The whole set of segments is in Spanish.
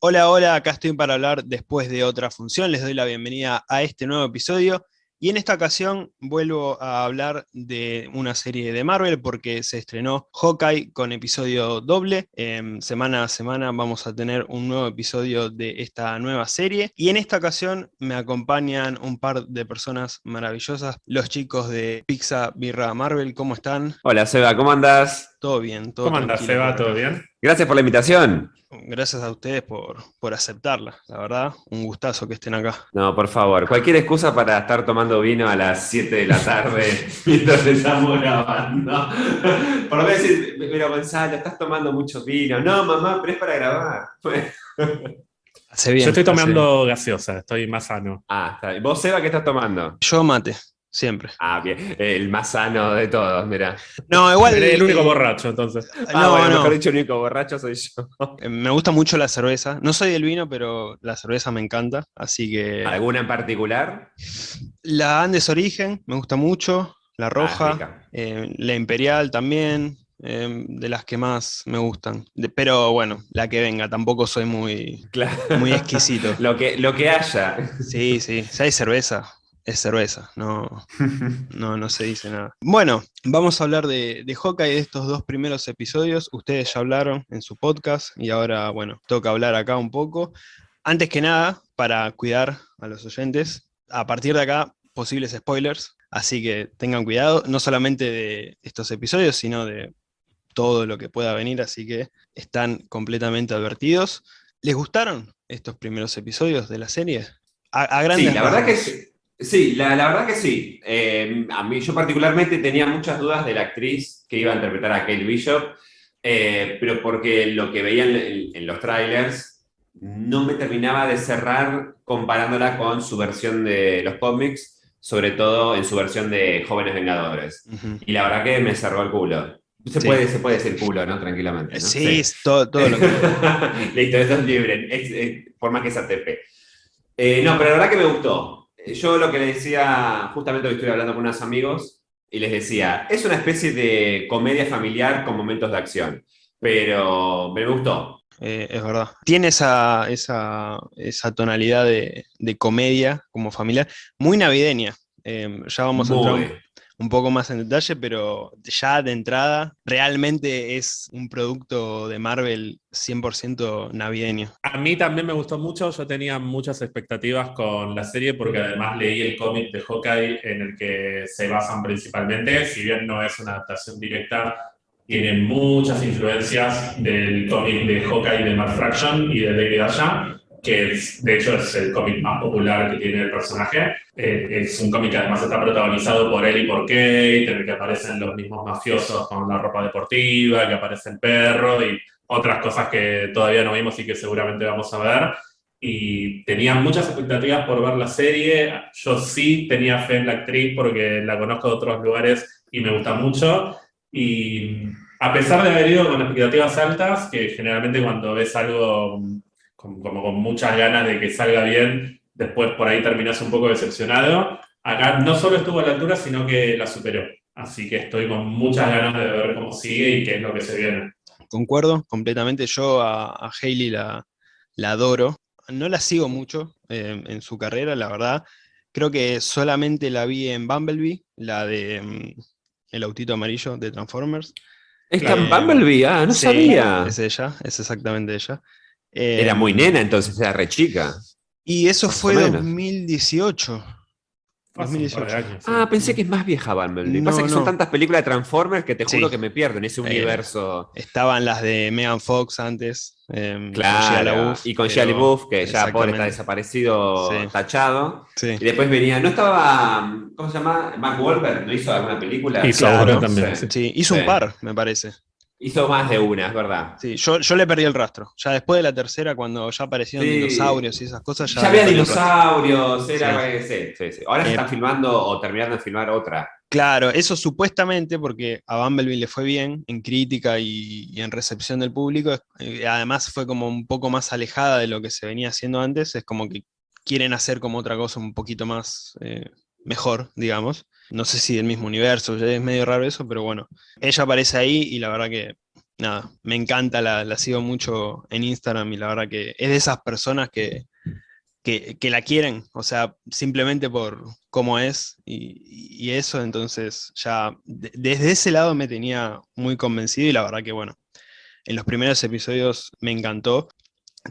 Hola, hola, acá estoy para hablar después de otra función. Les doy la bienvenida a este nuevo episodio. Y en esta ocasión vuelvo a hablar de una serie de Marvel porque se estrenó Hawkeye con episodio doble. Em, semana a semana vamos a tener un nuevo episodio de esta nueva serie. Y en esta ocasión me acompañan un par de personas maravillosas, los chicos de Pizza Birra Marvel. ¿Cómo están? Hola Seba, ¿cómo andas? Todo bien, todo ¿Cómo andas, Seba? ¿Todo bien? Gracias por la invitación. Gracias a ustedes por, por, aceptarla, la verdad, un gustazo que estén acá. No, por favor, cualquier excusa para estar tomando vino a las 7 de la tarde mientras estamos grabando. Por lo menos decir, pero Gonzalo, estás tomando mucho vino. No, mamá, pero es para grabar. Hace bien, Yo estoy tomando gaseosa, estoy más sano. Ah, está bien. ¿Vos, Seba, qué estás tomando? Yo mate. Siempre. Ah, bien. El más sano de todos, mira. No, igual. el único borracho, entonces. Ah, no, bueno, mejor dicho, el único borracho soy yo. Eh, me gusta mucho la cerveza. No soy del vino, pero la cerveza me encanta. Así que. ¿Alguna en particular? La Andes Origen, me gusta mucho. La ah, roja. Eh, la Imperial también. Eh, de las que más me gustan. pero bueno, la que venga, tampoco soy muy, muy exquisito. lo, que, lo que haya. Sí, sí. Si hay cerveza, es cerveza, no, no, no se dice nada. Bueno, vamos a hablar de, de Hawkeye de estos dos primeros episodios. Ustedes ya hablaron en su podcast y ahora, bueno, toca hablar acá un poco. Antes que nada, para cuidar a los oyentes, a partir de acá, posibles spoilers, así que tengan cuidado, no solamente de estos episodios, sino de todo lo que pueda venir, así que están completamente advertidos. ¿Les gustaron estos primeros episodios de la serie? A, grandes sí, la verdad que Sí, la, verdad que sí. Eh, a mí, yo particularmente tenía muchas dudas de la actriz que iba a interpretar a Kate Bishop, eh, pero porque lo que veía en, los trailers no me terminaba de cerrar comparándola con su versión de los cómics, sobre todo en su versión de Jóvenes Vengadores. Y la verdad que me cerró el culo. Se, puede, se puede decir culo, ¿no? Tranquilamente. Sí, Todo, todo, lo que... Listo, eso es libre, por más que se atepe. Eh, no, pero la verdad que me gustó yo lo que le decía, justamente hoy estoy hablando con unos amigos, y les decía, es una especie de comedia familiar con momentos de acción, pero me gustó. Eh, es verdad. Tiene esa, esa, tonalidad de, comedia como familiar, muy navideña. Eh, ya vamos a entrar un poco más en detalle, pero ya de entrada realmente es un producto de Marvel 100% navideño. A mí también me gustó mucho, yo tenía muchas expectativas con la serie porque además leí el cómic de Hawkeye en el que se basan principalmente, si bien no es una adaptación directa, tiene muchas influencias del cómic de Hawkeye de Mark Fraction y de David Aja, que de hecho es el cómic más popular que tiene el personaje. Eh, es un cómic que además está protagonizado por él y por Kate, en el que aparecen los mismos mafiosos con la ropa deportiva, que aparece el perro y otras cosas que todavía no vimos y que seguramente vamos a ver. Y tenía muchas expectativas por ver la serie. Yo sí tenía fe en la actriz porque la conozco de otros lugares y me gusta mucho. Y a pesar de haber ido con expectativas altas, que generalmente cuando ves algo como con muchas ganas de que salga bien, después por ahí terminas un poco decepcionado. Acá no solo estuvo a la altura, sino que la superó. Así que estoy con muchas ganas de ver cómo sigue y qué es lo que se viene. Concuerdo completamente. Yo a, a Hailey la, la, adoro. No la sigo mucho eh, en su carrera, la verdad. Creo que solamente la vi en Bumblebee, la de mm, El autito amarillo de Transformers. ¿Está en Bumblebee? Ah, no sabía. Es ella, es exactamente ella. Era muy nena, entonces era re chica. Y eso fue 2018. Ah, pensé que es más vieja Bumblebee. Pasa que son tantas películas de Transformers que te juro que me pierdo en ese eh, universo. estaban las de Megan Fox antes. Em, claro, y con Shia LaBeouf, que ya pobre está desaparecido, tachado. Y después venía, ¿no estaba, cómo se llama? Mark Wahlberg, ¿no hizo alguna película? Hizo también. Sí, hizo un par, me parece. Hizo más de una, es verdad. Sí, yo, yo, le perdí el rastro. Ya después de la tercera, cuando ya aparecieron dinosaurios y esas cosas, ya. había dinosaurios, era. Sí. Sí, Ahora se eh, están filmando o terminando de filmar otra. Claro, eso supuestamente porque a Bumblebee le fue bien en crítica y, en recepción del público. Eh, además, fue como un poco más alejada de lo que se venía haciendo antes. Es como que quieren hacer como otra cosa un poquito más eh, mejor, digamos. No sé si del mismo universo, es medio raro eso, pero bueno. Ella aparece ahí y la verdad que nada, me encanta, la, sigo mucho en Instagram y la verdad que es de esas personas que, que, la quieren, o sea, simplemente por cómo es y, eso, entonces ya desde ese lado me tenía muy convencido y la verdad que bueno, en los primeros episodios me encantó.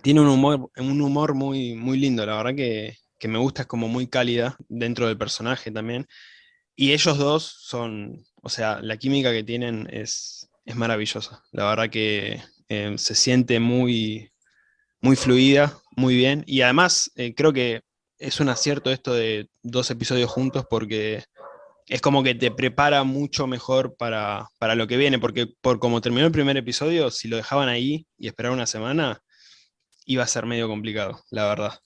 Tiene un humor, un humor muy, muy lindo, la verdad que, que me gusta, es como muy cálida dentro del personaje también. Y ellos dos son, o sea, la química que tienen es, es maravillosa. La verdad que eh, se siente muy, muy fluida, muy bien. Y además eh, creo que es un acierto esto de dos episodios juntos porque es como que te prepara mucho mejor para, para, lo que viene, porque por como terminó el primer episodio, si lo dejaban ahí y esperaban una semana, iba a ser medio complicado, la verdad.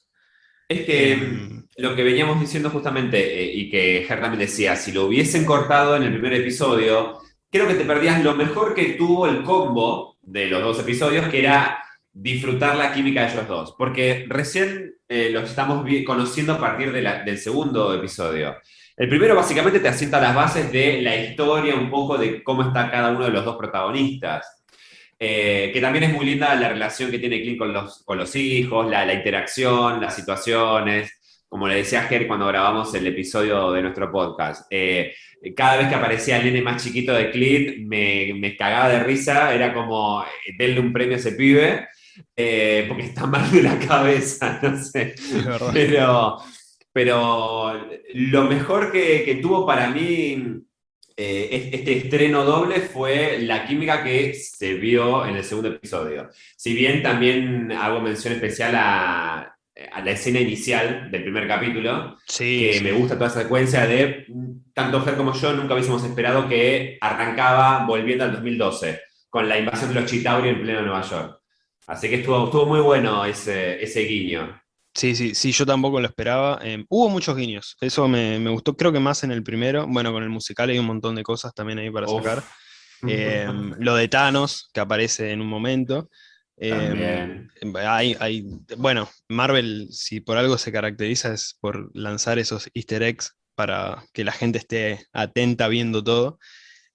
Es que em, lo que veníamos diciendo justamente, eh, y que Ger también decía, si lo hubiesen cortado en el primer episodio, creo que te perdías lo mejor que tuvo el combo de los dos episodios, que era disfrutar la química de ellos dos. Porque recién eh, los estamos conociendo a partir del segundo episodio. El primero básicamente te asienta las bases de la historia, un poco de cómo está cada uno de los dos protagonistas. Eh, que también es muy linda la relación que tiene Clint con los, con los hijos, la, interacción, las situaciones. Como le decía Ger cuando grabamos el episodio de nuestro podcast, eh, cada vez que aparecía el nene más chiquito de Clint, me, me cagaba de risa, era como, eh, denle un premio a ese pibe, porque está mal de la cabeza, no sé. Pero, pero lo mejor que, que tuvo para mí eh, este estreno doble fue la química que se vio en el segundo episodio. Si bien también hago mención especial a, la escena inicial del primer capítulo, que me gusta toda esa secuencia de, tanto Fer como yo nunca hubiésemos esperado que arrancaba volviendo al 2012, con la invasión de los Chitauri en pleno Nueva York. Así que estuvo, estuvo muy bueno ese, ese guiño. Sí, sí, sí, yo tampoco lo esperaba. Em, hubo muchos guiños, eso me, gustó, creo que más en el primero. Bueno, con el musical hay un montón de cosas también ahí para sacar. Em, lo de Thanos, que aparece en un momento. Em, hay, hay, bueno, Marvel, si por algo se caracteriza, es por lanzar esos easter eggs para que la gente esté atenta viendo todo.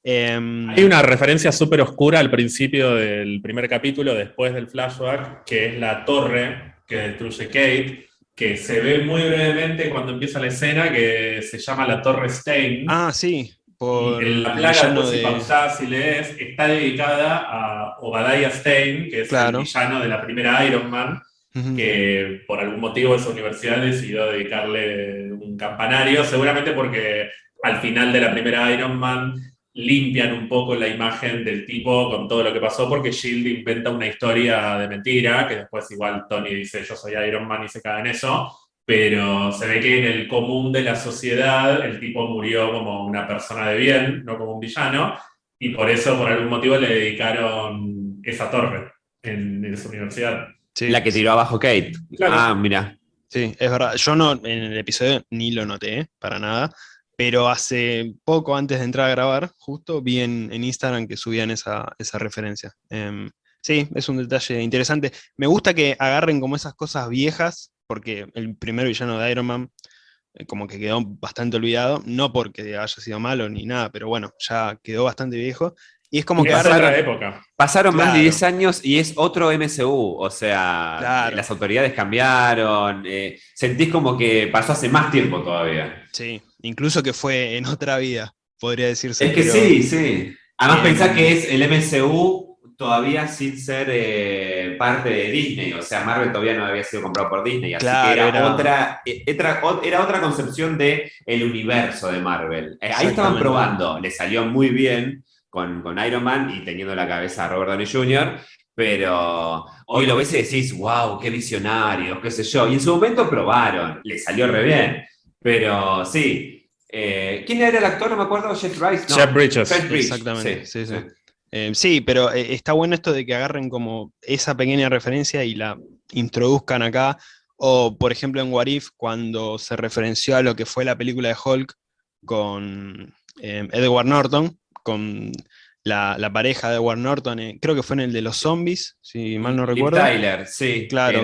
hay una referencia súper oscura al principio del primer capítulo, después del flashback, que es la torre que destruye Kate, que se ve muy brevemente cuando empieza la escena, que se llama la Torre Stein. Ah, sí. Por en la plaga, de... si pausás y lees, está dedicada a Obadiah Stein, que es el villano de la primera Iron Man, que por algún motivo esa universidad decidió dedicarle un campanario, seguramente porque al final de la primera Iron Man limpian un poco la imagen del tipo con todo lo que pasó, porque Shield inventa una historia de mentira, que después igual Tony dice yo soy Iron Man y se cae en eso, pero se ve que en el común de la sociedad el tipo murió como una persona de bien, no como un villano, y por eso por algún motivo le dedicaron esa torre en, esa universidad. La que tiró abajo Kate. Ah, mira. Sí, es verdad. Yo no en el episodio ni lo noté, para nada pero hace poco antes de entrar a grabar, justo vi en, Instagram que subían esa, referencia. Em, sí, es un detalle interesante. Me gusta que agarren como esas cosas viejas, porque el primer villano de Iron Man eh, como que quedó bastante olvidado, no porque haya sido malo ni nada, pero bueno, ya quedó bastante viejo. Y es como que pasaron, época. pasaron más de 10 años y es otro MCU, o sea, las autoridades cambiaron, eh, sentís como que pasó hace más tiempo todavía. Sí, incluso que fue en otra vida, podría decirse. Es que sí, sí. Además pensá que es el MCU todavía sin ser eh, parte de Disney, o sea, Marvel todavía no había sido comprado por Disney, así que era, Otra, eh, era, otra concepción del el universo de Marvel. Eh, ahí estaban probando, le salió muy bien con, con Iron Man y teniendo la cabeza a Robert Downey Jr., pero hoy lo ves y decís, wow, qué visionario, qué sé yo. Y en su momento probaron, le salió re bien. Pero sí, eh, ¿Quién era el actor? No me acuerdo, Jeff Rice. Jeff Bridges. Exactamente, sí, sí. Eh, sí. pero eh, está bueno esto de que agarren como esa pequeña referencia y la introduzcan acá. O, por ejemplo, en What If, cuando se referenció a lo que fue la película de Hulk con Edward Norton, con la, pareja de Edward Norton, eh, creo que fue en el de los zombies, si mal no recuerdo. Tyler, sí. Claro,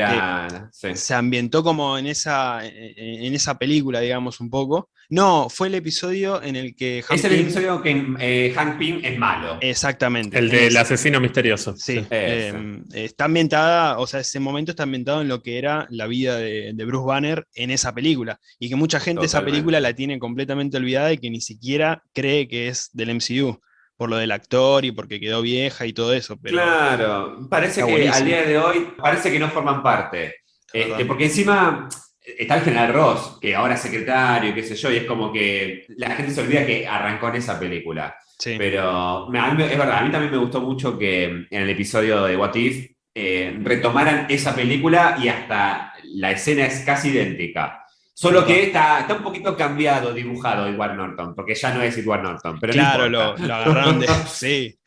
que se ambientó como en esa, en esa película, digamos, un poco. No, fue el episodio en el que Hank Es el episodio que eh, Hank Pym es malo. Exactamente. El del asesino misterioso. Sí. Em, está ambientada, o sea, ese momento está ambientado en lo que era la vida de, Bruce Banner en esa película. Y que mucha gente esa película la tiene completamente olvidada y que ni siquiera cree que es del MCU por lo del actor y porque quedó vieja y todo eso. claro, parece que al día de hoy parece que no forman parte. Este, porque encima está el general Ross, que ahora es secretario, qué sé yo, y es como que la gente se olvida que arrancó en esa película. Pero es verdad, a mí también me gustó mucho que en el episodio de What If eh, retomaran esa película y hasta la escena es casi idéntica. Solo que está, está un poquito cambiado, dibujado Edward Norton, porque ya no es Edward Norton. Pero claro, lo, agarraron de. sí,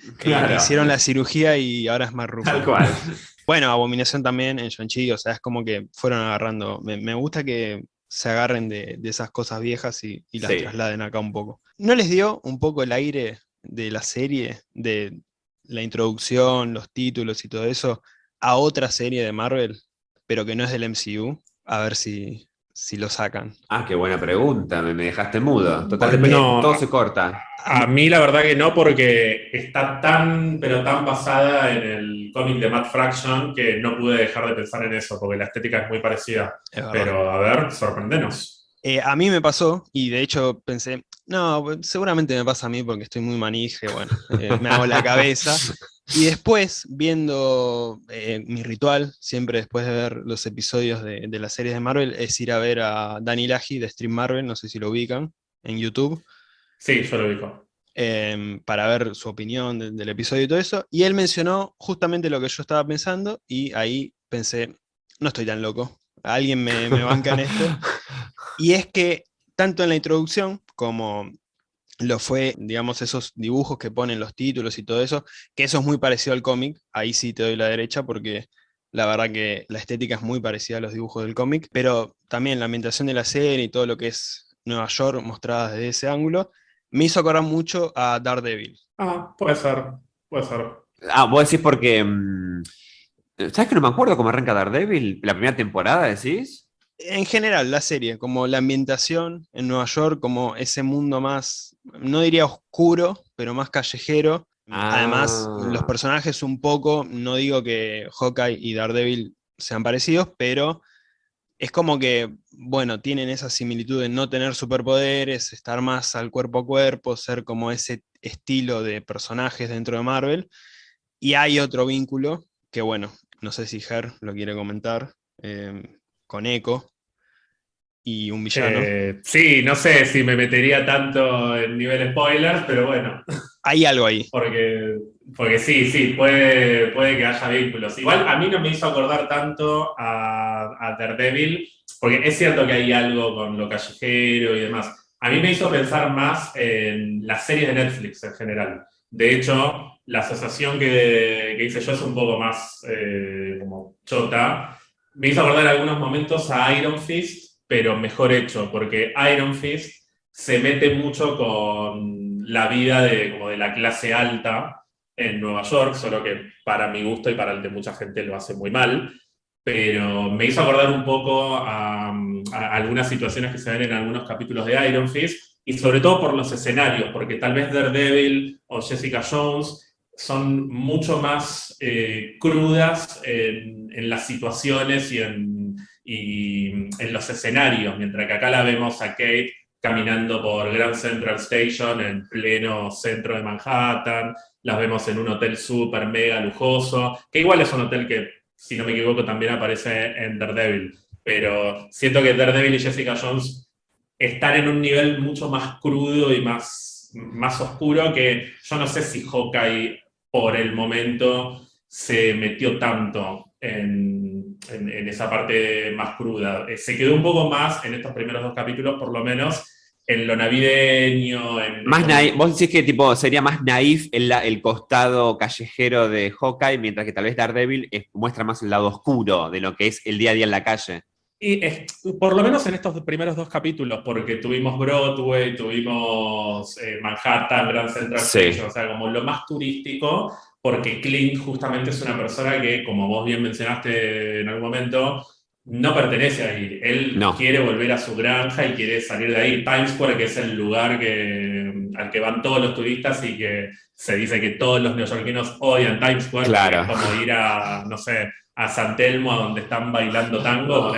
hicieron la cirugía y ahora es más rufo. Tal cual. Bueno, Abominación también en Shang-Chi, o sea, es como que fueron agarrando. Me, gusta que se agarren de, esas cosas viejas y, las trasladen acá un poco. ¿No les dio un poco el aire de la serie, de la introducción, los títulos y todo eso, a otra serie de Marvel, pero que no es del MCU? A ver si, si lo sacan? Ah, qué buena pregunta, me, dejaste mudo. Totalmente, todo se corta. A mí la verdad que no, porque está tan, pero tan basada en el cómic de Matt Fraction que no pude dejar de pensar en eso, porque la estética es muy parecida. pero a ver, sorprendenos. Eh, a mí me pasó, y de hecho pensé, no, seguramente me pasa a mí porque estoy muy manije, bueno, eh, me hago la cabeza. Y después, viendo eh, mi ritual, siempre después de ver los episodios de, de las series de Marvel, es ir a ver a Danny Laji de Stream Marvel, no sé si lo ubican, en YouTube. Sí, yo lo ubico. Em, para ver su opinión del episodio y todo eso. Y él mencionó justamente lo que yo estaba pensando y ahí pensé, no estoy tan loco, alguien me, me banca en esto. Y es que tanto en la introducción como lo fue, digamos, esos dibujos que ponen los títulos y todo eso, que eso es muy parecido al cómic, ahí sí te doy la derecha porque la verdad que la estética es muy parecida a los dibujos del cómic, pero también la ambientación de la serie y todo lo que es Nueva York mostrada desde ese ángulo, me hizo acordar mucho a Daredevil. Ah, puede ser, puede ser. Ah, vos decís porque... Mm, ¿Sabes que no me acuerdo cómo arranca Daredevil? ¿La primera temporada decís? En general, la serie, como la ambientación en Nueva York, como ese mundo más, no diría oscuro, pero más callejero. Además, los ah. personajes un poco, no digo que Hawkeye y Daredevil sean parecidos, pero es como que, bueno, tienen esa similitud de no tener superpoderes, estar más al cuerpo a cuerpo, ser como ese estilo de personajes dentro de Marvel. Y hay otro vínculo que, bueno, no sé si Ger lo quiere comentar. Eh, con Echo y un villano. Eh, sí, no sé si me metería tanto en nivel spoilers, pero bueno. Hay algo ahí. Porque, porque sí, sí, puede, puede que haya vínculos. Igual a mí no me hizo acordar tanto a, a Daredevil, porque es cierto que hay algo con lo callejero y demás. A mí me hizo pensar más en las series de Netflix en general. De hecho, la asociación que, que hice yo es un poco más eh, como chota, me hizo acordar algunos momentos a Iron Fist, pero mejor hecho, porque Iron Fist se mete mucho con la vida de, como de la clase alta en Nueva York, solo que para mi gusto y para el de mucha gente lo hace muy mal, pero me hizo acordar un poco algunas situaciones que se ven en algunos capítulos de Iron Fist, y sobre todo por los escenarios, porque tal vez Daredevil o Jessica Jones son mucho más eh, crudas en, las situaciones y en, en, los escenarios, mientras que acá la vemos a Kate caminando por Grand Central Station en pleno centro de Manhattan, las vemos en un hotel súper mega lujoso, que igual es un hotel que, si no me equivoco, también aparece en Daredevil, pero siento que Daredevil y Jessica Jones están en un nivel mucho más crudo y más, más oscuro que yo no sé si Hawkeye por el momento se metió tanto en, esa parte más cruda. Eh, se quedó un poco más en estos primeros dos capítulos, por lo menos, en lo navideño. más vos decís que tipo, sería más naif el, el, costado callejero de Hawkeye, mientras que tal vez Daredevil muestra más el lado oscuro de lo que es el día a día en la calle. Y por lo menos en estos primeros dos capítulos, porque tuvimos Broadway, tuvimos eh, Manhattan, Grand Central Station, o sea, como lo más turístico, porque Clint justamente es una persona que, como vos bien mencionaste en algún momento, no pertenece ahí. Él quiere volver a su granja y quiere salir de ahí. Times Square, que es el lugar que, al que van todos los turistas y que se dice que todos los neoyorquinos odian Times Square, claro. es como ir a, no sé, a San Telmo, a donde están bailando tango.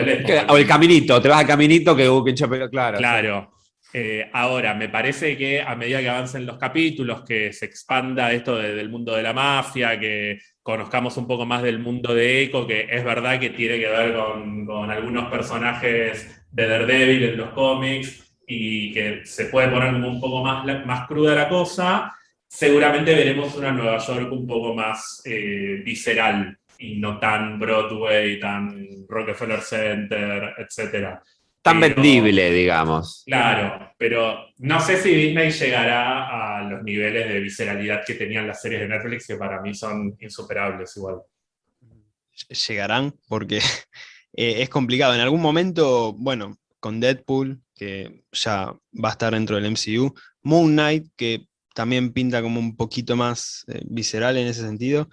O el caminito, te vas al caminito que hubo pero claro. Claro. Eh, ahora, me parece que a medida que avancen los capítulos, que se expanda esto del mundo de la mafia, que conozcamos un poco más del mundo de Echo, que es verdad que tiene que ver con, algunos personajes de Daredevil en los cómics y que se puede poner un poco más, más cruda la cosa, seguramente veremos una Nueva York un poco más eh, visceral y no tan Broadway, tan Rockefeller Center, etc. Tan vendible, digamos. Claro, pero no sé si Disney llegará a los niveles de visceralidad que tenían las series de Netflix, que para mí son insuperables igual. Llegarán porque eh, es complicado. En algún momento, bueno, con Deadpool, que ya va a estar dentro del MCU, Moon Knight, que también pinta como un poquito más eh, visceral en ese sentido.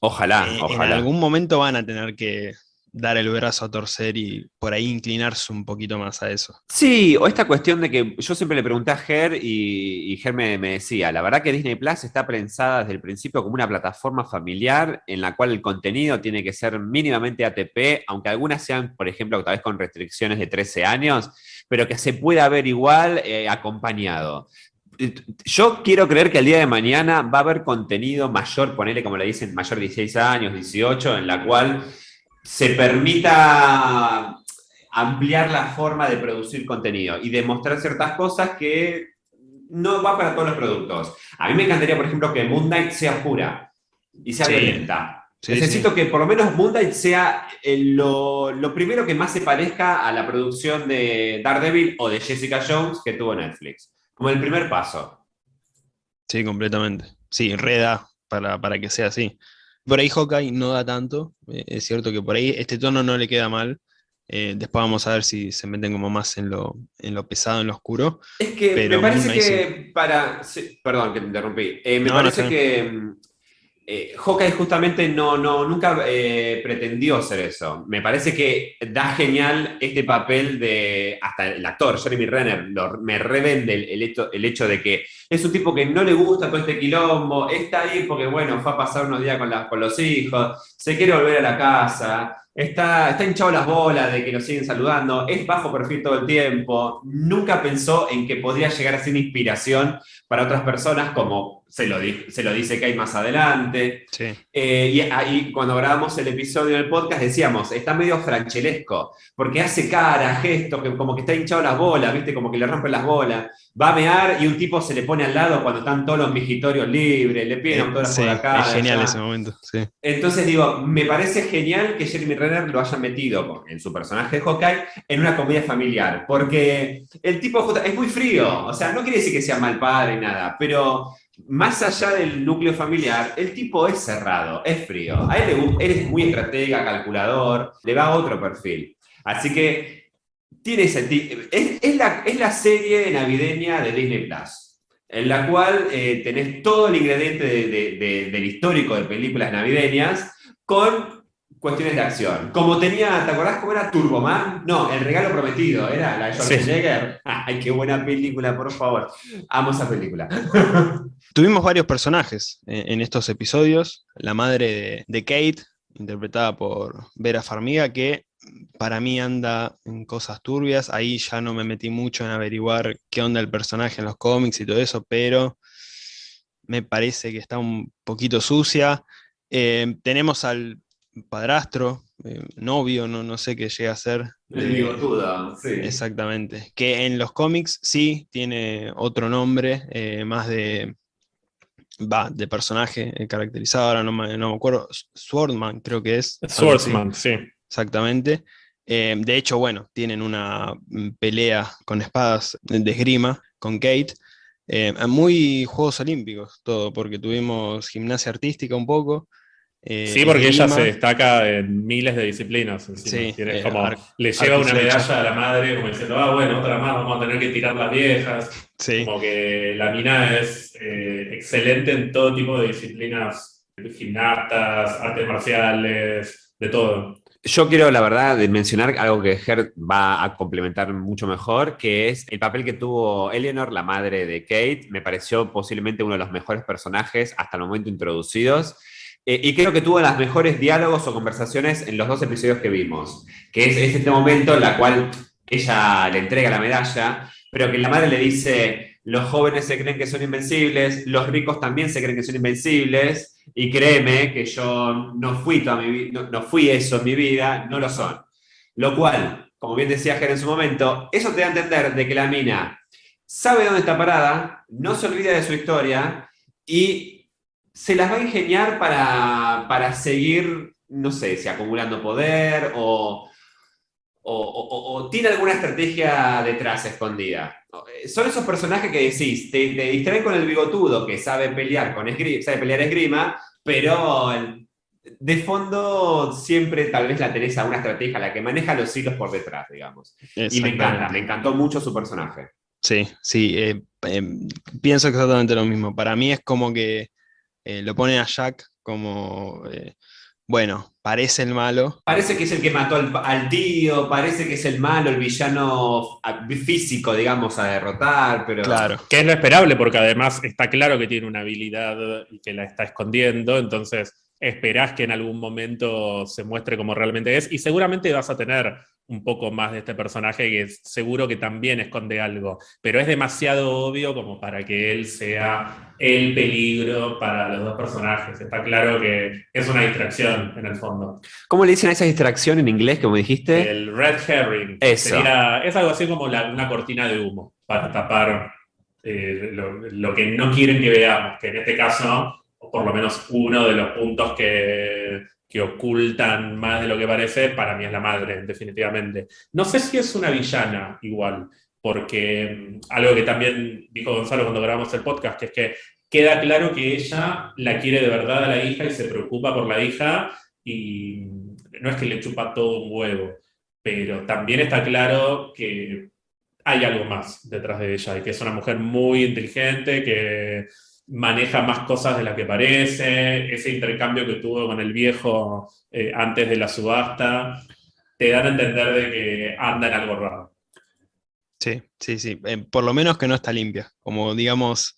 Ojalá, ojalá. En algún momento van a tener que dar el brazo a torcer y por ahí inclinarse un poquito más a eso. Sí, o esta cuestión de que yo siempre le pregunté a Ger y, Ger me, decía, la verdad que Disney Plus está pensada desde el principio como una plataforma familiar en la cual el contenido tiene que ser mínimamente ATP, aunque algunas sean, por ejemplo, tal vez con restricciones de 13 años, pero que se pueda ver igual eh, acompañado yo quiero creer que el día de mañana va a haber contenido mayor, ponele como le dicen, mayor de 16 años, 18, en la cual se permita ampliar la forma de producir contenido y demostrar ciertas cosas que no va para todos los productos. A mí me encantaría, por ejemplo, que Moon Knight sea pura y sea violenta. Necesito que por lo menos Moon Knight sea eh, lo, lo, primero que más se parezca a la producción de Daredevil o de Jessica Jones que tuvo Netflix. Como el primer paso. Sí, completamente. Sí, reda para, para que sea así. Por ahí Hawkeye no da tanto, eh, es cierto que por ahí este tono no le queda mal. Eh, después vamos a ver si se meten como más en lo, en lo pesado, en lo oscuro. Es que me parece que para... perdón que te interrumpí. Eh, me parece que eh, justamente no, no, nunca eh, pretendió ser eso. Me parece que da genial este papel de, hasta el actor, Jeremy Renner, me revende el, hecho, el, hecho, de que es un tipo que no le gusta todo este quilombo, está ahí porque, bueno, fue a pasar unos días con, con los hijos, se quiere volver a la casa, Está, está hinchado las bolas de que lo siguen saludando, es bajo perfil todo el tiempo, nunca pensó en que podría llegar a ser inspiración para otras personas, como se lo, se lo dice que hay más adelante. Eh, y ahí cuando grabamos el episodio del podcast decíamos, está medio franchelesco, porque hace cara, gestos, que, como que está hinchado las bolas, ¿viste? como que le rompen las bolas. Va a mear y un tipo se le pone al lado cuando están todos los vigitorios libres, le piden todas sí, por acá. Es genial ese momento. Entonces digo, me parece genial que Jeremy Renner lo haya metido en su personaje de Hawkeye en una comedia familiar, porque el tipo es muy frío, o sea, no quiere decir que sea mal padre ni nada, pero más allá del núcleo familiar, el tipo es cerrado, es frío. A él, le, es muy estratega, calculador, le va a otro perfil. Así que tiene sentido. Es, la, serie navideña de Disney Plus, en la cual eh, tenés todo el ingrediente del histórico de películas navideñas con cuestiones de acción. Como tenía, ¿te acordás cómo era Turboman? No, El Regalo Prometido, era la de Schwarzenegger. Ay, qué buena película, por favor. Amo esa película. Tuvimos varios personajes en estos episodios. La madre de, Kate, interpretada por Vera Farmiga, que para mí anda en cosas turbias. Ahí ya no me metí mucho en averiguar qué onda el personaje en los cómics y todo eso, pero me parece que está un poquito sucia. Eh, tenemos al padrastro, eh, novio, no, no sé qué llega a ser. El bigotuda, sí. Exactamente. Que en los cómics sí tiene otro nombre, eh, más de. Va, de personaje eh, caracterizado, ahora no me, acuerdo. Swordman, creo que es. Swordsman, sí. Exactamente. de hecho, bueno, tienen una mm, pelea con espadas de esgrima con Kate. muy Juegos Olímpicos, todo, porque tuvimos gimnasia artística un poco, Eh, sí, porque ella se destaca en miles de disciplinas. encima. Sí, eh, como, le lleva una medalla a la madre, como diciendo, ah, bueno, otra más, vamos a tener que tirar las viejas. Sí, Como que la mina es eh, excelente en todo tipo de disciplinas, gimnastas, artes marciales, de todo. Yo quiero, la verdad, mencionar algo que Ger va a complementar mucho mejor, que es el papel que tuvo Eleanor, la madre de Kate. Me pareció posiblemente uno de los mejores personajes hasta el momento introducidos. Eh, y creo que tuvo las mejores diálogos o conversaciones en los dos episodios que vimos. Que es, es este momento en la cual ella le entrega la medalla, pero que la madre le dice, los jóvenes se creen que son invencibles, los ricos también se creen que son invencibles, y créeme que yo no fui, eso en mi vida, no lo son. Lo cual, como bien decía Ger en su momento, eso te da a entender de que la mina sabe dónde está parada, no se olvida de su historia y se las va a ingeniar para, para seguir, no sé, si acumulando poder o, o, o- o- o tiene alguna estrategia detrás escondida. Son esos personajes que decís, te, te distraen con el bigotudo que sabe pelear con esgrima, sabe pelear esgrima, pero el- de fondo siempre tal vez la tenés a una estrategia, la que maneja los hilos por detrás, digamos. Y me encanta, me encantó mucho su personaje. Sí, sí, eh, eh, pienso exactamente lo mismo. Para mí es como que eh, lo ponen a Jack como, eh, bueno, parece el malo. Parece que es el que mató al, al tío, parece que es el malo, el villano ah, físico, digamos, a derrotar, pero... Claro, Que es lo esperable, porque además está claro que tiene una habilidad y que la está escondiendo, entonces esperás que en algún momento se muestre como realmente es, y seguramente vas a tener un poco más de este personaje que seguro que también esconde algo, pero es demasiado obvio como para que él sea el peligro para los dos personajes. Está claro que es una distracción en el fondo. ¿Cómo le dicen a esa distracción en inglés, como dijiste? El red herring. Eso. sería- es algo así como la- una cortina de humo para tapar eh, lo, lo que no quieren que veamos, que en este caso, por lo menos uno de los puntos que, que ocultan más de lo que parece, para mí es la madre, definitivamente. No sé si es una villana igual, porque mm, algo que también dijo Gonzalo cuando grabamos el podcast, es que queda claro que ella la quiere de verdad a la hija y se preocupa por la hija y no es que le chupa todo un huevo, pero también está claro que hay algo más detrás de ella y que es una mujer muy inteligente, que maneja más cosas de las que parece, ese intercambio que tuvo con el viejo eh, antes de la subasta, te dan a entender de que anda en algo raro. sí, sí, sí. Eh, por lo menos que no está limpia. Como digamos,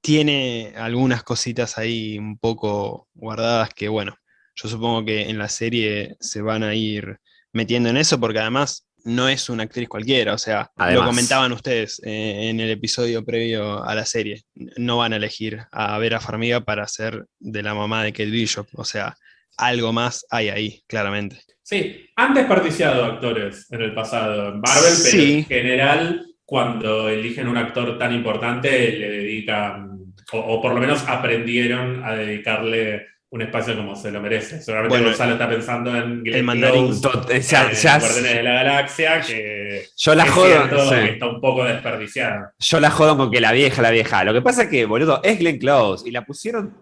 tiene algunas cositas ahí un poco guardadas que, bueno, yo supongo que en la serie se van a ir metiendo en eso porque además no es una actriz cualquiera, o sea, Además. lo comentaban ustedes eh, en el episodio previo a la serie, no van a elegir a Vera Farmiga para ser de la mamá de Kate Bishop, o sea, algo más hay ahí, claramente. Sí, han desperdiciado actores en el pasado en Marvel, pero Sí. en general, cuando eligen un actor tan importante, le dedican, o, o por lo menos aprendieron a dedicarle un espacio como se lo merece. Seguramente Bueno, Gonzalo está pensando en Glenn mandarín. Close, Tot- eh, ya- en ya- Guardianes de la Galaxia, que yo la es jodo, que está un poco desperdiciada. Yo la jodo con que la vieja, la vieja. Lo que pasa es que, boludo, es Glenn Close y la pusieron,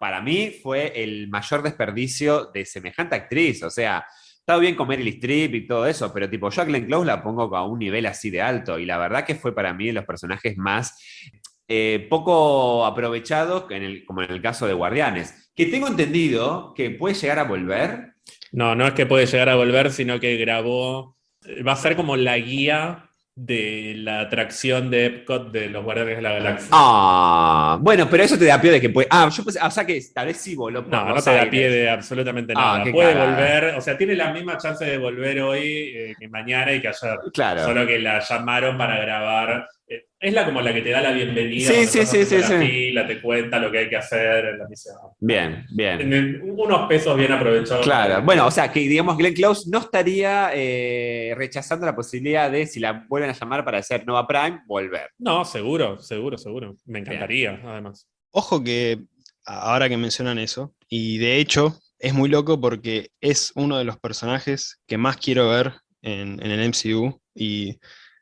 para mí fue el mayor desperdicio de semejante actriz. O sea, está bien con Meryl Streep y todo eso, pero tipo, yo a Glenn Close la pongo a un nivel así de alto y la verdad que fue para mí de los personajes más eh, poco aprovechados, en el- como en el caso de Guardianes, que tengo entendido que puede llegar a volver. No, no es que puede llegar a volver, sino que grabó, va a ser como la guía de la atracción de Epcot de los Guardianes de la Galaxia. Ah, bueno, pero eso te da pie de que puede. Ah, yo pensé, o sea que tal vez sí voló No, no te da pie de absolutamente Ah, nada. Puede volver, o sea, tiene la misma chance de volver hoy eh, que mañana y que ayer. Claro. Solo que la llamaron para grabar. Es la como la que te da la bienvenida. Sí, sí, sí, sí, la sí. fila, te cuenta lo que hay que hacer en la misión. Bien, bien. En- unos pesos bien aprovechados. Claro, bueno, o sea que digamos Glenn Close no estaría eh, rechazando la posibilidad de, si la vuelven a llamar para hacer Nova Prime, volver. No, seguro, seguro, seguro. Me encantaría, además. Ojo que ahora que mencionan eso, y de hecho es muy loco porque es uno de los personajes que más quiero ver en, en el MCU y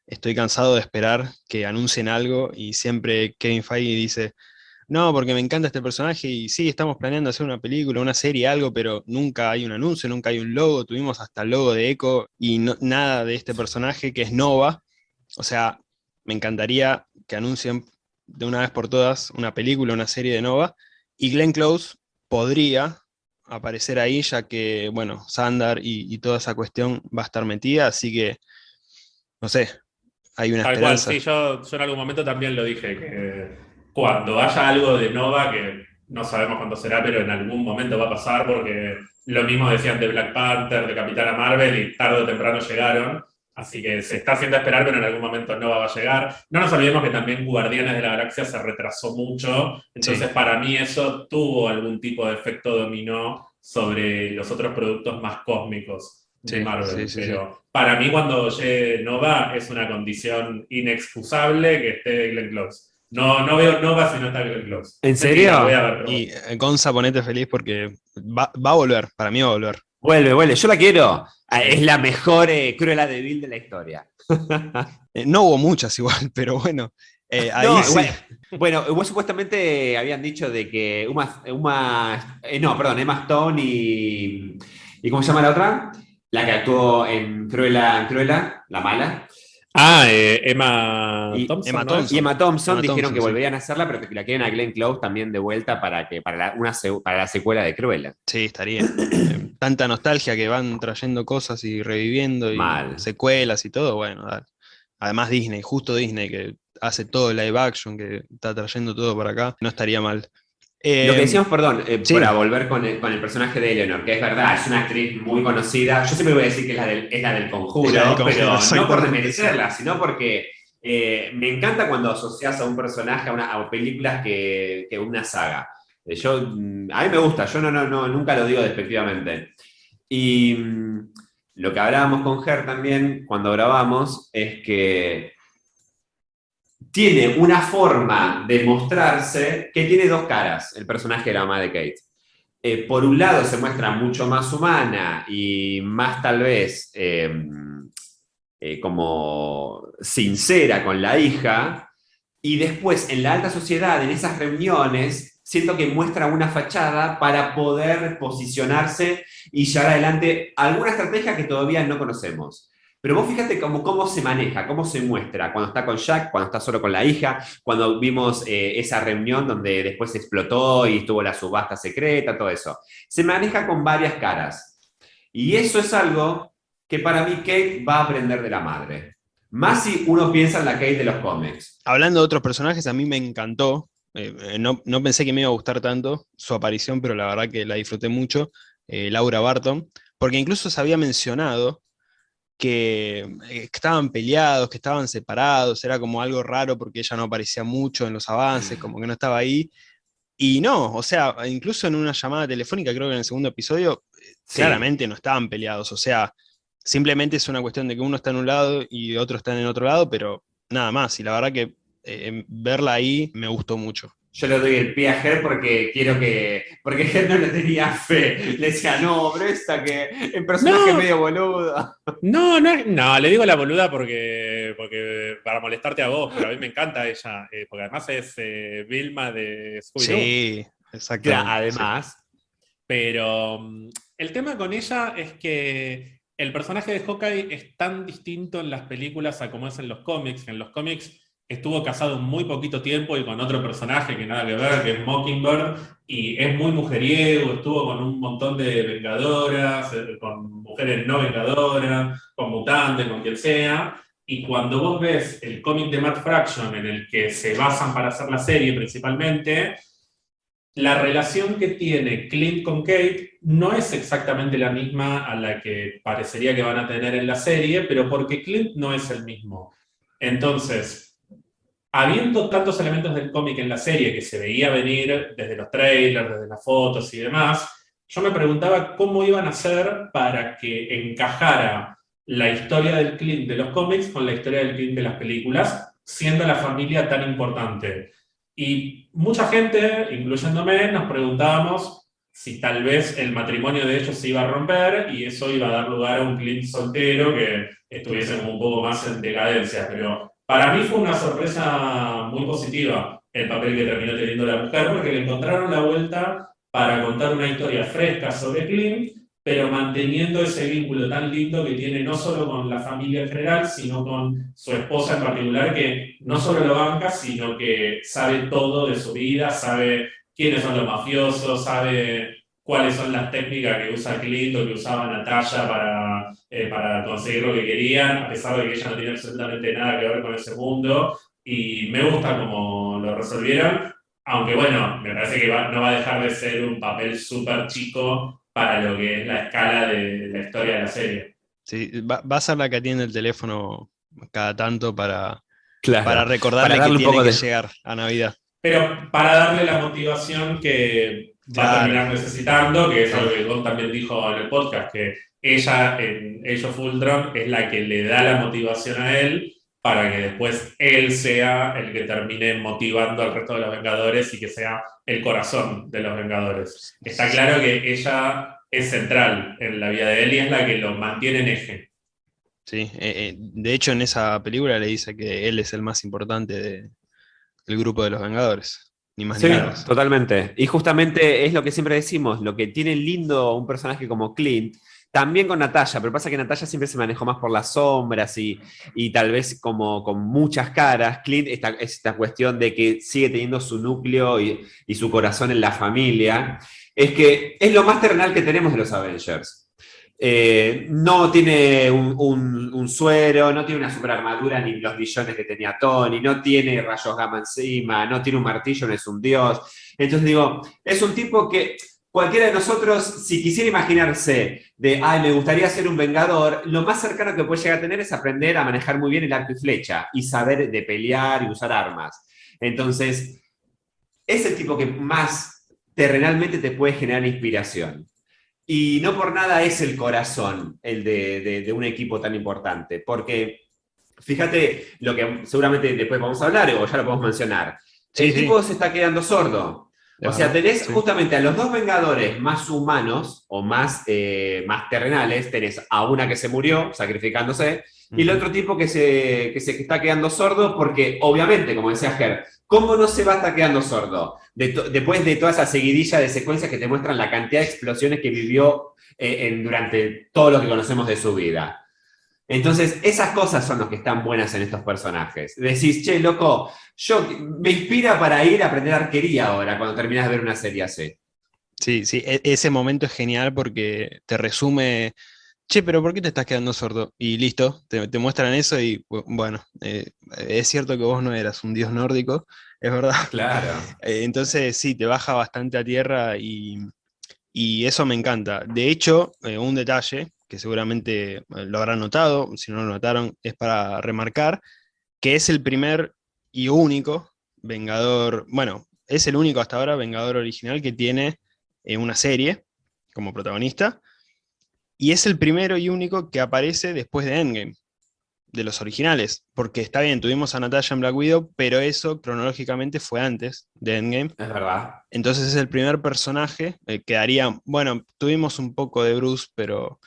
estoy cansado de esperar que anuncien algo y siempre Kevin Feige dice, no, porque me encanta este personaje y sí, estamos planeando hacer una película, una serie, algo, pero nunca hay un anuncio, nunca hay un logo, tuvimos hasta el logo de Echo y nada de este personaje que es Nova. O sea, me encantaría que anuncien de una vez por todas una película, una serie de Nova, y Glenn Close podría aparecer ahí, ya que, bueno, Sandar y, toda esa cuestión va a estar metida, así que, no sé, hay una esperanza. sí, yo, yo en algún momento también lo dije, que cuando haya algo de Nova, que no sabemos cuándo será, pero en algún momento va a pasar, porque lo mismo decían de Black Panther, de Capitana Marvel, y tarde o temprano llegaron. Así que se está haciendo esperar, pero en algún momento Nova va a llegar. No nos olvidemos que también Guardianes de la Galaxia se retrasó mucho, entonces para mí eso tuvo algún tipo de efecto dominó sobre los otros productos más cósmicos de Marvel. pero para mí cuando llegue Nova es una condición inexcusable que esté Glenn Close. No, no veo Nova si no está Glenn Close. ¿En serio? y eh, Gonza, ponete feliz porque va, va a volver, para mí va a volver. Vuelve, vuelve, yo la quiero. Ah, es la mejor eh, Cruella de Vil de la historia. Eh, no hubo muchas igual, pero bueno. Eh, ahí sí. bueno, vos supuestamente habían dicho de que Uma, Uma no, perdón, Emma Stone y, y ¿cómo se llama la otra? La que actuó en Cruella, en Cruella, la mala. Ah, eh, Emma, Thompson, Emma Thompson. Y Emma Thompson dijeron que volverían a hacerla, pero que la quieren a Glenn Close también de vuelta para, que, para, la, una, para la secuela de Cruella. Sí, estaría. Tanta nostalgia que van trayendo cosas y reviviendo y secuelas y todo, bueno, además Disney, justo Disney que hace todo el live action, que está trayendo todo para acá, no estaría mal. Lo que eh, decíamos, perdón, eh, para volver con el, personaje de Eleanor, que es verdad, es una actriz muy conocida. Yo siempre voy a decir que es la del, es la del conjuro, pero no por desmerecerla, sino porque eh, me encanta cuando asocias a un personaje a, una, películas que, que, una saga. Yo, mm, a mí me gusta, yo no, no, no, nunca lo digo despectivamente. Y mm, lo que hablábamos con Ger también cuando grabamos es que tiene una forma de mostrarse que tiene dos caras, el personaje de la mamá de Kate. Eh, por un lado se muestra mucho más humana y más tal vez em, eh, como sincera con la hija, y después en la alta sociedad, en esas reuniones, siento que muestra una fachada para poder posicionarse y llevar adelante alguna estrategia que todavía no conocemos. Pero vos fíjate cómo, cómo se maneja, cómo se muestra, cuando está con Jack, cuando está solo con la hija, cuando vimos eh, esa reunión donde después explotó y estuvo la subasta secreta, todo eso. Se maneja con varias caras. Y eso es algo que para mí Kate va a aprender de la madre. Más si uno piensa en la Kate de los cómics. Hablando de otros personajes, a mí me encantó. Eh, eh, no, pensé que me iba a gustar tanto su aparición, pero la verdad que la disfruté mucho. Laura Barton, porque incluso se había mencionado que, estaban peleados, que estaban separados, era como algo raro porque ella no aparecía mucho en los avances, como que no estaba ahí. Y no, o sea, incluso en una llamada telefónica, creo que en el segundo episodio, eh, claramente no estaban peleados, o sea, simplemente es una cuestión de que uno está en un lado y otro está en otro lado, pero nada más, y la verdad que eh, verla ahí me gustó mucho yo le doy el pie a Ger porque quiero que. Porque Ger no le tenía fe. Le decía, no, pero esta que. En personaje medio boluda. No, no, no, le digo la boluda porque, porque. para molestarte a vos, pero a mí me encanta ella. Eh, porque además es eh, Vilma de scooby Sí, exacto. además. Pero mm, el tema con ella es que el personaje de Hawkeye es tan distinto en las películas a como es en los cómics. En los cómics estuvo casado muy poquito tiempo y con otro personaje que nada que ver, que es Mockingbird, y es muy mujeriego, estuvo con un montón de vengadoras, eh, con mujeres no vengadoras, con mutantes, con quien sea, y cuando vos ves el cómic de Matt Fraction en el que se basan para hacer la serie principalmente, la relación que tiene Clint con Kate no es exactamente la misma a la que parecería que van a tener en la serie, pero porque Clint no es el mismo. Entonces, habiendo tantos elementos del cómic en la serie que se veía venir desde los trailers, desde las fotos y demás, yo me preguntaba cómo iban a hacer para que encajara la historia del Clint de los cómics con la historia del Clint de las películas, siendo la familia tan importante. Y mucha gente, incluyéndome, nos preguntábamos si tal vez el matrimonio de ellos se iba a romper y eso iba a dar lugar a un Clint soltero que estuviese un poco más en decadencia, pero para mí fue una sorpresa muy positiva, el papel que terminó teniendo la mujer, porque le encontraron la vuelta para contar una historia fresca sobre Clint, pero manteniendo ese vínculo tan lindo que tiene no solo con la familia en general, sino con su esposa en particular, que no solo lo banca, sino que sabe todo de su vida, sabe quiénes son los mafiosos, sabe cuáles son las técnicas que usa Clint o que usaba Natalia para, eh, para conseguir lo que querían, a pesar de que ella no tiene absolutamente nada que ver con ese mundo. Y me gusta cómo lo resolvieron, aunque bueno, me parece que no va a dejar de ser un papel súper chico para lo que es la escala de la historia de la serie. Sí, va, a ser la que atiende el teléfono cada tanto para, para recordarle que tiene que llegar a Navidad. Pero para darle la motivación que va a terminar necesitando, que es algo que Gon también dijo en el podcast, que ella en Age of Ultron es la que le da la motivación a él para que después él sea el que termine motivando al resto de los Vengadores y que sea el corazón de los Vengadores. Está claro que ella es central en la vida de él y es la que lo mantiene en eje. Sí, eh, eh, de hecho en esa película le dice que él es el más importante del grupo de los Vengadores. Ni más sí, totalmente. Y justamente es lo que siempre decimos, lo que tiene lindo un personaje como Clint también con Natalia, pero pasa que Natalia siempre se manejó más por las sombras y, y tal vez como con muchas caras. Clint, esta, esta cuestión de que sigue teniendo su núcleo y, y, su corazón en la familia, es que es lo más terrenal que tenemos de los Avengers. Eh, no tiene un, suero, no tiene una super armadura ni los billones que tenía Tony, no tiene rayos gamma encima, no tiene un martillo, no es un dios. Entonces digo, es un tipo que cualquiera de nosotros, si quisiera imaginarse de, ay, me gustaría ser un vengador, lo más cercano que puede llegar a tener es aprender a manejar muy bien el arco y flecha y saber de pelear y usar armas. Entonces, es el tipo que más terrenalmente te puede generar inspiración. Y no por nada es el corazón el de, un equipo tan importante, porque fíjate lo que seguramente después vamos a hablar o ya lo podemos mencionar. el tipo se está quedando sordo. O sea, tenés justamente a los dos Vengadores más humanos o más, eh, más terrenales, tenés a una que se murió sacrificándose y el otro tipo que se, que se está quedando sordo porque obviamente, como decía Ger, ¿cómo no se va a estar quedando sordo? después de toda esa seguidilla de secuencias que te muestran la cantidad de explosiones que vivió eh, durante todo lo que conocemos de su vida. Entonces, esas cosas son las que están buenas en estos personajes. Decís, che, loco, yo me inspira para ir a aprender arquería ahora, cuando terminas de ver una serie así. Sí, sí, e-, ese momento es genial porque te resume, che, pero ¿por qué te estás quedando sordo? Y listo, te, muestran eso y bueno, eh, es cierto que vos no eras un dios nórdico, es verdad. Claro. Eh, entonces sí, te baja bastante a tierra y, eso me encanta. De hecho, eh, un detalle que seguramente lo habrán notado, si no lo notaron, es para remarcar que es el primer y único Vengador, bueno, es el único hasta ahora Vengador original que tiene una serie como protagonista, y es el primero y único que aparece después de Endgame, de los originales, porque está bien, tuvimos a Natasha en Black Widow, pero eso cronológicamente fue antes de Endgame. Es verdad. Entonces es el primer personaje eh, que haría, bueno, tuvimos un poco de Bruce, pero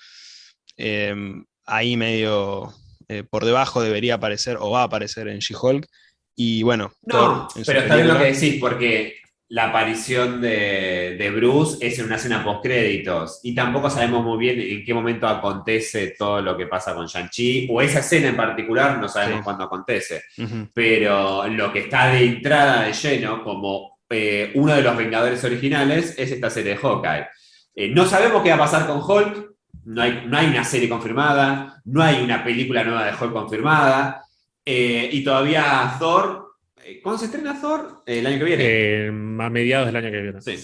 Em, ahí medio eh, por debajo debería aparecer o va a aparecer en She-Hulk. Y bueno, no, pero está bien lo que decís, porque la aparición de, Bruce es en una escena post-créditos y tampoco sabemos muy bien en qué momento acontece todo lo que pasa con Shang-Chi, o esa escena en particular no sabemos cuándo acontece. Pero lo que está de entrada de lleno, como eh, uno de los Vengadores originales, es esta serie de Hawkeye. Eh, no sabemos qué va a pasar con Hulk, no hay, no hay una serie confirmada, no hay una película nueva de Hulk confirmada, eh, y todavía Thor, ¿cuándo se estrena Thor? el año que viene. Eh, a mediados del año que viene. Sí.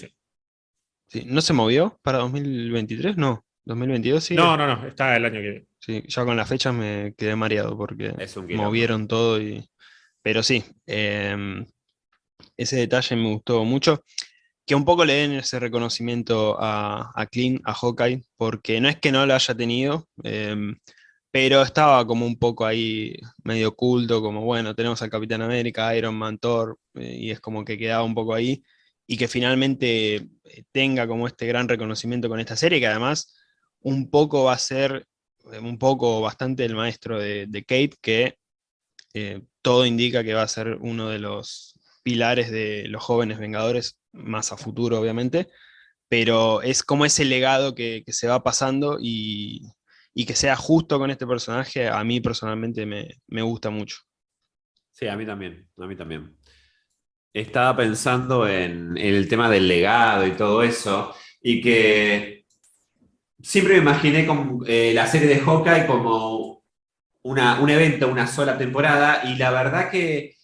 sí. ¿No se movió para 2023? No. ¿2022 sí? No, no, no, está el año que viene. Sí, ya con las fechas me quedé mareado porque movieron todo y... Pero sí, em, ese detalle me gustó mucho que un poco le den ese reconocimiento a, a Clint, a Hawkeye, porque no es que no lo haya tenido, em, pero estaba como un poco ahí medio oculto, como bueno, tenemos al Capitán América, Iron Man, Thor, eh, y es como que quedaba un poco ahí, y que finalmente eh, tenga como este gran reconocimiento con esta serie, que además un poco va a ser, eh, un poco bastante el maestro de, Kate, que todo indica que va a ser uno de los pilares de los jóvenes Vengadores, más a futuro obviamente, pero es como ese legado que, se va pasando y, que sea justo con este personaje, a mí personalmente me, gusta mucho. Sí, a mí también, a mí también. Estaba pensando en, el tema del legado y todo eso, y que siempre me imaginé con, eh, la serie de Hawkeye como un evento, una sola temporada, y la verdad que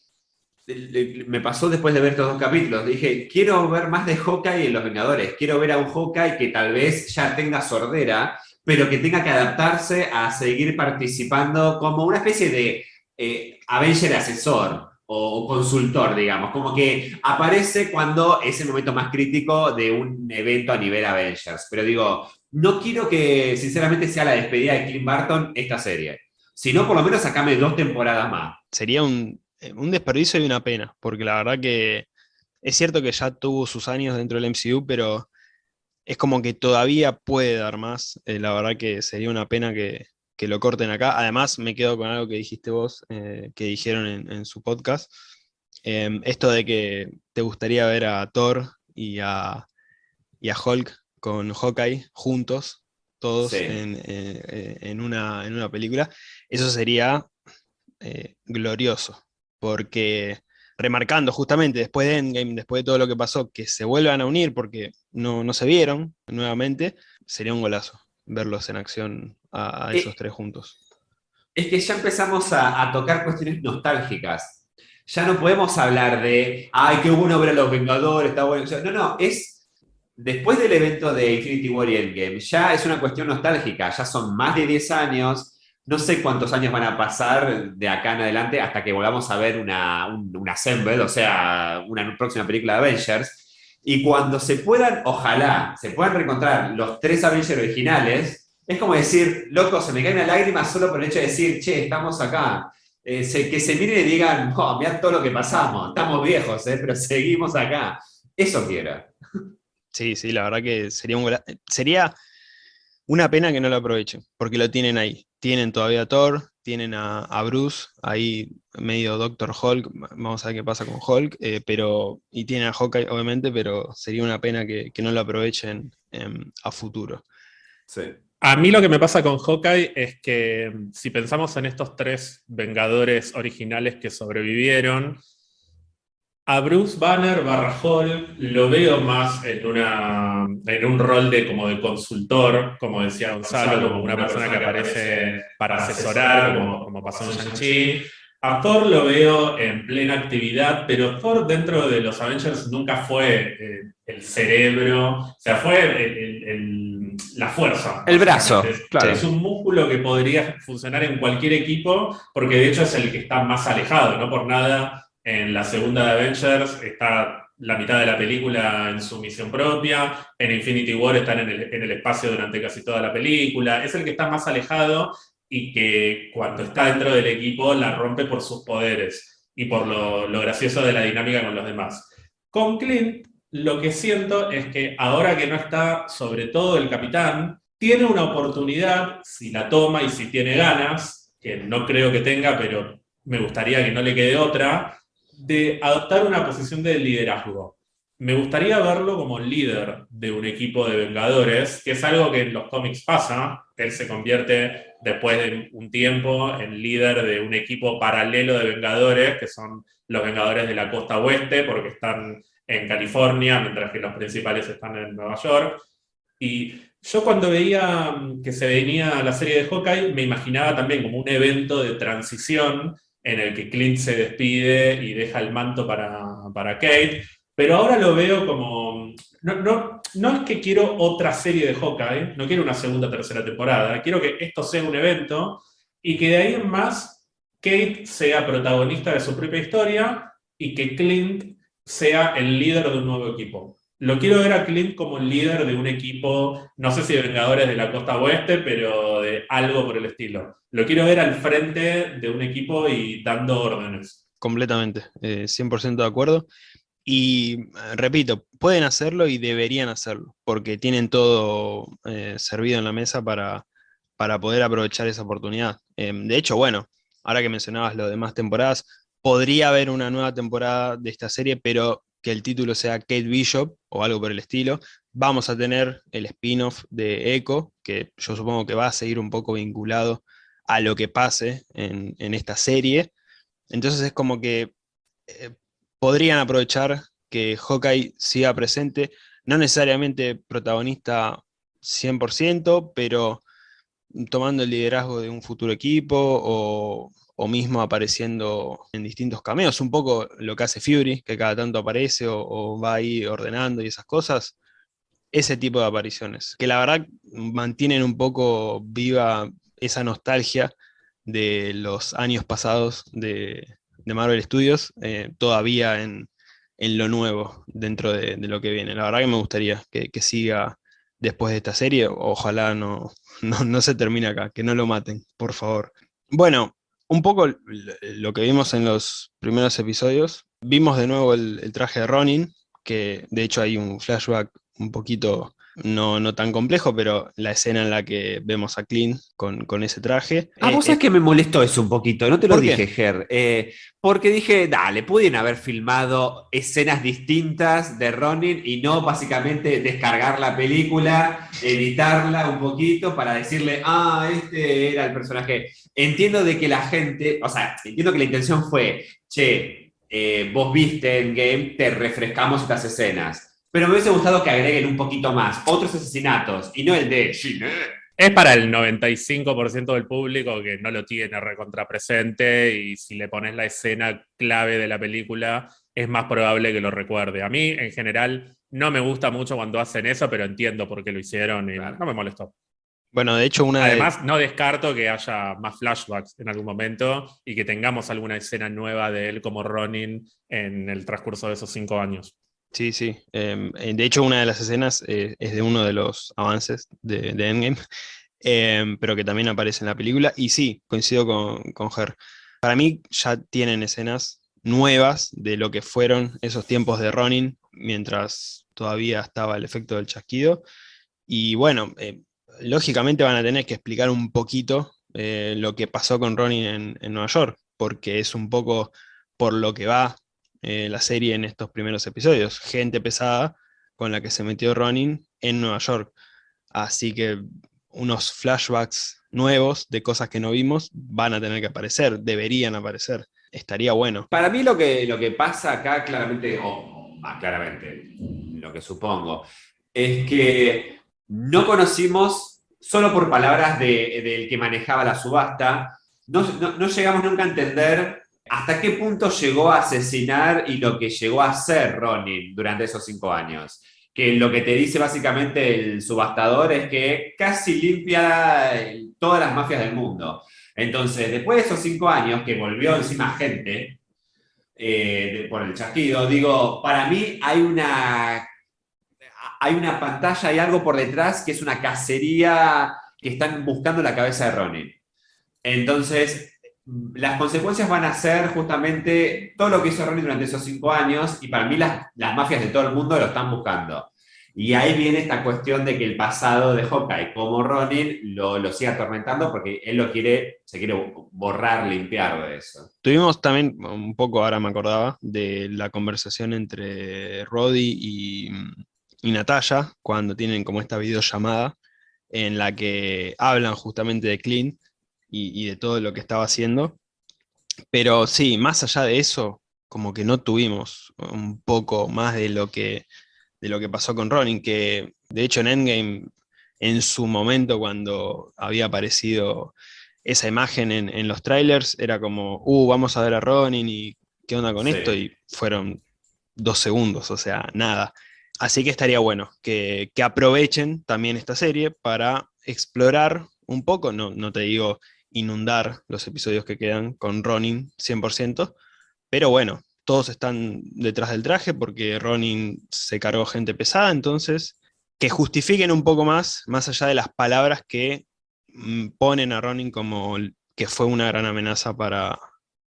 me pasó después de ver estos dos capítulos. Dije, quiero ver más de Hawkeye en Los Vengadores. Quiero ver a un Hawkeye que tal vez ya tenga sordera, pero que tenga que adaptarse a seguir participando como una especie de eh, Avenger asesor o, consultor, digamos. Como que aparece cuando es el momento más crítico de un evento a nivel Avengers. Pero digo, no quiero que sinceramente sea la despedida de Clint Barton esta serie. Sino por lo menos sacame dos temporadas más. Sería un eh, un desperdicio y una pena, porque la verdad que es cierto que ya tuvo sus años dentro del MCU, pero es como que todavía puede dar más. Eh, la verdad que sería una pena que, lo corten acá. Además, me quedo con algo que dijiste vos, eh, que dijeron en, su podcast. Em, esto de que te gustaría ver a Thor y a, Hulk con Hawkeye juntos, todos en, una, en, una, película, eso sería glorioso porque remarcando justamente después de Endgame, después de todo lo que pasó, que se vuelvan a unir porque no, no se vieron nuevamente, sería un golazo verlos en acción a, esos tres juntos. Es que ya empezamos a, tocar cuestiones nostálgicas. Ya no podemos hablar de, ay, qué bueno ver a los Vengadores, está bueno. no, no, es después del evento de Infinity War y Endgame, ya es una cuestión nostálgica, ya son más de 10 años, no sé cuántos años van a pasar de acá en adelante hasta que volvamos a ver una, un, Assemble, o sea, una próxima película de Avengers. Y cuando se puedan, ojalá, se puedan reencontrar los tres Avengers originales, es como decir, loco, se me cae una lágrima solo por el hecho de decir, che, estamos acá. Eh, que se miren y digan, oh, mirá todo lo que pasamos, estamos viejos, eh, pero seguimos acá. Eso quiero. Sí, sí, la verdad que sería un sería una pena que no lo aprovechen, porque lo tienen ahí. Tienen todavía a Thor, tienen a, Bruce, ahí medio Doctor Hulk, vamos a ver qué pasa con Hulk, eh, pero, y tienen a Hawkeye obviamente, pero sería una pena que, no lo aprovechen em, a futuro. A mí lo que me pasa con Hawkeye es que si pensamos en estos tres Vengadores originales que sobrevivieron, a Bruce Banner barra lo veo más en, una, en un rol de, como de consultor, como decía Gonzalo, como una persona que aparece para asesorar, como, como pasó en Shang-Chi. A Thor lo veo en plena actividad, pero Thor dentro de los Avengers nunca fue eh, el cerebro, o sea, fue la fuerza. El brazo, claro. Es un músculo que podría funcionar en cualquier equipo, porque de hecho es el que está más alejado, no por nada en la segunda de Avengers está la mitad de la película en su misión propia, en Infinity War están en el, espacio durante casi toda la película, es el que está más alejado y que cuando está dentro del equipo la rompe por sus poderes y por lo, gracioso de la dinámica con los demás. Con Clint, lo que siento es que ahora que no está sobre todo el capitán, tiene una oportunidad, si la toma y si tiene ganas, que no creo que tenga, pero me gustaría que no le quede otra, de adoptar una posición de liderazgo. Me gustaría verlo como líder de un equipo de Vengadores, que es algo que en los cómics pasa, él se convierte después de un tiempo en líder de un equipo paralelo de Vengadores, que son los Vengadores de la costa oeste, porque están en California, mientras que los principales están en Nueva York. Y yo cuando veía que se venía la serie de Hawkeye, me imaginaba también como un evento de transición en el que Clint se despide y deja el manto para, Kate, pero ahora lo veo como... No, no, es que quiero otra serie de Hawkeye, no quiero una segunda tercera temporada, quiero que esto sea un evento y que de ahí en más Kate sea protagonista de su propia historia y que Clint sea el líder de un nuevo equipo. Lo quiero ver a Clint como el líder de un equipo, no sé si de Vengadores de la Costa Oeste, pero de algo por el estilo. Lo quiero ver al frente de un equipo y dando órdenes. Completamente, 100% eh, de acuerdo. Y eh, repito, pueden hacerlo y deberían hacerlo, porque tienen todo eh, servido en la mesa para, para poder aprovechar esa oportunidad. Em, de hecho, bueno, ahora que mencionabas lo demás temporadas, podría haber una nueva temporada de esta serie, pero que el título sea Kate Bishop o algo por el estilo. Vamos a tener el spin-off de Echo, que yo supongo que va a seguir un poco vinculado a lo que pase en, esta serie. Entonces es como que eh, podrían aprovechar que Hawkeye siga presente, no necesariamente protagonista 100%, pero tomando el liderazgo de un futuro equipo o, o mismo apareciendo en distintos cameos, un poco lo que hace Fury, que cada tanto aparece o, va ahí ordenando y esas cosas, ese tipo de apariciones, que la verdad mantienen un poco viva esa nostalgia de los años pasados de, Marvel Studios, eh, todavía en, lo nuevo dentro de, lo que viene. La verdad que me gustaría que, siga después de esta serie, ojalá no, no, no se termine acá, que no lo maten, por favor. Bueno, un poco lo que vimos en los primeros episodios, vimos de nuevo el, traje de Ronin, que de hecho hay un flashback un poquito no, no tan complejo, pero la escena en la que vemos a Clint con, con ese traje. Ah, vos sabés que me molestó eso un poquito, no te lo dije, Ger. Eh, porque dije, dale, pueden haber filmado escenas distintas de Ronin y no básicamente descargar la película, editarla un poquito para decirle, ah, este era el personaje. Entiendo de que la gente, o sea, entiendo que la intención fue, che, eh, vos viste en game, te refrescamos estas escenas pero me hubiese gustado que agreguen un poquito más, otros asesinatos, y no el de Es para el 95% del público que no lo tiene recontrapresente y si le pones la escena clave de la película, es más probable que lo recuerde. A mí, en general, no me gusta mucho cuando hacen eso, pero entiendo por qué lo hicieron y no me molestó. Bueno, de hecho, una Además, no descarto que haya más flashbacks en algún momento y que tengamos alguna escena nueva de él como Ronin en el transcurso de esos cinco años. Sí, sí. Em, eh, de hecho, una de las escenas eh, es de uno de los avances de, Endgame, em, pero que también aparece en la película. Y sí, coincido con, con Her. Para mí ya tienen escenas nuevas de lo que fueron esos tiempos de Ronin, mientras todavía estaba el efecto del chasquido. Y bueno, eh, lógicamente van a tener que explicar un poquito lo que pasó con Ronin en, en Nueva York, porque es un poco por lo que va eh, la serie en estos primeros episodios. Gente pesada con la que se metió Ronin en Nueva York. Así que unos flashbacks nuevos de cosas que no vimos van a tener que aparecer, deberían aparecer. Estaría bueno. Para mí lo que, lo que pasa acá claramente, o más claramente, lo que supongo, es que no conocimos, solo por palabras del que manejaba la subasta, no, no llegamos nunca a entender ¿Hasta qué punto llegó a asesinar y lo que llegó a hacer Ronin durante esos cinco años? Que lo que te dice básicamente el subastador es que casi limpia todas las mafias del mundo. Entonces, después de esos cinco años que volvió encima gente eh, por el chasquido, digo, para mí hay una, hay una pantalla, hay algo por detrás que es una cacería que están buscando la cabeza de Ronin. Entonces, las consecuencias van a ser justamente todo lo que hizo Ronin durante esos cinco años y para mí las, mafias de todo el mundo lo están buscando. Y ahí viene esta cuestión de que el pasado de Hawkeye como Ronin lo, lo sigue atormentando porque él lo quiere, se quiere borrar, limpiar de eso. Tuvimos también, un poco ahora me acordaba, de la conversación entre Roddy y, y Natalia cuando tienen como esta videollamada en la que hablan justamente de Clint y, de todo lo que estaba haciendo. Pero sí, más allá de eso, como que no tuvimos un poco más de lo que, de lo que pasó con Ronin, que de hecho en Endgame, en su momento cuando había aparecido esa imagen en, los trailers, era como, uh, vamos a ver a Ronin y qué onda con esto, y fueron dos segundos, o sea, nada. Así que estaría bueno que, que aprovechen también esta serie para explorar un poco, no, no te digo inundar los episodios que quedan con Ronin 100%, pero bueno, todos están detrás del traje porque Ronin se cargó gente pesada, entonces que justifiquen un poco más, más allá de las palabras que mm, ponen a Ronin como que fue una gran amenaza para,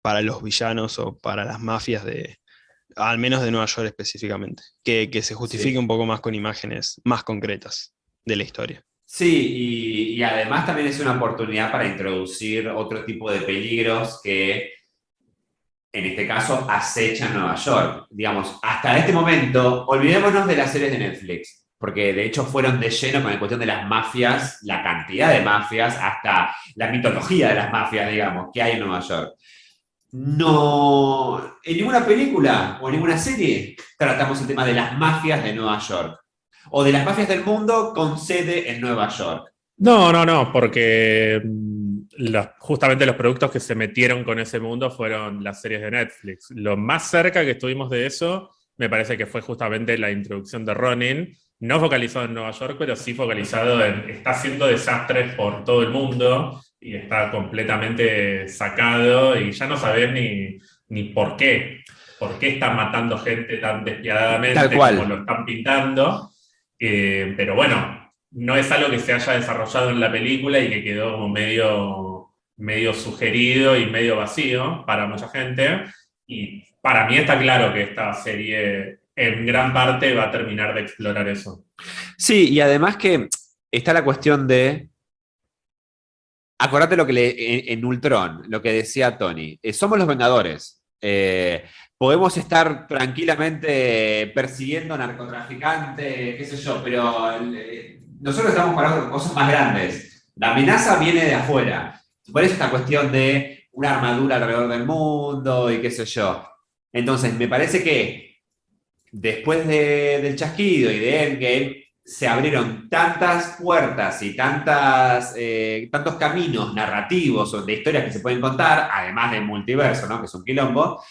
para los villanos o para las mafias de, al menos de Nueva York específicamente, que, se justifique un poco más con imágenes más concretas de la historia. Sí, y, además también es una oportunidad para introducir otro tipo de peligros que en este caso, acecha Nueva York. Digamos, hasta este momento, olvidémonos de las series de Netflix, porque de hecho fueron de lleno con la cuestión de las mafias, la cantidad de mafias, hasta la mitología de las mafias, digamos, que hay en Nueva York. No, en ninguna película o en ninguna serie tratamos el tema de las mafias de Nueva York, o de las mafias del mundo con sede en Nueva York. No, no, no, porque justamente los productos que se metieron con ese mundo fueron las series de Netflix. Lo más cerca que estuvimos de eso, me parece que fue justamente la introducción de Ronin, no focalizado en Nueva York, pero sí focalizado en, está haciendo desastres por todo el mundo y está completamente sacado y ya no sabes ni, ni por qué, por qué están matando gente tan despiadadamente como lo están pintando. Eh, pero bueno, no es algo que se haya desarrollado en la película y que quedó medio, medio sugerido y medio vacío para mucha gente. Y para mí está claro que esta serie en gran parte va a terminar de explorar eso. Sí, y además que está la cuestión de... Acordate lo que le, en, Ultron, lo que decía Tony. Eh, somos los Vengadores. Eh, podemos estar tranquilamente persiguiendo narcotraficantes, qué sé yo, pero eh, nosotros estamos para cosas más grandes. La amenaza viene de afuera. Por eso esta cuestión de una armadura alrededor del mundo y qué sé yo. Entonces, me parece que después del chasquido y de Endgame, se abrieron tantas puertas y tantas, eh, tantos caminos narrativos de historias que se pueden contar, además del multiverso, ¿no? que es un quilombo,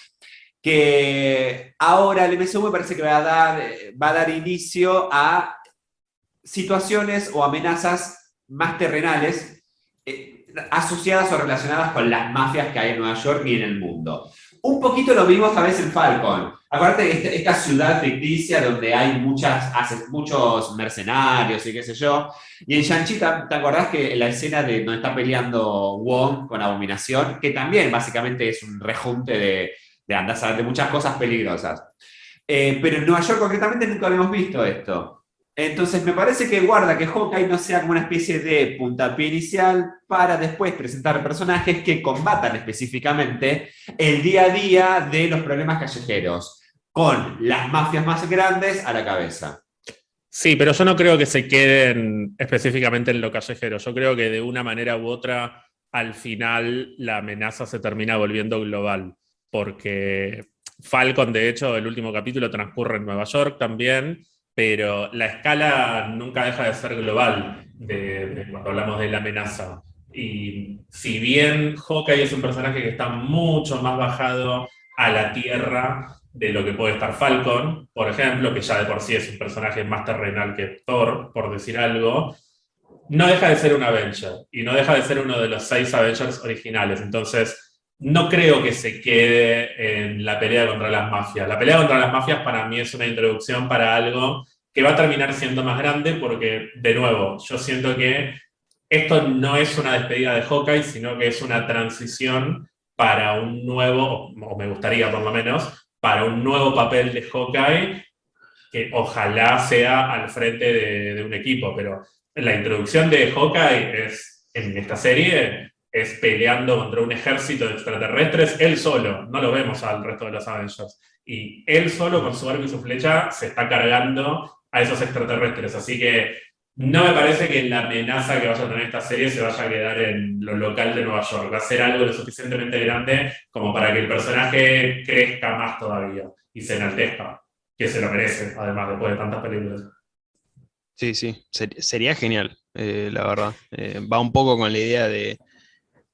que ahora el me parece que va a dar, va a dar inicio a situaciones o amenazas más terrenales eh, asociadas o relacionadas con las mafias que hay en Nueva York y en el mundo. Un poquito lo vimos a veces en Falcon. Este, esta ciudad ficticia donde hay muchas, muchos mercenarios y qué sé yo. Y en Shang-Chi, ¿te acordás que la escena de donde está peleando Wong con Abominación, que también básicamente es un rejunte de, de de muchas cosas peligrosas. Eh, pero en Nueva York concretamente nunca habíamos visto esto. Entonces me parece que guarda que Hawkeye no sea como una especie de puntapié inicial para después presentar personajes que combatan específicamente el día a día de los problemas callejeros, con las mafias más grandes a la cabeza. Sí, pero yo no creo que se queden específicamente en lo callejero. Yo creo que de una manera u otra, al final, la amenaza se termina volviendo global. Porque Falcon, de hecho, el último capítulo transcurre en Nueva York también pero la escala nunca deja de ser global cuando hablamos de la amenaza. Y si bien Hawkeye es un personaje que está mucho más bajado a la tierra de lo que puede estar Falcon, por ejemplo, que ya de por sí es un personaje más terrenal que Thor, por decir algo, no deja de ser un Avenger, y no deja de ser uno de los seis Avengers originales. Entonces, no creo que se quede en la pelea contra las mafias. La pelea contra las mafias para mí es una introducción para algo que va a terminar siendo más grande porque, de nuevo, yo siento que esto no es una despedida de Hawkeye, sino que es una transición para un nuevo, o me gustaría por lo menos, para un nuevo papel de Hawkeye que ojalá sea al frente de, un equipo, pero la introducción de Hawkeye es, en esta serie es peleando contra un ejército de extraterrestres, él solo, no lo vemos al resto de los Avengers. Y él solo, con su arco y su flecha, se está cargando a esos extraterrestres. Así que no me parece que la amenaza que vaya a tener esta serie se vaya a quedar en lo local de Nueva York. Va a ser algo lo suficientemente grande como para que el personaje crezca más todavía y se enaltezca, que se lo merece, además, después de tantas películas. Sí, sí, sería genial, eh, la verdad. Eh, va un poco con la idea de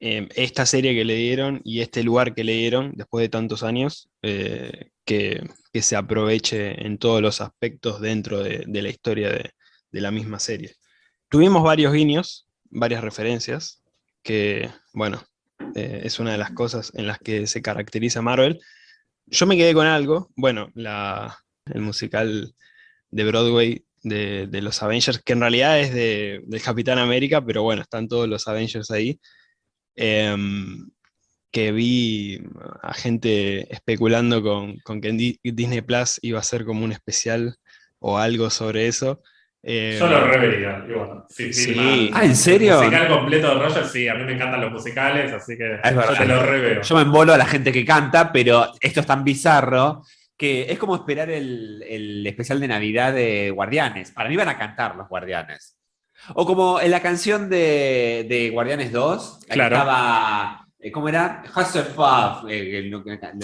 Em, esta serie que le dieron y este lugar que le dieron después de tantos años, eh, que, se aproveche en todos los aspectos dentro de, la historia de, la misma serie. Tuvimos varios guiños, varias referencias, que, bueno, eh, es una de las cosas en las que se caracteriza Marvel. Yo me quedé con algo, bueno, el musical de Broadway de, los Avengers, que en realidad es de, del Capitán América, pero bueno, están todos los Avengers ahí. Em, que vi a gente especulando con, que Disney Plus iba a ser como un especial o algo sobre eso. Eh, Yo lo revería. sí, sí. ah, ¿en serio? musical completo de Roger, sí, a mí me encantan los musicales, así que yo te lo reveo. Yo me embolo a la gente que canta, pero esto es tan bizarro que es como esperar el, especial de Navidad de Guardianes. Para mí van a cantar los Guardianes. O como en la canción de, Guardianes 2, claro. estaba, eh, ¿cómo era? Hasselhoff. Eh,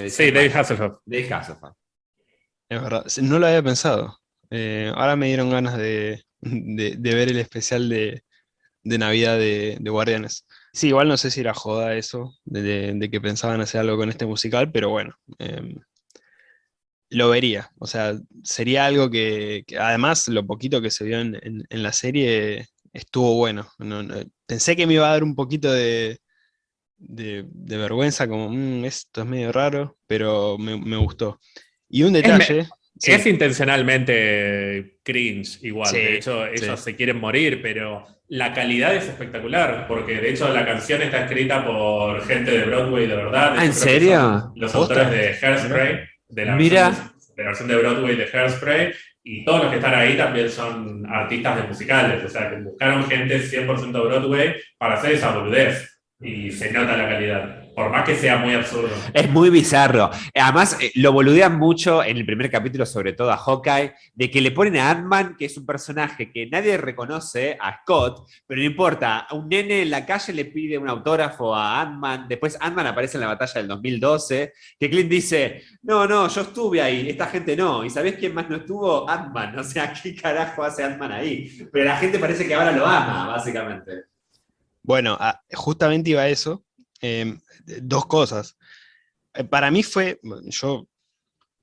sí, David Hasselhoff. David Hasselhoff. Es verdad, no lo había pensado. Eh, ahora me dieron ganas de, ver el especial de, Navidad de, Guardianes. Sí, igual no sé si era joda eso, de, que pensaban hacer algo con este musical, pero bueno, em, lo vería. O sea, sería algo que, además lo poquito que se vio en, la serie estuvo bueno. pensé que me iba a dar un poquito de, vergüenza, como mm, esto es medio raro, pero me, gustó. Y un detalle... Es intencionalmente cringe, igual. de hecho, ellos se quieren morir, pero la calidad es espectacular, porque de hecho la canción está escrita por gente de Broadway de verdad. ¿Ah, ¿En serio? Los autores de Hairspray, de la, Mira. Versión, de la versión de Broadway de Hairspray, y todos los que están ahí también son artistas de musicales, o sea, que buscaron gente 100% Broadway para hacer esa boludez, y se nota la calidad. Por más que sea muy absurdo. Es muy bizarro. Además, eh, lo boludean mucho en el primer capítulo, sobre todo a Hawkeye, de que le ponen a Ant-Man, que es un personaje que nadie reconoce, a Scott, pero no importa. Un nene en la calle le pide un autógrafo a Ant-Man. Después Ant-Man aparece en la batalla del 2012, que Clint dice, no, no, yo estuve ahí, esta gente no. ¿Y sabés quién más no estuvo? Ant-Man. O sea, ¿qué carajo hace Ant-Man ahí? Pero la gente parece que ahora lo ama, básicamente. Bueno, ah, justamente iba a eso. Em, dos cosas. Eh, para mí fue, yo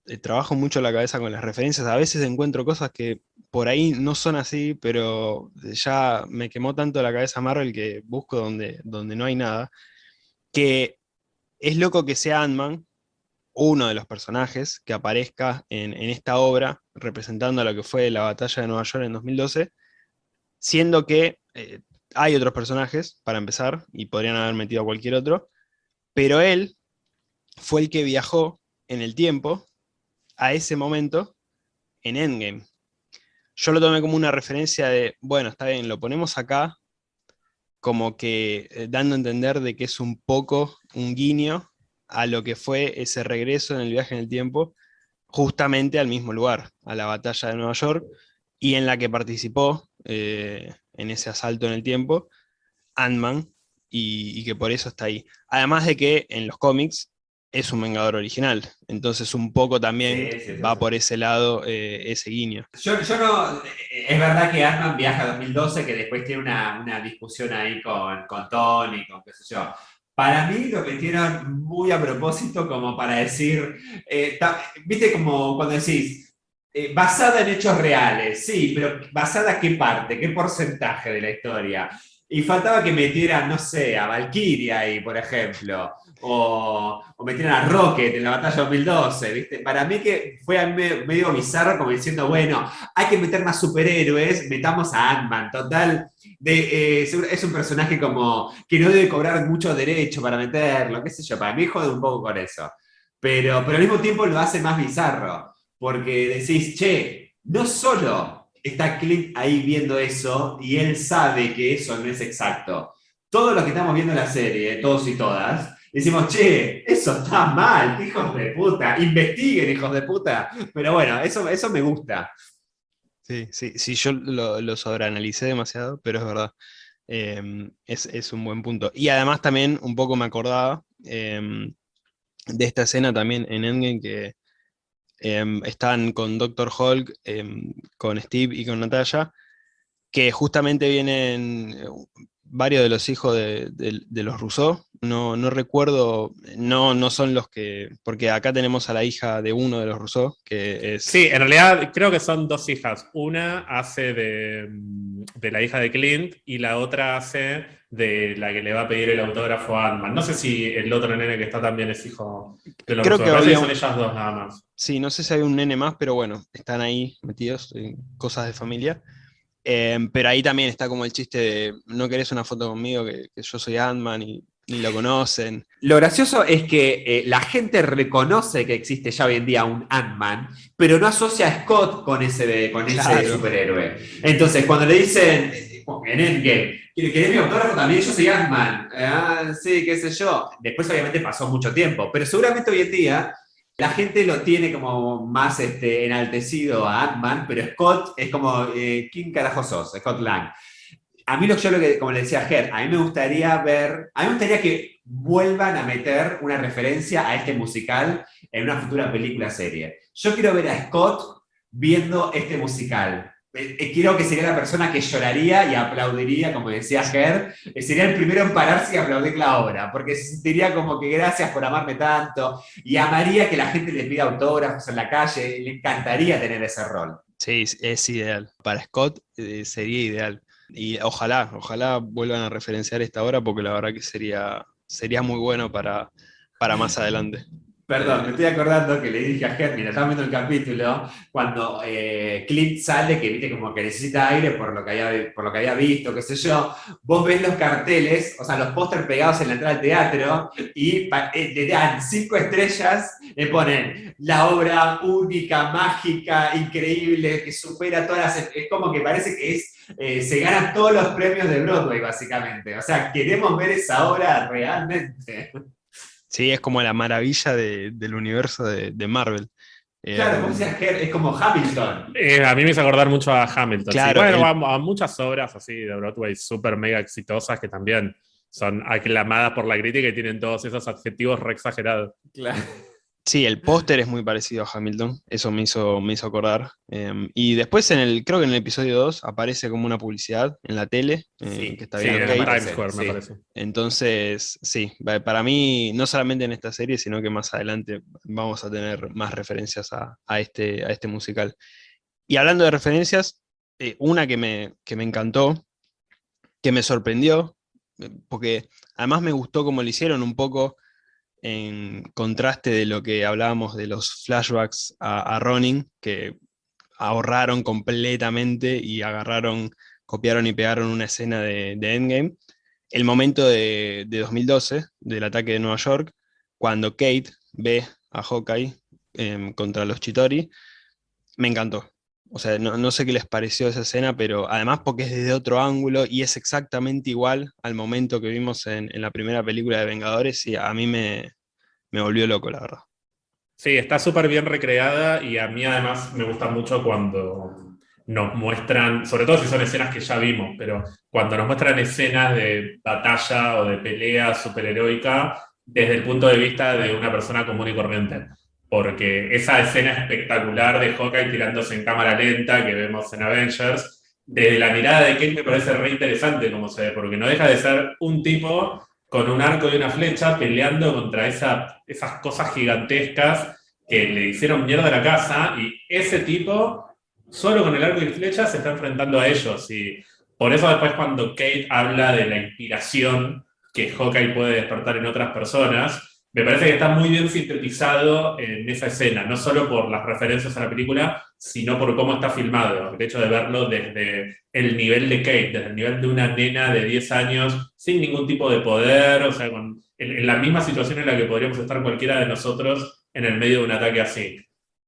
eh, trabajo mucho la cabeza con las referencias, a veces encuentro cosas que por ahí no son así, pero ya me quemó tanto la cabeza Marvel que busco donde, donde no hay nada, que es loco que sea Ant-Man, uno de los personajes que aparezca en, esta obra, representando a lo que fue la batalla de Nueva York en 2012, siendo que eh, hay otros personajes, para empezar, y podrían haber metido a cualquier otro, pero él fue el que viajó en el tiempo a ese momento en Endgame. Yo lo tomé como una referencia de, bueno, está bien, lo ponemos acá, como que eh, dando a entender de que es un poco un guiño a lo que fue ese regreso en el viaje en el tiempo, justamente al mismo lugar, a la batalla de Nueva York, y en la que participó eh, en ese asalto en el tiempo, Ant-Man, y, que por eso está ahí. Además de que en los cómics es un Vengador original, entonces un poco también va por ese lado eh, ese guiño. Yo, no, es verdad que ant viaja a 2012, que después tiene una, discusión ahí con, con Tony, con qué sé yo. Para mí lo metieron muy a propósito como para decir, eh, viste como cuando decís, eh, basada en hechos reales, sí, pero basada qué parte, qué porcentaje de la historia. Y faltaba que metieran, no sé, a Valkyria ahí, por ejemplo, o, o, metieran a Rocket en la batalla 2012, ¿viste? Para mí que fue medio bizarro como diciendo, bueno, hay que meter más superhéroes, metamos a Ant-Man, total, de, eh, es un personaje como que no debe cobrar mucho derecho para meterlo, qué sé yo, para mí jode un poco con eso. Pero, pero al mismo tiempo lo hace más bizarro, porque decís, che, no solo está Clint ahí viendo eso y él sabe que eso no es exacto. Todos los que estamos viendo la serie, todos y todas, decimos, che, eso está mal, hijos de puta, investiguen, hijos de puta. Pero bueno, eso, eso me gusta. Sí, sí, sí, yo lo, sobreanalicé demasiado, pero es verdad. Em, es, un buen punto. Y además también un poco me acordaba em, de esta escena también en Endgame que Em, están con Doctor Hulk, em, con Steve y con Natalia, que justamente vienen eh, varios de los hijos de, los Rousseau, no, no, recuerdo, no, no son los que, porque acá tenemos a la hija de uno de los Rousseau, que es... Sí, en realidad creo que son dos hijas, una hace de, de la hija de Clint y la otra hace de la que le va a pedir el autógrafo a Ant-Man. No sé si el otro nene que está también es hijo de los Creo que son ellas dos nada más. Sí, no sé si hay un nene más, pero bueno, están ahí metidos en cosas de familia. Em, pero ahí también está como el chiste de no querés una foto conmigo, que, yo soy Ant-Man y ni lo conocen. Lo gracioso es que eh, la gente reconoce que existe ya hoy en día un Ant-Man, pero no asocia a Scott con ese, con ese superhéroe. Entonces, cuando le dicen en Endgame, ¿querés mi autógrafo también? Yo soy Ant-Man. Ah, sí, qué sé yo. Después, obviamente, pasó mucho tiempo, pero seguramente hoy en día la gente lo tiene como más este, enaltecido a Ant-Man, pero Scott es como, eh, ¿quién carajo sos? Scott Lang. A mí lo, yo lo que, como le decía Ger, a mí me gustaría ver, a mí me gustaría que vuelvan a meter una referencia a este musical en una futura película serie. Yo quiero ver a Scott viendo este musical. Eh, eh, quiero que sería la persona que lloraría y aplaudiría, como decía Ger, eh, sería el primero en pararse y aplaudir la obra, porque se sentiría como que gracias por amarme tanto, y amaría que la gente le pida autógrafos en la calle, le encantaría tener ese rol. Sí, es ideal. Para Scott sería ideal. Y ojalá, ojalá vuelvan a referenciar esta obra, porque la verdad que sería, sería muy bueno para, para más adelante. Perdón, me estoy acordando que le dije a Germina, estaba viendo el capítulo, cuando eh, Clint sale, que viste como que necesita aire por lo que, había, por lo que había visto, qué sé yo, vos ves los carteles, o sea, los pósters pegados en la entrada del teatro, y eh, le dan cinco estrellas, le ponen la obra única, mágica, increíble, que supera todas las... Es como que parece que es eh, se ganan todos los premios de Broadway, básicamente. O sea, queremos ver esa obra realmente. Sí, es como la maravilla del universo de, Marvel. Claro, como decías, es como Hamilton. Eh, a mí me hizo acordar mucho a Hamilton. Claro, Bueno, a, muchas obras así de Broadway súper mega exitosas que también son aclamadas por la crítica y tienen todos esos adjetivos re exagerados. Claro. Sí, el póster es muy parecido a Hamilton, eso me hizo, me hizo acordar. Em, y después, en el, creo que en el episodio 2 aparece como una publicidad en la tele, eh, que está bien. Sí, Times Square, me parece. Entonces, sí, para mí, no solamente en esta serie, sino que más adelante vamos a tener más referencias a, este, a este musical. Y hablando de referencias, eh, una que me, que me encantó, que me sorprendió, eh, porque además me gustó como lo hicieron un poco en contraste de lo que hablábamos de los flashbacks a, Ronin, que ahorraron completamente y agarraron, copiaron y pegaron una escena de, Endgame, el momento de, 2012, del ataque de Nueva York, cuando Kate ve a Hawkeye em, contra los Chitori, me encantó. O sea, no, sé qué les pareció esa escena, pero además porque es desde otro ángulo y es exactamente igual al momento que vimos en, la primera película de Vengadores y a mí me, me volvió loco, la verdad. Sí, está súper bien recreada y a mí además me gusta mucho cuando nos muestran, sobre todo si son escenas que ya vimos, pero cuando nos muestran escenas de batalla o de pelea superheroica desde el punto de vista de una persona común y corriente porque esa escena espectacular de Hawkeye tirándose en cámara lenta que vemos en Avengers, desde la mirada de Kate me parece re interesante como se ve, porque no deja de ser un tipo con un arco y una flecha peleando contra esa, esas cosas gigantescas que le hicieron mierda a la casa, y ese tipo, solo con el arco y flecha, se está enfrentando a ellos, y por eso después cuando Kate habla de la inspiración que Hawkeye puede despertar en otras personas, me parece que está muy bien sintetizado en esa escena, no solo por las referencias a la película, sino por cómo está filmado. El hecho de verlo desde el nivel de Kate, desde el nivel de una nena de 10 años, sin ningún tipo de poder, o sea, en, en la misma situación en la que podríamos estar cualquiera de nosotros en el medio de un ataque así.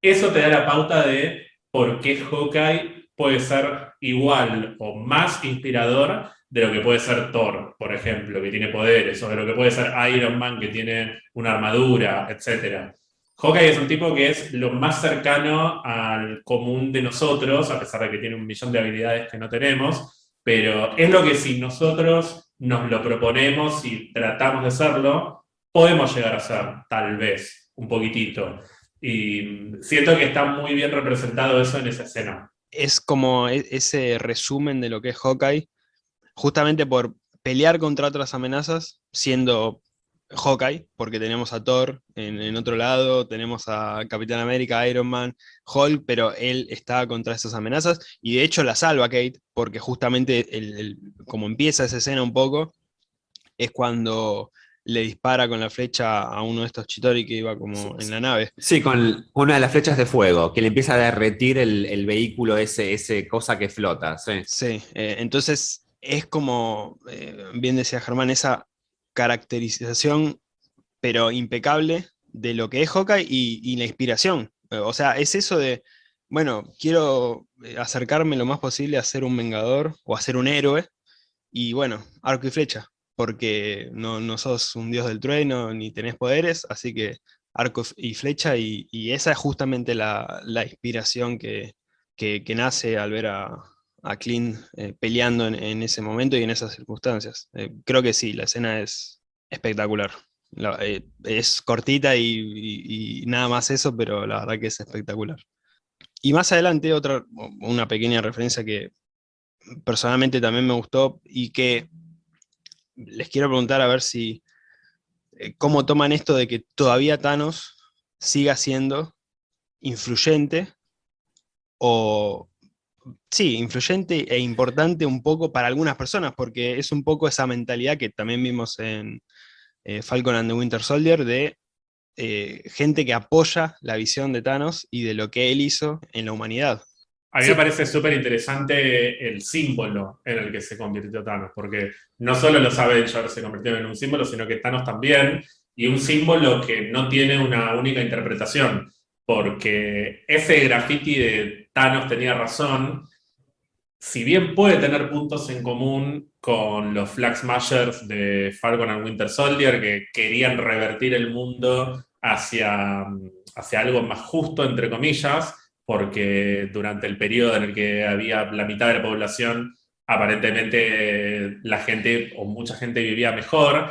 Eso te da la pauta de por qué Hawkeye puede ser igual o más inspirador de lo que puede ser Thor, por ejemplo, que tiene poderes, o de lo que puede ser Iron Man, que tiene una armadura, etc. Hawkeye es un tipo que es lo más cercano al común de nosotros, a pesar de que tiene un millón de habilidades que no tenemos, pero es lo que si nosotros nos lo proponemos y tratamos de serlo, podemos llegar a ser, tal vez, un poquitito. Y siento que está muy bien representado eso en esa escena. Es como e-, ese resumen de lo que es Hawkeye, justamente por pelear contra otras amenazas, siendo Hawkeye, porque tenemos a Thor en, otro lado, tenemos a Capitán América, Iron Man, Hulk, pero él está contra esas amenazas, y de hecho la salva Kate, porque justamente como empieza esa escena un poco, es cuando le dispara con la flecha a uno de estos Chitori que iba como en la nave. Sí, con una de las flechas de fuego, que le empieza a derretir el, vehículo, ese, ese cosa que flota. Sí, sí eh, entonces es como, eh, bien decía Germán, esa caracterización, pero impecable, de lo que es Hawkeye y, la inspiración. O sea, es eso de, bueno, quiero eh, acercarme lo más posible a ser un vengador o a ser un héroe, y bueno, arco y flecha, porque no, no sos un dios del trueno ni tenés poderes, así que arco y flecha, y, esa es justamente la, inspiración que, nace al ver a, a Clint eh, peleando en, ese momento y en esas circunstancias. Eh, creo que sí, la escena es espectacular. Eh, es cortita y, nada más eso, pero la verdad que es espectacular. Y más adelante, otra, una pequeña referencia que personalmente también me gustó y que les quiero preguntar a ver si, cómo toman esto de que todavía Thanos siga siendo influyente o, sí, influyente e importante un poco para algunas personas, porque es un poco esa mentalidad que también vimos en eh, Falcon and the Winter Soldier, de eh, gente que apoya la visión de Thanos y de lo que él hizo en la humanidad. A mí me parece súper interesante el símbolo en el que se convirtió Thanos, porque no solo los Avengers se convirtieron en un símbolo, sino que Thanos también, y un símbolo que no tiene una única interpretación, porque ese graffiti de Thanos tenía razón, si bien puede tener puntos en común con los Flag Smashers de Falcon and Winter Soldier, que querían revertir el mundo hacia, hacia algo más justo, entre comillas, porque durante el periodo en el que había la mitad de la población, aparentemente la gente o mucha gente vivía mejor.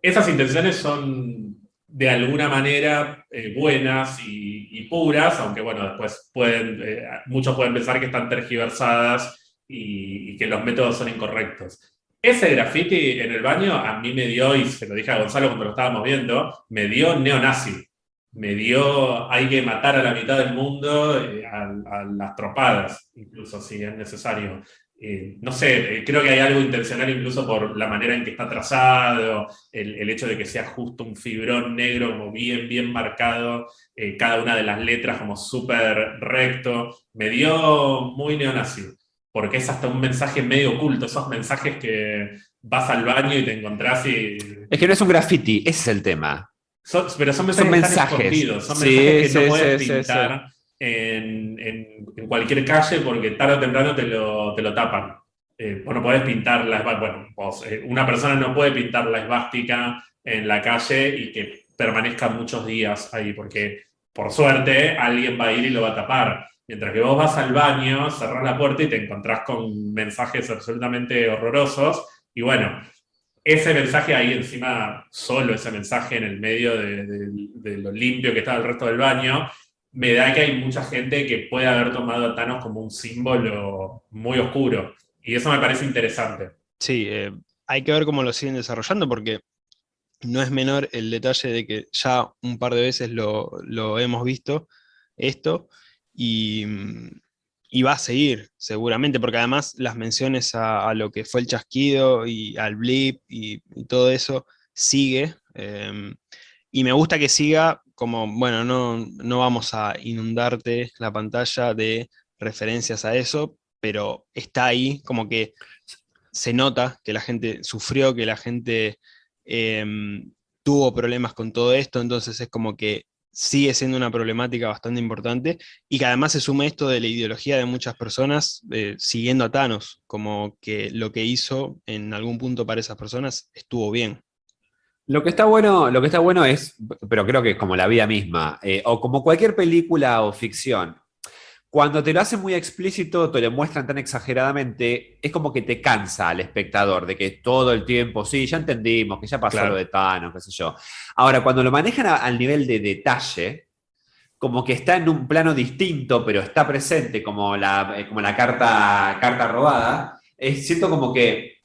Esas intenciones son de alguna manera eh, buenas y, puras, aunque bueno, después pueden, eh, muchos pueden pensar que están tergiversadas y, que los métodos son incorrectos. Ese graffiti en el baño a mí me dio, y se lo dije a Gonzalo cuando lo estábamos viendo, me dio neonazi. Me dio, hay que matar a la mitad del mundo eh, a, las tropadas, incluso si es necesario. Eh, no sé, eh, creo que hay algo intencional incluso por la manera en que está trazado, el, hecho de que sea justo un fibrón negro como bien, bien marcado, eh, cada una de las letras como súper recto, me dio muy neonazi, porque es hasta un mensaje medio oculto, esos mensajes que vas al baño y te encontrás y... Es que no es un graffiti, ese es el tema. pero son mensajes, son mensajes, que no puedes pintar en, cualquier calle porque tarde o temprano te lo, te lo tapan. Eh, no podés pintar la bueno, eh, una persona no puede pintar la esvástica en la calle y que permanezca muchos días ahí, porque por suerte alguien va a ir y lo va a tapar. Mientras que vos vas al baño, cerrás la puerta y te encontrás con mensajes absolutamente horrorosos, y bueno, ese mensaje ahí encima, solo ese mensaje en el medio de, de lo limpio que está el resto del baño, me da que hay mucha gente que puede haber tomado a Thanos como un símbolo muy oscuro. Y eso me parece interesante. Sí, eh, hay que ver cómo lo siguen desarrollando porque no es menor el detalle de que ya un par de veces lo, hemos visto esto y, va a seguir seguramente, porque además las menciones a, lo que fue el chasquido y al blip y, todo eso sigue. Eh, y me gusta que siga como, bueno, no, no vamos a inundarte la pantalla de referencias a eso, pero está ahí, como que se nota que la gente sufrió, que la gente em, tuvo problemas con todo esto, entonces es como que sigue siendo una problemática bastante importante, y que además se suma esto de la ideología de muchas personas eh, siguiendo a Thanos, como que lo que hizo en algún punto para esas personas estuvo bien. Lo que está bueno, lo que está bueno es, pero creo que es como la vida misma, eh, o como cualquier película o ficción, cuando te lo hacen muy explícito, te lo muestran tan exageradamente, es como que te cansa al espectador de que todo el tiempo, sí, ya entendimos, que ya pasó lo de Thanos, qué sé yo. Ahora, cuando lo manejan al nivel de detalle, como que está en un plano distinto, pero está presente como la, eh, como la carta, carta robada, es, siento como que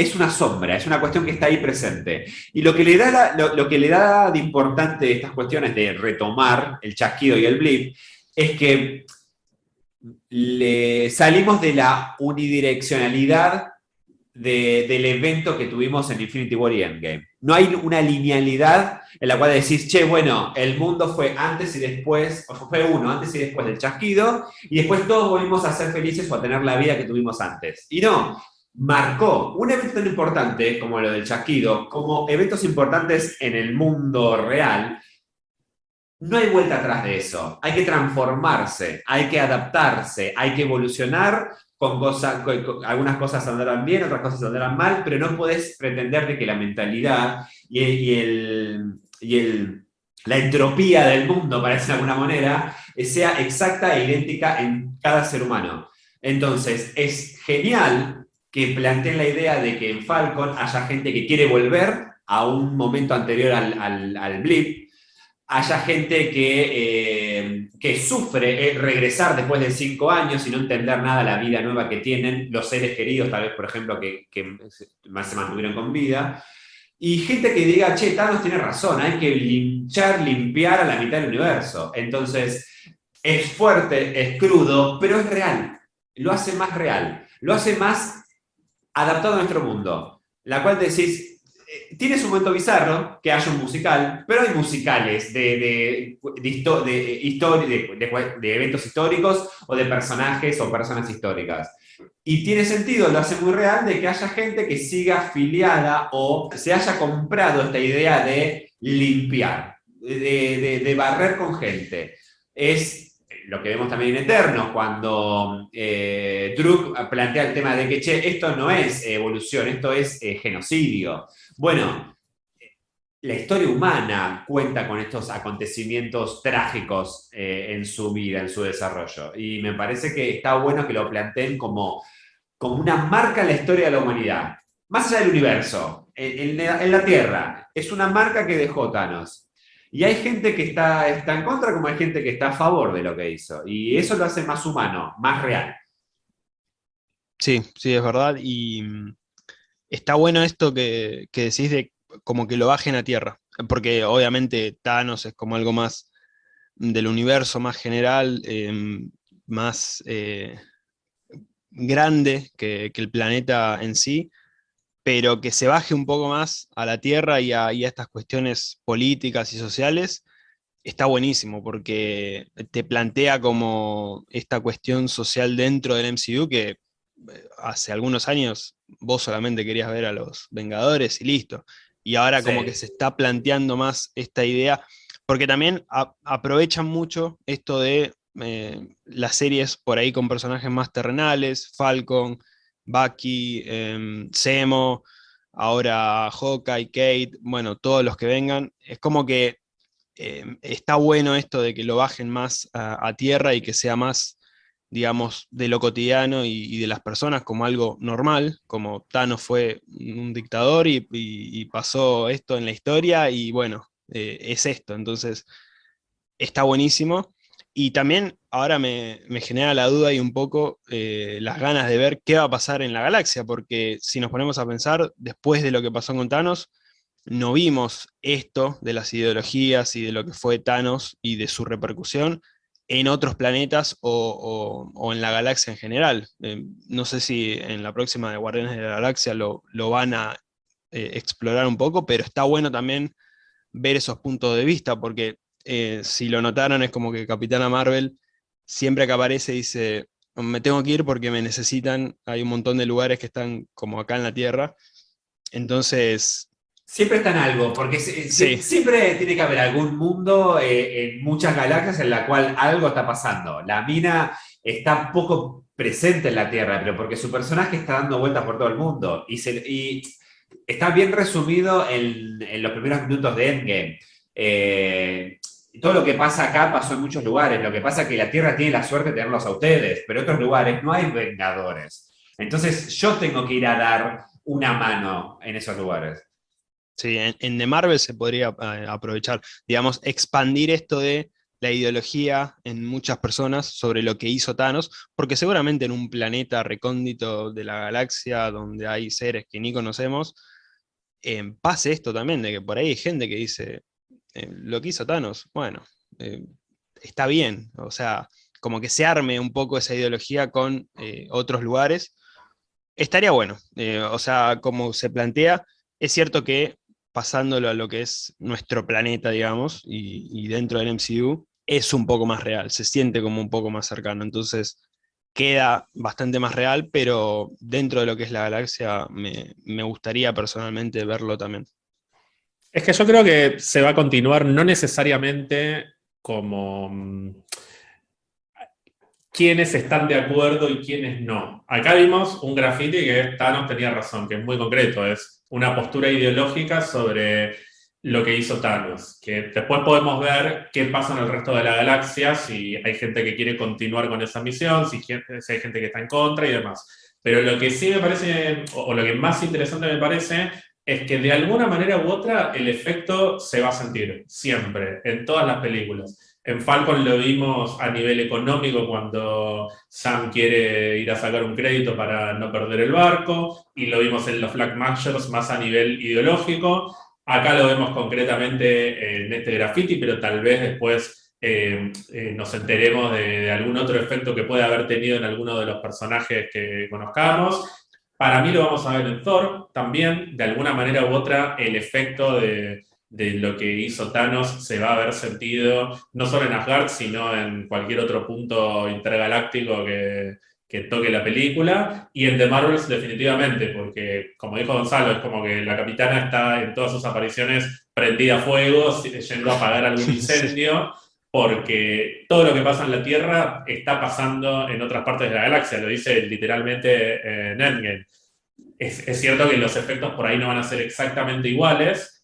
es una sombra, es una cuestión que está ahí presente. Y lo que le da, lo, que le da de importante estas cuestiones de retomar el chasquido y el blip es que le salimos de la unidireccionalidad del evento que tuvimos en Infinity War y Endgame. No hay una linealidad en la cual decís, che, bueno, el mundo fue antes y después, o fue uno, antes y después del chasquido, y después todos volvimos a ser felices o a tener la vida que tuvimos antes. Y no, marcó un evento tan importante como lo del chasquido, como eventos importantes en el mundo real, no hay vuelta atrás de eso. Hay que transformarse, hay que adaptarse, hay que evolucionar con cosas, algunas cosas andarán bien, otras cosas andarán mal, pero no puedes pretender de que la mentalidad y, el, la entropía del mundo, para decir de alguna manera, sea exacta e idéntica en cada ser humano. Entonces, es genial que planteen la idea de que en Falcon haya gente que quiere volver a un momento anterior al, al blip, haya gente que, eh, que sufre eh, regresar después de cinco años y no entender nada la vida nueva que tienen, los seres queridos, tal vez, por ejemplo, que, que se mantuvieron con vida, y gente que diga, che, Thanos tiene razón, hay que linchar, limpiar a la mitad del universo. Entonces, es fuerte, es crudo, pero es real. Lo hace más real, lo hace más adaptado a nuestro mundo. La cual decís, eh, tiene su momento bizarro que haya un musical, pero hay musicales de, de, eventos históricos o de personajes o personas históricas. Y tiene sentido, lo hace muy real, de que haya gente que siga afiliada o se haya comprado esta idea de limpiar, de, barrer con gente. Es lo que vemos también en Eternos, cuando eh, plantea el tema de que, esto no es evolución, esto es eh, genocidio. Bueno, la historia humana cuenta con estos acontecimientos trágicos eh, en su vida, en su desarrollo. Y me parece que está bueno que lo planteen como, como una marca en la historia de la humanidad. Más allá del universo, en, la, Tierra, es una marca que dejó Thanos. Y hay gente que está, está en contra como hay gente que está a favor de lo que hizo. Y eso lo hace más humano, más real. Sí, sí, es verdad. Y está bueno esto que, decís de como que lo bajen a tierra, porque obviamente Thanos es como algo más del universo, más general, em, más eh, grande que, el planeta en sí, pero que se baje un poco más a la tierra y a, estas cuestiones políticas y sociales, está buenísimo, porque te plantea como esta cuestión social dentro del MCU que eh, hace algunos años vos solamente querías ver a los Vengadores y listo. Y ahora como que se está planteando más esta idea, porque también aprovechan mucho esto de eh, las series por ahí con personajes más terrenales, Falcon, Bucky, eh, Zemo, ahora Hawkeye, Kate, bueno, todos los que vengan. Es como que em, está bueno esto de que lo bajen más a tierra y que sea más digamos, de lo cotidiano y, de las personas como algo normal, como Thanos fue un dictador y, pasó esto en la historia y bueno, eh, es esto, entonces está buenísimo. Y también ahora me, genera la duda y un poco eh, las ganas de ver qué va a pasar en la galaxia, porque si nos ponemos a pensar, después de lo que pasó con Thanos, no vimos esto de las ideologías y de lo que fue Thanos y de su repercusión en otros planetas o, en la galaxia en general. Eh, no sé si en la próxima de Guardianes de la Galaxia lo, van a eh, explorar un poco, pero está bueno también ver esos puntos de vista, porque si lo notaron es como que Capitana Marvel siempre que aparece dice, me tengo que ir porque me necesitan, hay un montón de lugares que están como acá en la Tierra, entonces Siempre está en algo, porque siempre tiene que haber algún mundo eh, en muchas galaxias en la cual algo está pasando. La mina está poco presente en la Tierra, pero porque su personaje está dando vueltas por todo el mundo. Y, está bien resumido en, los primeros minutos de Endgame. Eh, todo lo que pasa acá pasó en muchos lugares. Lo que pasa es que la Tierra tiene la suerte de tenerlos a ustedes, pero en otros lugares no hay vengadores. Entonces yo tengo que ir a dar una mano en esos lugares. Sí, en, The Marvel se podría eh, aprovechar, digamos, expandir esto de la ideología en muchas personas sobre lo que hizo Thanos, porque seguramente en un planeta recóndito de la galaxia donde hay seres que ni conocemos, eh, pase esto también, de que por ahí hay gente que dice, eh, lo que hizo Thanos, bueno, está bien, o sea, como que se arme un poco esa ideología con otros lugares, estaría bueno, o sea, como se plantea, es cierto que pasándolo a lo que es nuestro planeta, digamos, y, dentro del MCU, es un poco más real, se siente como un poco más cercano. Entonces, queda bastante más real, pero dentro de lo que es la galaxia me, me gustaría personalmente verlo también. Es que yo creo que se va a continuar no necesariamente como mm, quiénes están de acuerdo y quiénes no. Acá vimos un graffiti que Thanos tenía razón, que es muy concreto, es una postura ideológica sobre lo que hizo Thanos, que después podemos ver qué pasa en el resto de la galaxia, si hay gente que quiere continuar con esa misión, si, hay gente que está en contra y demás. Pero lo que sí me parece, o lo que más interesante me parece, es que de alguna manera u otra el efecto se va a sentir, siempre, en todas las películas. En Falcon lo vimos a nivel económico cuando Sam quiere ir a sacar un crédito para no perder el barco, y lo vimos en los Flag Majors más a nivel ideológico. Acá lo vemos concretamente en este graffiti, pero tal vez después eh, eh, nos enteremos de, algún otro efecto que puede haber tenido en alguno de los personajes que conozcamos. Para mí lo vamos a ver en Thor también, de alguna manera u otra, el efecto de, de lo que hizo Thanos se va a haber sentido no solo en Asgard, sino en cualquier otro punto intergaláctico que, toque la película, y en The Marvels definitivamente, porque como dijo Gonzalo, es como que la capitana está en todas sus apariciones prendida a fuego, yendo a apagar algún incendio, porque todo lo que pasa en la Tierra está pasando en otras partes de la galaxia, lo dice literalmente en Endgame. Es, es cierto que los efectos por ahí no van a ser exactamente iguales,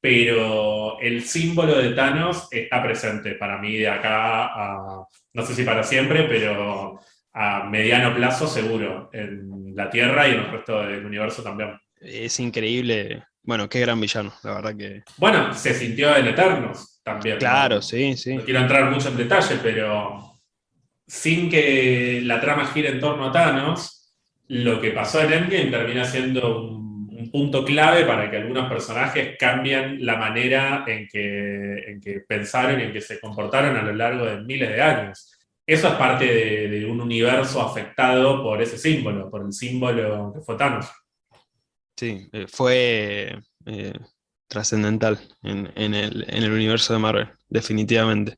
pero el símbolo de Thanos está presente para mí de acá a, no sé si para siempre, pero a mediano plazo seguro, en la Tierra y en el resto del universo también. Es increíble, bueno, qué gran villano, la verdad que... Bueno, se sintió en Eternos también. Claro, sí, sí. No quiero entrar mucho en detalle, pero sin que la trama gire en torno a Thanos, lo que pasó en Endgame termina siendo un un punto clave para que algunos personajes cambien la manera en que, en que pensaron y en que se comportaron a lo largo de miles de años. Eso es parte de, un universo afectado por ese símbolo, por el símbolo que fue Thanos. Sí, eh, fue eh, trascendental en, el, universo de Marvel, definitivamente.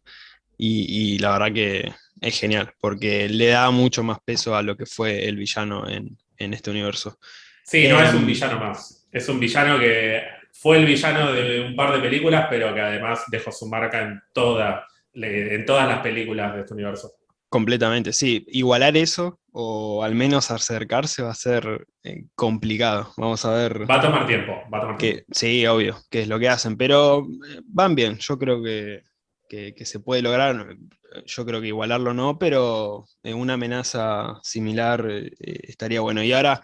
Y, la verdad que es genial, porque le da mucho más peso a lo que fue el villano en, en este universo. Sí, no es un em, villano más. Es un villano que fue el villano de un par de películas, pero que además dejó su marca en, toda, en todas las películas de este universo. Completamente, sí. Igualar eso, o al menos acercarse, va a ser eh, complicado. Vamos a ver. Va a tomar tiempo, va a tomar tiempo. Sí, obvio, que es lo que hacen, pero eh, van bien. Yo creo que, se puede lograr. Yo creo que igualarlo no, pero en una amenaza similar eh, estaría bueno. Y ahora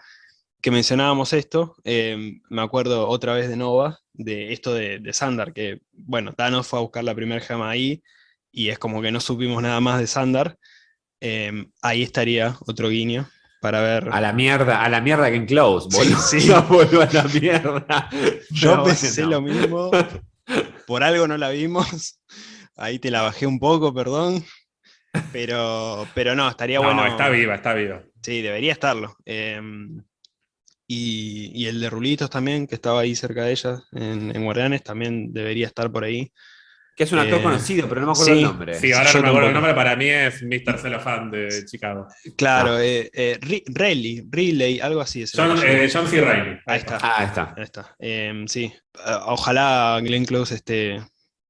que mencionábamos esto, me acuerdo otra vez de Nova, de esto de, de, Sandar, que, bueno, Thanos fue a buscar la primera gema ahí, y es como que no supimos nada más de Sandar. Em, ahí estaría otro guiño para ver. A la mierda, a la mierda que en Close, boludo. Sí, sí. a la mierda. Yo pensé lo mismo. Por algo no la vimos. Ahí te la bajé un poco, perdón. Pero, pero no, estaría bueno. No, está viva, está viva. Sí, debería estarlo. Eh, y, el de Rulitos también, que estaba ahí cerca de ella, en, Guardianes, también debería estar por ahí. Que es un actor eh, conocido, pero no me acuerdo el nombre. Sí, ahora no me acuerdo el nombre, para mí es Mr. Cellophane de Chicago. Claro, ah. eh, eh Riley, algo así. Es John, eh, John C. Reilly. Ahí está. Ah, ahí está. Ahí está. Em, sí, ojalá Glenn Close esté,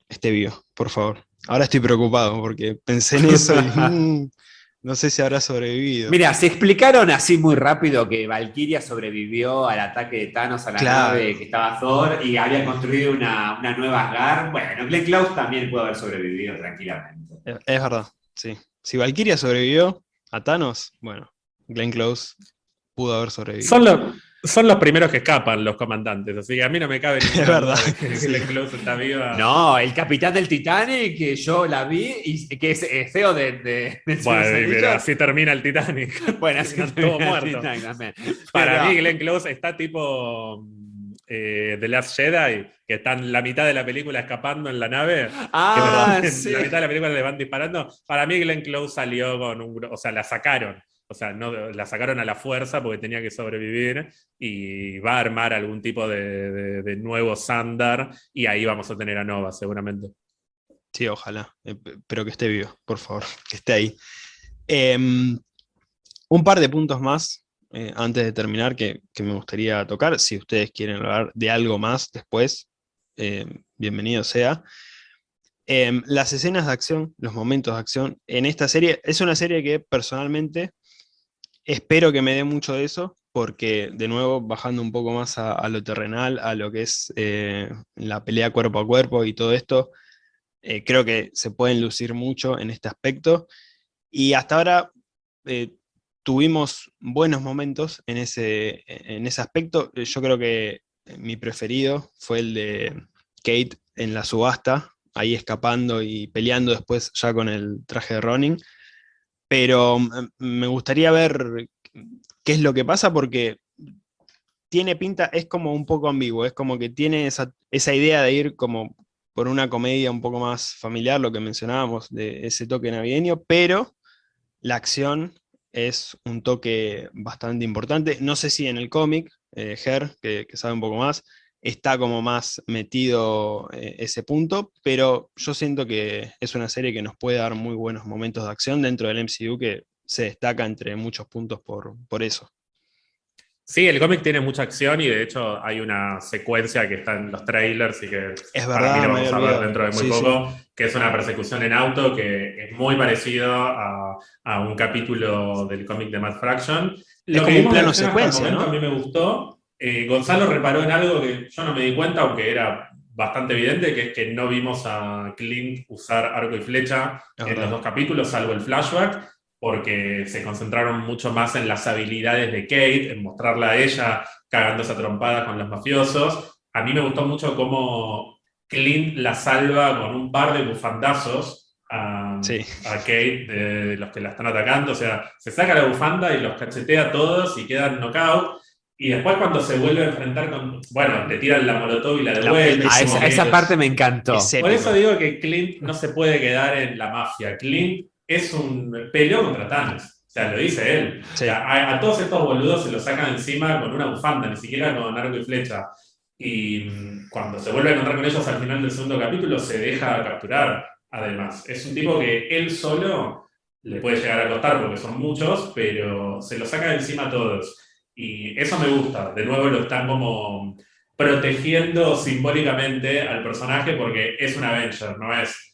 esté vivo, por favor. Ahora estoy preocupado porque pensé en eso y... No sé si habrá sobrevivido. Mira, se explicaron así muy rápido que Valkyria sobrevivió al ataque de Thanos a la nave que estaba Thor y había construido una, nueva Asgard. Bueno, Glenn Close también pudo haber sobrevivido tranquilamente. Es, verdad, sí. Si Valkyria sobrevivió a Thanos, bueno, Glenn Close pudo haber sobrevivido. Son los, son los primeros que escapan los comandantes, así que a mí no me cabe ni es verdad. que Close está viva. No, el capitán del Titanic, que yo la vi, y que es, feo de, de, Bueno, pero así termina el Titanic. Bueno, así todo muerto. Para mí, Glenn Close está tipo eh, The Last Jedi, que están la mitad de la película escapando en la nave. Ah, sí. La mitad de la película le van disparando. Para mí, Glenn Close salió con un. O sea, la sacaron o sea, no, la sacaron a la fuerza porque tenía que sobrevivir y va a armar algún tipo de, nuevo Sandar y ahí vamos a tener a Nova seguramente. Sí, ojalá, eh, pero que esté vivo, por favor, que esté ahí. Em, Un par de puntos más eh, antes de terminar que, me gustaría tocar. Si ustedes quieren hablar de algo más después, eh, bienvenido sea. Em, las escenas de acción, los momentos de acción en esta serie, es una serie que personalmente espero que me dé mucho de eso, porque de nuevo, bajando un poco más a, lo terrenal, a lo que es eh, la pelea cuerpo a cuerpo y todo esto, eh, creo que se pueden lucir mucho en este aspecto. Y hasta ahora eh, tuvimos buenos momentos en ese, en ese aspecto. Yo creo que mi preferido fue el de Kate en la subasta, ahí escapando y peleando después ya con el traje de Ronin. Pero mm, me gustaría ver qué es lo que pasa porque tiene pinta, es como un poco ambiguo, es como que tiene esa, idea de ir como por una comedia un poco más familiar, lo que mencionábamos, de ese toque navideño, pero la acción es un toque bastante importante. No sé si en el cómic, eh, Her, que, sabe un poco más, está como más metido eh, ese punto, pero yo siento que es una serie que nos puede dar muy buenos momentos de acción dentro del MCU que se destaca entre muchos puntos por, por eso. Sí, el cómic tiene mucha acción y de hecho hay una secuencia que está en los trailers y que es verdad, mí lo vamos a ver dentro de muy poco, que es una persecución en auto que es muy parecido a, a un capítulo del cómic de Matt Fraction. Lo es como un plano secuencia, ¿no? A mí me gustó. Eh, Gonzalo reparó en algo que yo no me di cuenta, aunque era bastante evidente, que es que no vimos a Clint usar arco y flecha en los dos capítulos, salvo el flashback porque se concentraron mucho más en las habilidades de Kate, en mostrarla a ella cagando esa trompada con los mafiosos. A mí me gustó mucho cómo Clint la salva con un par de bufandazos a, Kate de, los que la están atacando. O sea, se saca la bufanda y los cachetea a todos y quedan knockout. Y después cuando se vuelve a enfrentar con... Bueno, le tiran la molotov y la devuelven. A esa, esa, parte me encantó. Por eso digo que Clint no se puede quedar en la mafia. Clint es un peleo contra Thanos. O sea, lo dice él. a, todos estos boludos se los sacan encima con una bufanda, ni siquiera con arco y flecha. Y mm, cuando se vuelve a encontrar con ellos al final del segundo capítulo, se deja capturar, además. Es un tipo que él solo le puede llegar a costar porque son muchos, pero se los saca de encima a todos. Y eso me gusta. De nuevo lo están como protegiendo simbólicamente al personaje porque es un Avenger, no es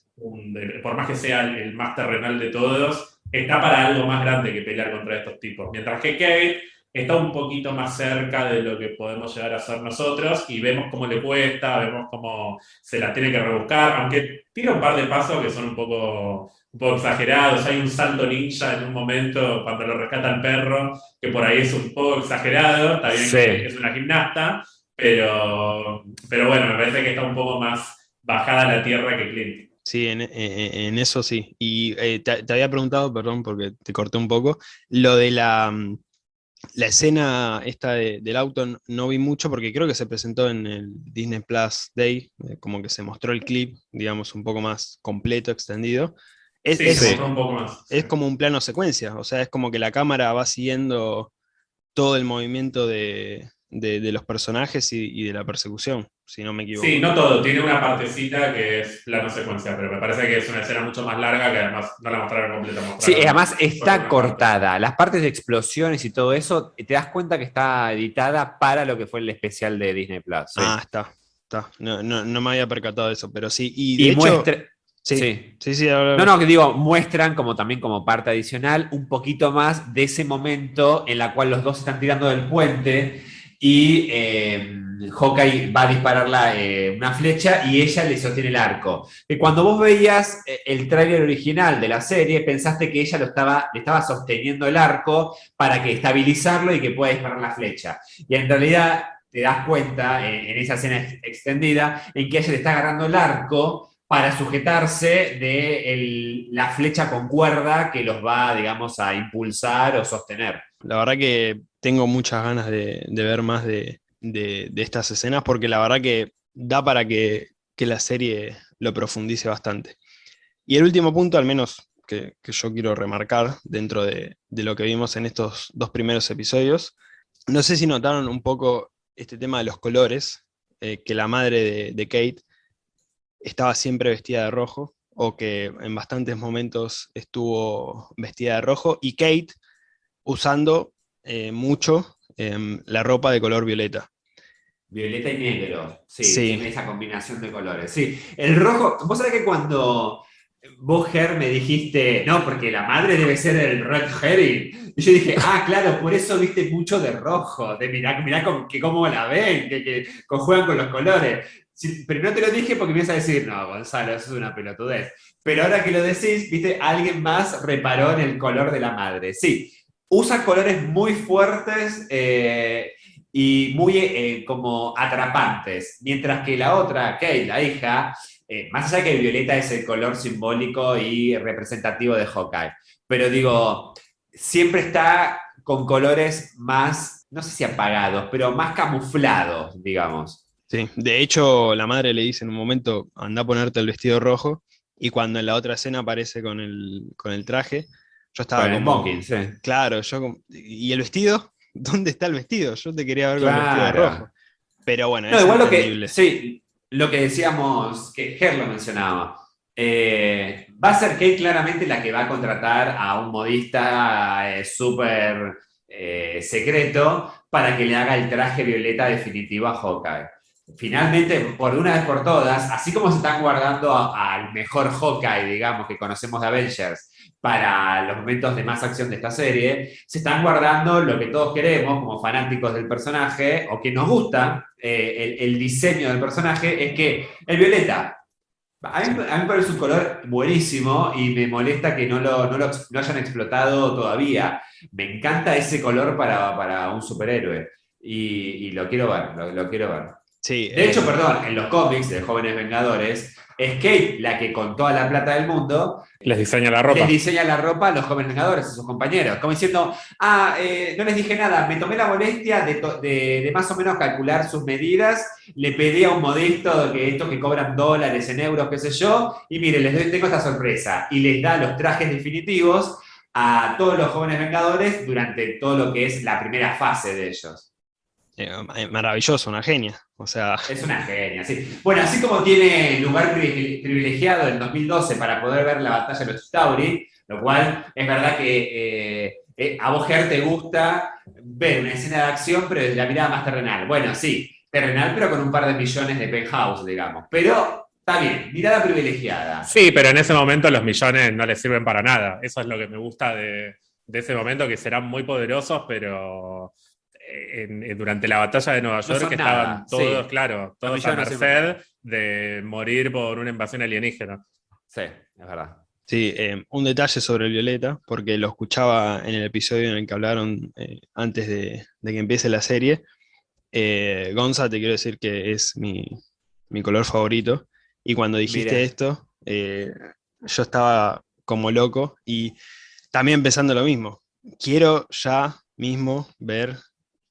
por más que sea el, más terrenal de todos, está para algo más grande que pelear contra estos tipos. Mientras que Kate está un poquito más cerca de lo que podemos llegar a ser nosotros y vemos cómo le cuesta, vemos cómo se la tiene que rebuscar, aunque tira un par de pasos que son un poco, un poco exagerados. Hay un salto ninja en un momento cuando lo rescata el perro, que por ahí es un poco exagerado, está bien que es una gimnasta, pero, pero bueno, me parece que está un poco más bajada a la tierra que Clint. Sí, en, en, eso sí. Y eh, te, había preguntado, perdón porque te corté un poco, lo de la, mm, la escena esta del auto no vi mucho porque creo que se presentó en el Disney Plus Day, eh, como que se mostró el clip, digamos, un poco más completo, extendido. Es, es, un poco más, es como un plano secuencia, o sea, es como que la cámara va siguiendo todo el movimiento de, de, los personajes y, de la persecución, si no me equivoco. Sí, no todo, tiene una partecita que es plano secuencia, pero me parece que es una escena mucho más larga que además no la mostraron completa. sí, además está cortada. Las partes de explosiones y todo eso, te das cuenta que está editada para lo que fue el especial de Disney Plus. Ah, está. está. No, me había percatado de eso, pero sí. Y, de hecho, Sí, sí, sí. no, no, que digo, muestran como también como parte adicional un poquito más de ese momento en la cual los dos están tirando del puente y eh, Hawkeye va a dispararla eh, una flecha y ella le sostiene el arco. Y cuando vos veías eh, el tráiler original de la serie, pensaste que ella lo estaba, le estaba sosteniendo el arco para que estabilizarlo y que pueda disparar la flecha. Y en realidad te das cuenta en esa escena extendida en que ella le está agarrando el arco para sujetarse de la flecha con cuerda que los va, digamos, a impulsar o sostener. La verdad que tengo muchas ganas de, ver más de, estas escenas porque la verdad que da para que, la serie lo profundice bastante. Y el último punto, al menos que, yo quiero remarcar dentro de, lo que vimos en estos dos primeros episodios, no sé si notaron un poco este tema de los colores, eh, que la madre de, Kate estaba siempre vestida de rojo, o que en bastantes momentos estuvo vestida de rojo, y Kate usando eh, mucho em, la ropa de color violeta. Violeta y negro, sí, esa combinación de colores. Sí, el rojo, vos sabés que cuando vos, Ger, me dijiste, no, porque la madre debe ser el Red Herring. Y yo dije, ah, claro, por eso viste mucho de rojo, de mirá, mirá que cómo la ven, que, que juegan con los colores. pero no te lo dije porque me ibas a decir, no, Gonzalo, eso es una pelotudez. Pero ahora que lo decís, viste, alguien más reparó en el color de la madre. Sí, usa colores muy fuertes eh, y muy eh, como atrapantes, mientras que la otra, Kate, la hija, eh, más allá que violeta es el color simbólico y representativo de Hawkeye, pero digo, siempre está con colores más, no sé si apagados, pero más camuflados, digamos. Sí, de hecho la madre le dice en un momento, anda a ponerte el vestido rojo, y cuando en la otra escena aparece con el, con el traje, yo estaba con sí. Claro, yo ¿Y el vestido? ¿Dónde está el vestido? Yo te quería ver con el vestido rojo. Pero bueno, no, igual lo que, sí, lo que decíamos, que Ger lo mencionaba, eh, va a ser Kate claramente la que va a contratar a un modista eh, súper eh, secreto para que le haga el traje violeta definitivo a Hawkeye finalmente, por una vez por todas, así como se están guardando al mejor Hawkeye, digamos, que conocemos de Avengers, para los momentos de más acción de esta serie, se están guardando lo que todos queremos como fanáticos del personaje, o que nos gusta eh, el, diseño del personaje, es que el violeta, a mí, me parece un color buenísimo y me molesta que no lo, no lo, hayan explotado todavía. Me encanta ese color para, un superhéroe y, lo quiero ver, lo quiero ver de hecho, perdón, en los cómics de Jóvenes Vengadores, es Kate la que con toda la plata del mundo les diseña la ropa. Les diseña la ropa a los Jóvenes Vengadores, a sus compañeros. Como diciendo, ah, eh, no les dije nada, me tomé la molestia de, más o menos calcular sus medidas, le pedí a un modesto que estos que cobran dólares en euros, qué sé yo, y mire, les tengo esta sorpresa. Y les da los trajes definitivos a todos los Jóvenes Vengadores durante todo lo que es la primera fase de ellos. Eh, maravilloso, una genia. O sea... Es una genia, sí. Bueno, así como tiene lugar privilegiado en 2012 para poder ver la batalla de los Tauri, lo cual es verdad que eh, eh, a vos, te gusta ver una escena de acción, pero desde la mirada más terrenal. Bueno, sí, terrenal, pero con un par de millones de penthouse, digamos. Pero está bien, mirada privilegiada. Sí, pero en ese momento los millones no les sirven para nada. Eso es lo que me gusta de, de ese momento, que serán muy poderosos, pero durante la batalla de Nueva York que estaban todos, claro, todos a merced de morir por una invasión alienígena. Sí, es verdad. Sí, eh, un detalle sobre el Violeta, porque lo escuchaba en el episodio en el que hablaron eh, antes de, que empiece la serie. Eh, Gonza, te quiero decir que es mi, color favorito. Y cuando dijiste esto, yo estaba como loco y también pensando lo mismo. Quiero ya mismo ver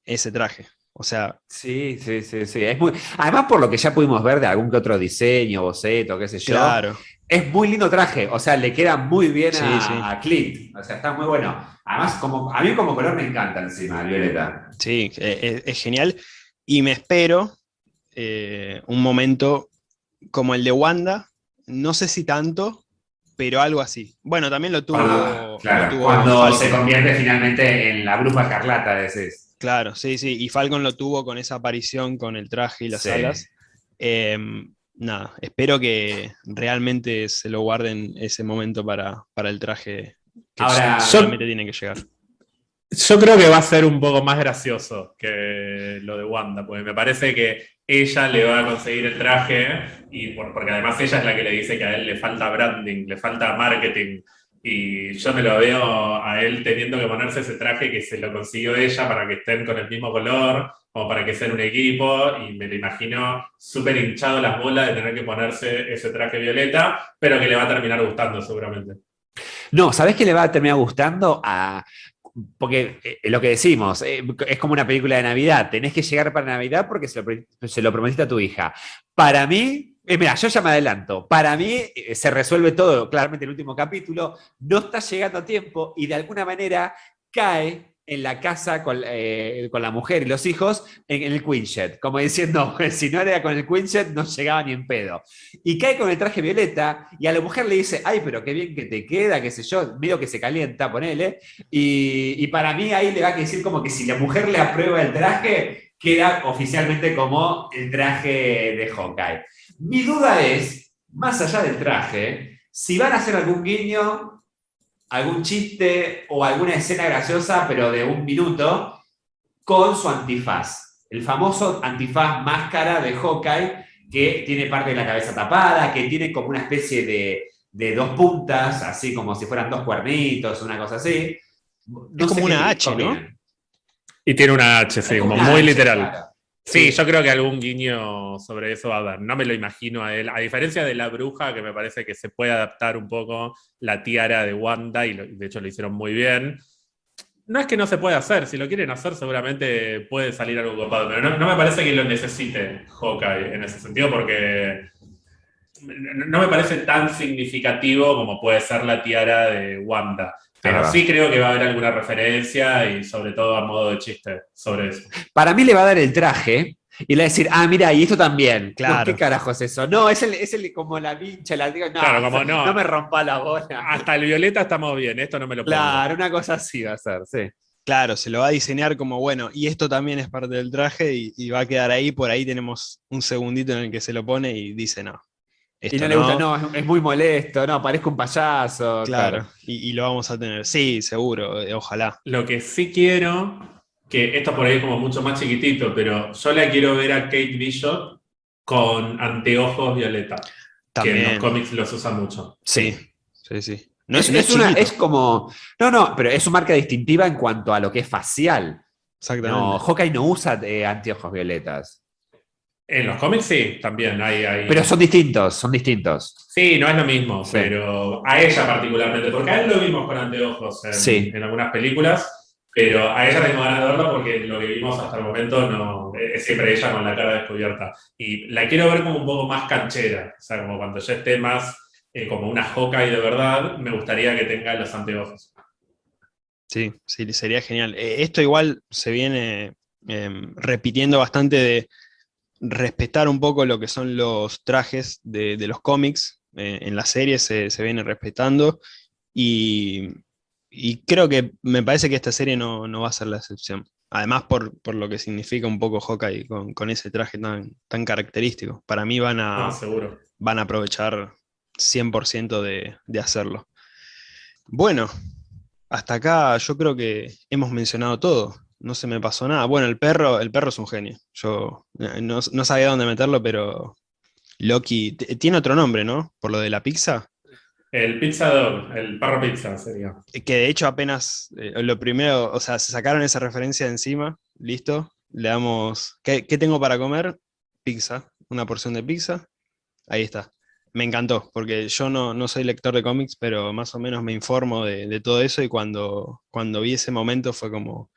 ese traje. O sea. Sí, sí, sí, sí. Es muy... Además, por lo que ya pudimos ver de algún que otro diseño, boceto, qué sé yo. Claro. Es muy lindo traje. O sea, le queda muy bien a, Clint. O sea, está muy bueno. Además, como, a mí como color me encanta encima, el violeta. Sí, e, e, es, genial. Y me espero eh, un momento como el de Wanda. No sé si tanto, pero algo así. Bueno, también lo tuvo. claro, cuando se convierte finalmente en la bruja escarlata, decís. Claro, sí, sí. Y Falcon lo tuvo con esa aparición con el traje y las alas. Em, nada, espero que realmente se lo guarden ese momento para, el traje que Ahora, realmente tiene que llegar. Yo creo que va a ser un poco más gracioso que lo de Wanda, porque me parece que ella le va a conseguir el traje, y porque además ella es la que le dice que a él le falta branding, le falta marketing. Y yo me lo veo a él teniendo que ponerse ese traje que se lo consiguió ella para que estén con el mismo color, o para que sean un equipo, y me lo imagino súper hinchado las bolas de tener que ponerse ese traje violeta, pero que le va a terminar gustando seguramente. No, ¿sabés qué le va a terminar gustando? A, porque eh, lo que decimos, eh, es como una película de Navidad, tenés que llegar para Navidad porque se lo prometiste a tu hija. Para mí, eh, mira, yo ya me adelanto. Para mí eh, se resuelve todo claramente en el último capítulo. No está llegando a tiempo y de alguna manera cae en la casa con, eh, la mujer y los hijos en, el Quinjet, como diciendo, si no era con el Quinjet no llegaba ni en pedo. Y cae con el traje violeta y a la mujer le dice, ay, pero qué bien que te queda, qué sé yo, medio que se calienta, ponele. Y, y para mí ahí le va a decir como que si la mujer le aprueba el traje, queda oficialmente como el traje de Hawkeye. Mi duda es, más allá del traje, si van a hacer algún guiño algún chiste o alguna escena graciosa, pero de un minuto, con su antifaz. El famoso antifaz máscara de Hawkeye, que tiene parte de la cabeza tapada, que tiene como una especie de, dos puntas, así como si fueran dos cuernitos, una cosa así. es como una H, ¿no? Y tiene una H, sí, como muy literal. Sí, yo creo que algún guiño sobre eso va a haber. No me lo imagino a él. A diferencia de la bruja, que me parece que se puede adaptar un poco la tiara de Wanda, y de hecho lo hicieron muy bien. No es que no se pueda hacer, si lo quieren hacer seguramente puede salir algo copado, pero no, me parece que lo necesite Hawkeye en ese sentido, porque no me parece tan significativo como puede ser la tiara de Wanda. Pero sí creo que va a haber alguna referencia y sobre todo a modo de chiste sobre eso. Para mí le va a dar el traje y le va a decir, ah, mira, y esto también. Claro. ¿Qué carajo es eso? No, es el, es el como la vincha, la digo, no, claro, como no, no me rompa la bola. Hasta el violeta estamos bien, esto no me lo pongo. Claro, una cosa así va a ser, sí. Claro, se lo va a diseñar como, bueno, y esto también es parte del traje y, y va a quedar ahí, por ahí tenemos un segundito en el que se lo pone y dice, no, y no, le gusta, no, es muy molesto, no, parezco un payaso. Claro, Y, lo vamos a tener, sí, seguro, eh, ojalá. Lo que sí quiero, que esto por ahí es como mucho más chiquitito, pero yo la quiero ver a Kate Bishop con anteojos violeta, También. que en los cómics los usa mucho. Sí, sí, sí. No es, es, como, no, no, pero es su marca distintiva en cuanto a lo que es facial. Exactamente. No, Hawkeye no usa eh, anteojos violetas. En los cómics sí, también hay, hay, Pero son distintos, son distintos. Sí, no es lo mismo, pero a ella particularmente, porque a él lo vimos con anteojos en, en algunas películas, pero a ella tengo ganas de verlo porque lo que vimos hasta el momento no, es siempre ella con la cara descubierta. Y la quiero ver como un poco más canchera, o sea, como cuando ya esté más eh, como una y de verdad, me gustaría que tenga los anteojos. Sí, sí, sería genial. Eh, esto igual se viene em, repitiendo bastante de respetar un poco lo que son los trajes de, los cómics, eh, en la serie se, se viene respetando, y, creo que me parece que esta serie no, va a ser la excepción. Además por, lo que significa un poco Hawkeye con, con ese traje tan, tan característico. Para mí van a, ah, Van a aprovechar 100% de, de hacerlo. Bueno, hasta acá yo creo que hemos mencionado todo no se me pasó nada. Bueno, el perro, el perro es un genio. Yo eh, no, sabía dónde meterlo, pero Loki tiene otro nombre, ¿no? Por lo de la pizza. El Pizza Dog, el perro pizza sería. Eh, que de hecho apenas eh, lo primero, o sea, se sacaron esa referencia de encima, listo. Le damos, ¿qué, tengo para comer? Pizza, una porción de pizza. Ahí está. Me encantó, porque yo no, no soy lector de cómics, pero más o menos me informo de, de todo eso y cuando, cuando vi ese momento fue como,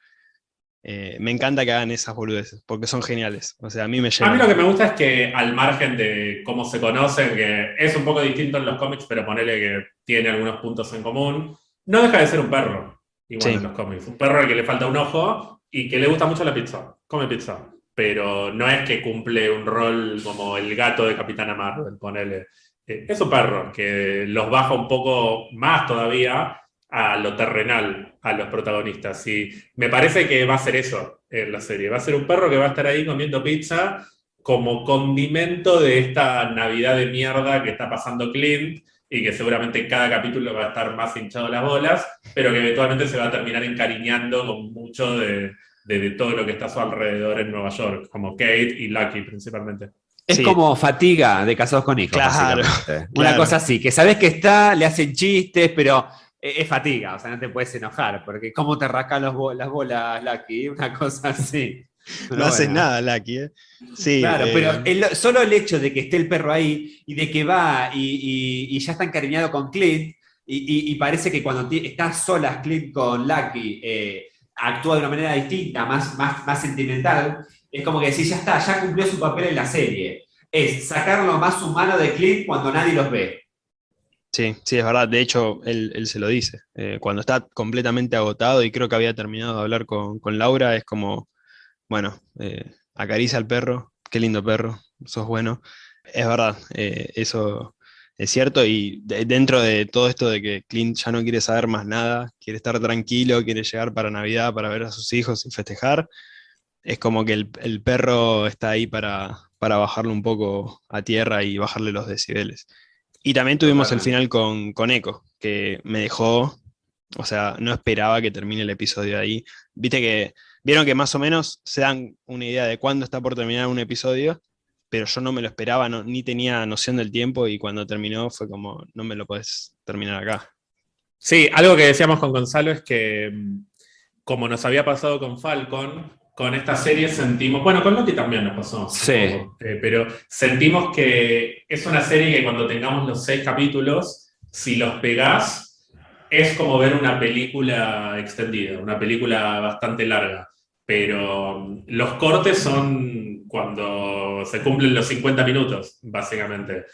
eh, me encanta que hagan esas boludeces, porque son geniales. O sea, a mí me A mí lo que me gusta es que, al margen de cómo se conocen, que es un poco distinto en los cómics, pero ponele que tiene algunos puntos en común, no deja de ser un perro, igual en los cómics. Un perro al que le falta un ojo y que le gusta mucho la pizza, come pizza. Pero no es que cumple un rol como el gato de Capitana Marvel, ponele. Eh, es un perro que los baja un poco más todavía a lo terrenal a los protagonistas. Y me parece que va a ser eso en la serie. Va a ser un perro que va a estar ahí comiendo pizza como condimento de esta Navidad de mierda que está pasando Clint y que seguramente en cada capítulo va a estar más hinchado las bolas, pero que eventualmente se va a terminar encariñando con mucho de, todo lo que está a su alrededor en Nueva York, como Kate y Lucky principalmente. Es como fatiga de casados con hijos. Una cosa así, que sabes que está, le hacen chistes, pero es fatiga, o sea, no te puedes enojar, porque cómo te rascan las bolas, Lucky, una cosa así. no haces nada, Lucky, ¿eh? Sí. Claro, pero eh, solo el hecho de que esté el perro ahí y de que va y, ya está encariñado con Clint, y, parece que cuando está sola Clint con Lucky, eh, actúa de una manera distinta, más, más, más sentimental, es como que decís, ya está, ya cumplió su papel en la serie. Es sacar lo más humano de Clint cuando nadie los ve. Sí, sí, es verdad. De hecho, él, se lo dice. Eh, cuando está completamente agotado y creo que había terminado de hablar con, Laura, es como, bueno, eh, acaricia al perro, qué lindo perro, sos bueno. Es verdad, eh, eso es cierto. Y dentro de todo esto de que Clint ya no quiere saber más nada, quiere estar tranquilo, quiere llegar para Navidad para ver a sus hijos y festejar, es como que el, perro está ahí para, para bajarlo un poco a tierra y bajarle los decibeles. Y también tuvimos el final con, con Echo, que me dejó, o sea, no esperaba que termine el episodio ahí. Viste que, vieron que más o menos se dan una idea de cuándo está por terminar un episodio, pero yo no me lo esperaba, ni tenía noción del tiempo y cuando terminó fue como, no me lo puedes terminar acá. Sí, algo que decíamos con Gonzalo es que, mm, como nos había pasado con Falcon, con esta serie sentimos, bueno, con Loki también nos pasó, sí. Eh, pero sentimos que es una serie que cuando tengamos los seis capítulos, si los pegás, es como ver una película extendida, una película bastante larga. Pero los cortes son cuando se cumplen los 50 minutos, básicamente.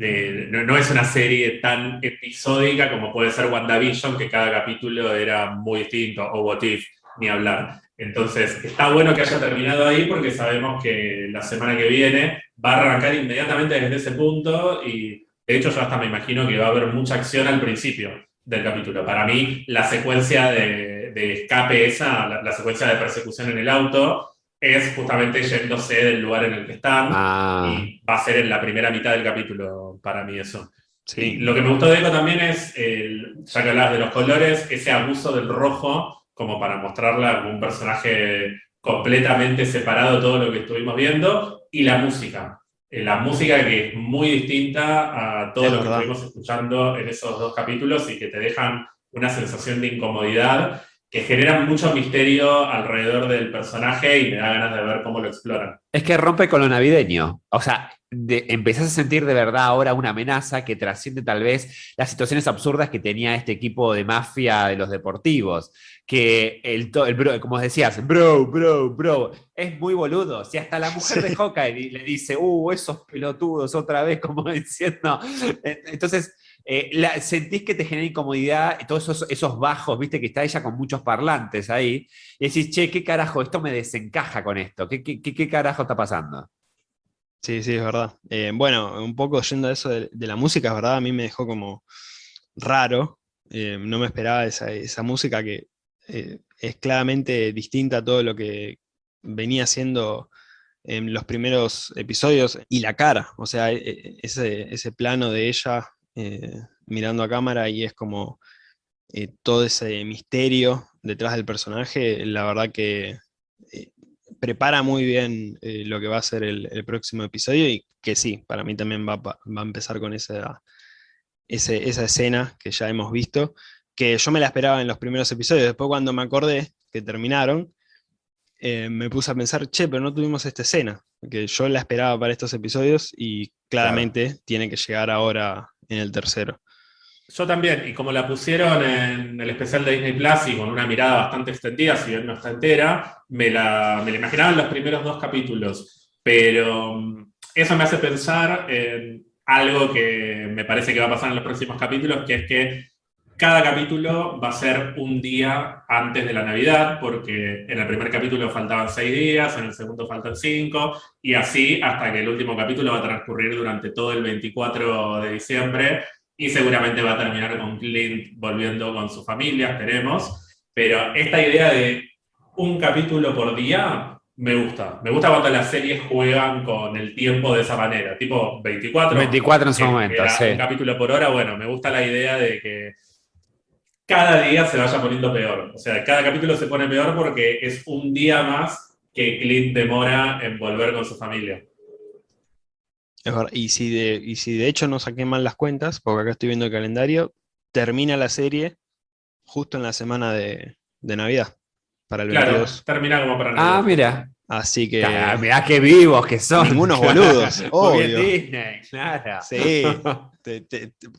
Eh, no, es una serie tan episódica como puede ser WandaVision, que cada capítulo era muy distinto, o What If, ni hablar. Entonces, está bueno que haya terminado ahí porque sabemos que la semana que viene va a arrancar inmediatamente desde ese punto y de hecho yo hasta me imagino que va a haber mucha acción al principio del capítulo. Para mí, la secuencia de, escape esa, la, secuencia de persecución en el auto, es justamente yéndose del lugar en el que están ah. y va a ser en la primera mitad del capítulo para mí eso. Sí. lo que me gustó de Eco también es, ya que hablas de los colores, ese abuso del rojo como para mostrarla como un personaje completamente separado de todo lo que estuvimos viendo, y la música. Eh, la música que es muy distinta a todo lo que estuvimos escuchando en esos dos capítulos y que te dejan una sensación de incomodidad que generan mucho misterio alrededor del personaje y me da ganas de ver cómo lo exploran. Es que rompe con lo navideño. O sea, de, empezás a sentir de verdad ahora una amenaza que trasciende tal vez las situaciones absurdas que tenía este equipo de mafia de los deportivos. Que el, el bro, como decías, bro, bro, bro, es muy boludo. Si hasta la mujer de Hawkeye le dice, uh, esos pelotudos otra vez, como diciendo. Entonces, eh, sentís que te genera incomodidad, todos esos, bajos, viste que está ella con muchos parlantes ahí, y decís, che, ¿qué carajo? Esto me desencaja con esto, ¿qué, qué, carajo está pasando? Sí, sí, es verdad. Eh, bueno, un poco yendo a eso de, la música, es verdad, a mí me dejó como raro, eh, no me esperaba esa, música que es claramente distinta a todo lo que venía siendo en los primeros episodios, y la cara, o sea, e, e, ese, ese plano de ella eh, mirando a cámara y es como eh, todo ese misterio detrás del personaje, la verdad que eh, prepara muy bien lo que va a ser el, próximo episodio y que sí, para mí también va, a empezar con esa, esa escena que ya hemos visto, que yo me la esperaba en los primeros episodios, después cuando me acordé que terminaron, me puse a pensar, che, pero no tuvimos esta escena, que yo la esperaba para estos episodios y claramente tiene que llegar ahora en el tercero. Yo también, y como la pusieron en el especial de Disney Plus y con una mirada bastante extendida, si bien no está entera, me la, me la imaginaba en los primeros dos capítulos. Pero mm, eso me hace pensar en algo que me parece que va a pasar en los próximos capítulos, que es que cada capítulo va a ser un día antes de la Navidad, porque en el primer capítulo faltaban seis días, en el segundo faltan cinco, y así hasta que el último capítulo va a transcurrir durante todo el 24 de diciembre, y seguramente va a terminar con Clint volviendo con su familia, esperemos. Pero esta idea de un capítulo por día me gusta. Me gusta cuando las series juegan con el tiempo de esa manera, tipo 24. 24 en su momento, sí. Un capítulo por hora, bueno, me gusta la idea de que cada día se vaya poniendo peor. O sea, cada capítulo se pone peor porque es un día más que Clint demora en volver con su familia. Y si, de, si de hecho no saqué mal las cuentas, porque acá estoy viendo el calendario, termina la serie justo en la semana de, Navidad, para el claro, termina como para Navidad. Ah, mira. Así que. mirá qué vivos que son. Unos boludos. obvio. Disney, claro. Sí.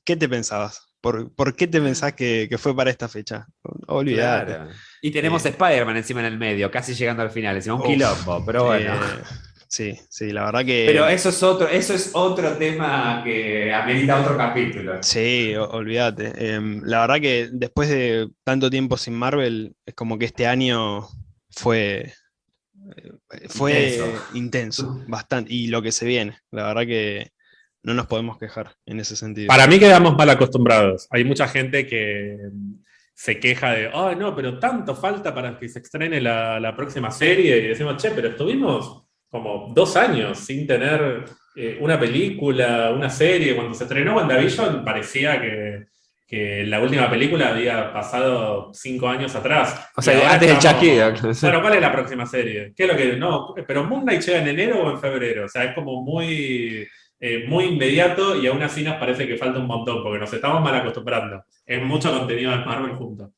¿Qué te pensabas? ¿Por, qué te pensás que, fue para esta fecha? Olvidate. Y tenemos eh, Spider-Man encima en el medio, casi llegando al final, encima un quilombo, pero bueno. Sí, sí, la verdad que. Pero eso es otro, eso es otro tema que amerita otro capítulo. Sí, olvídate. Em, la verdad que después de tanto tiempo sin Marvel, es como que este año fue. Eh, fue intenso. bastante. Y lo que se viene. La verdad que no nos podemos quejar en ese sentido. Para mí quedamos mal acostumbrados. Hay mucha gente que se queja de, oh, no, pero tanto falta para que se estrene la, la próxima serie. Y decimos, che, pero estuvimos como dos años sin tener eh, una película, una serie. Cuando se estrenó WandaVision parecía que, que la última película había pasado cinco años atrás. O sea, antes de Chucky. Bueno, ¿cuál es la próxima serie? ¿Qué es lo que.? No, pero Moon Knight llega en enero o en febrero. O sea, es como muy. Eh, muy inmediato y aún así nos parece que falta un montón porque nos estamos mal acostumbrando. Es mucho contenido de Marvel junto.